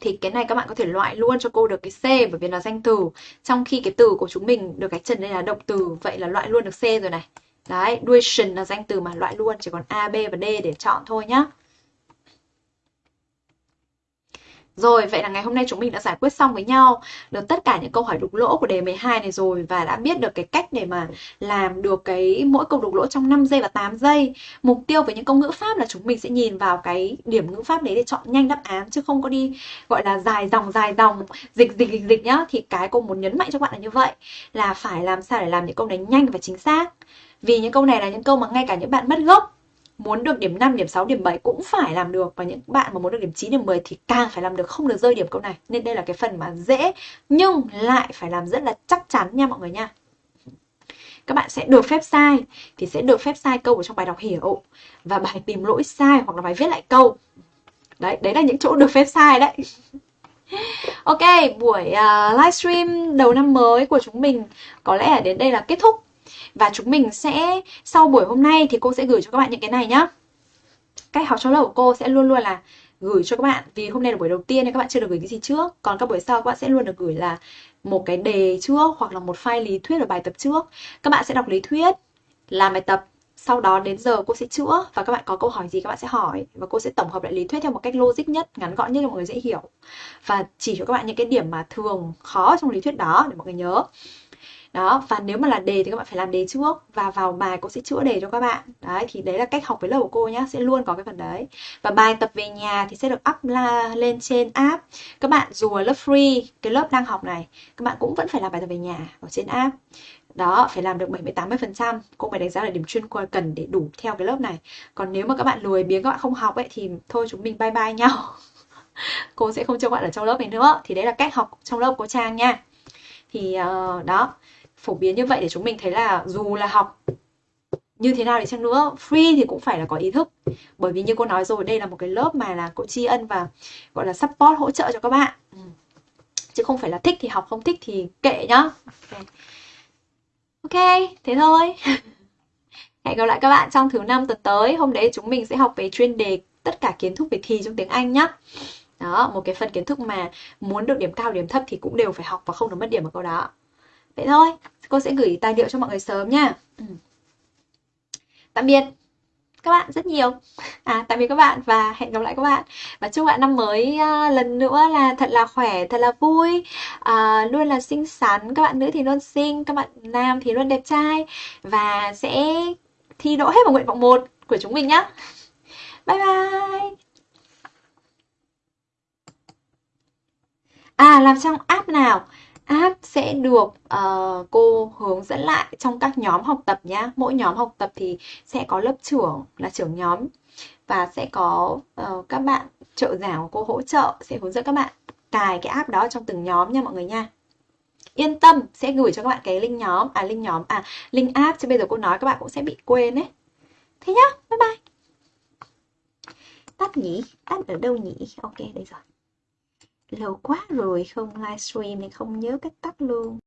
Thì cái này các bạn có thể loại luôn cho cô được cái C bởi vì là danh từ. Trong khi cái từ của chúng mình được cái trần đây là động từ vậy là loại luôn được C rồi này. Đấy duration là danh từ mà loại luôn chỉ còn A B và D để chọn thôi nhá. Rồi, vậy là ngày hôm nay chúng mình đã giải quyết xong với nhau được tất cả những câu hỏi đục lỗ của đề 12 này rồi và đã biết được cái cách để mà làm được cái mỗi câu đục lỗ trong 5 giây và 8 giây. Mục tiêu với những câu ngữ pháp là chúng mình sẽ nhìn vào cái điểm ngữ pháp đấy để chọn nhanh đáp án chứ không có đi gọi là dài dòng dài dòng dịch dịch dịch dịch nhá. Thì cái cô muốn nhấn mạnh cho các bạn là như vậy là phải làm sao để làm những câu này nhanh và chính xác. Vì những câu này là những câu mà ngay cả những bạn mất gốc muốn được điểm 5, điểm 6, điểm 7 cũng phải làm được và những bạn mà muốn được điểm 9, điểm 10 thì càng phải làm được không được rơi điểm câu này. Nên đây là cái phần mà dễ nhưng lại phải làm rất là chắc chắn nha mọi người nha. Các bạn sẽ được phép sai thì sẽ được phép sai câu ở trong bài đọc hiểu và bài tìm lỗi sai hoặc là bài viết lại câu. Đấy, đấy là những chỗ được phép sai đấy. <laughs> Ok, buổi uh, livestream đầu năm mới của chúng mình có lẽ là đến đây là kết thúc và chúng mình sẽ, sau buổi hôm nay thì cô sẽ gửi cho các bạn những cái này nhá. Cách học trong lớp của cô sẽ luôn luôn là gửi cho các bạn, vì hôm nay là buổi đầu tiên nên các bạn chưa được gửi cái gì trước. Còn các buổi sau các bạn sẽ luôn được gửi là một cái đề trước hoặc là một file lý thuyết ở bài tập trước. Các bạn sẽ đọc lý thuyết, làm bài tập, sau đó đến giờ cô sẽ chữa và các bạn có câu hỏi gì các bạn sẽ hỏi và cô sẽ tổng hợp lại lý thuyết theo một cách logic nhất, ngắn gọn nhất cho mọi người dễ hiểu. Và chỉ cho các bạn những cái điểm mà thường khó trong lý thuyết đó để mọi người nhớ đó và nếu mà là đề thì các bạn phải làm đề trước và vào bài cô sẽ chữa đề cho các bạn. Đấy thì đấy là cách học với lớp của cô nhá sẽ luôn có cái phần đấy. Và bài tập về nhà thì sẽ được up la, lên trên app. Các bạn dù là lớp free cái lớp đang học này các bạn cũng vẫn phải làm bài tập về nhà ở trên app. Đó phải làm được 70 80 phần trăm. Cô phải đánh giá là điểm chuyên qua cần để đủ theo cái lớp này. Còn nếu mà các bạn lười biếng các bạn không học ấy thì thôi chúng mình bye bye nhau. <laughs> Cô sẽ không cho bạn ở trong lớp này nữa. Thì đấy là cách học trong lớp của trang nha. Thì uh, đó phổ biến như vậy để chúng mình thấy là dù là học như thế nào đi chăng nữa free thì cũng phải là có ý thức. Bởi vì như cô nói rồi đây là một cái lớp mà là cô tri ân và gọi là support hỗ trợ cho các bạn. Ừ. Chứ không phải là thích thì học không thích thì kệ nhá. Ok, okay thế thôi. <laughs> Hẹn gặp lại các bạn trong thứ năm tuần tới. Hôm đấy chúng mình sẽ học về chuyên đề tất cả kiến thức về thi trong tiếng Anh nhá. Đó một cái phần kiến thức mà muốn được điểm cao điểm thấp thì cũng đều phải học và không được mất điểm ở câu đó vậy thôi cô sẽ gửi tài liệu cho mọi người sớm nha. Ừ. tạm biệt. Các bạn rất nhiều. À tạm biệt các bạn và hẹn gặp lại các bạn. Và chúc bạn năm mới uh, lần nữa là thật là khỏe thật là vui. Uh, luôn là xinh xắn. Các bạn nữ thì luôn xinh các bạn nam thì luôn đẹp trai. Và sẽ thi đỗ hết vào nguyện vọng một của chúng mình nhé bye bye. À làm trong app nào? App sẽ được uh, cô hướng dẫn lại trong các nhóm học tập nhá. Mỗi nhóm học tập thì sẽ có lớp trưởng là trưởng nhóm và sẽ có uh, các bạn trợ giảng của cô hỗ trợ sẽ hướng dẫn các bạn cài cái app đó trong từng nhóm nha mọi người nha. Yên tâm sẽ gửi cho các bạn cái link nhóm à link nhóm à link app chứ bây giờ cô nói các bạn cũng sẽ bị quên đấy thế nhá bye bye. Tắt nhỉ tắt ở đâu nhỉ? Ok đây rồi lâu quá rồi không livestream nên không nhớ cách tắt luôn.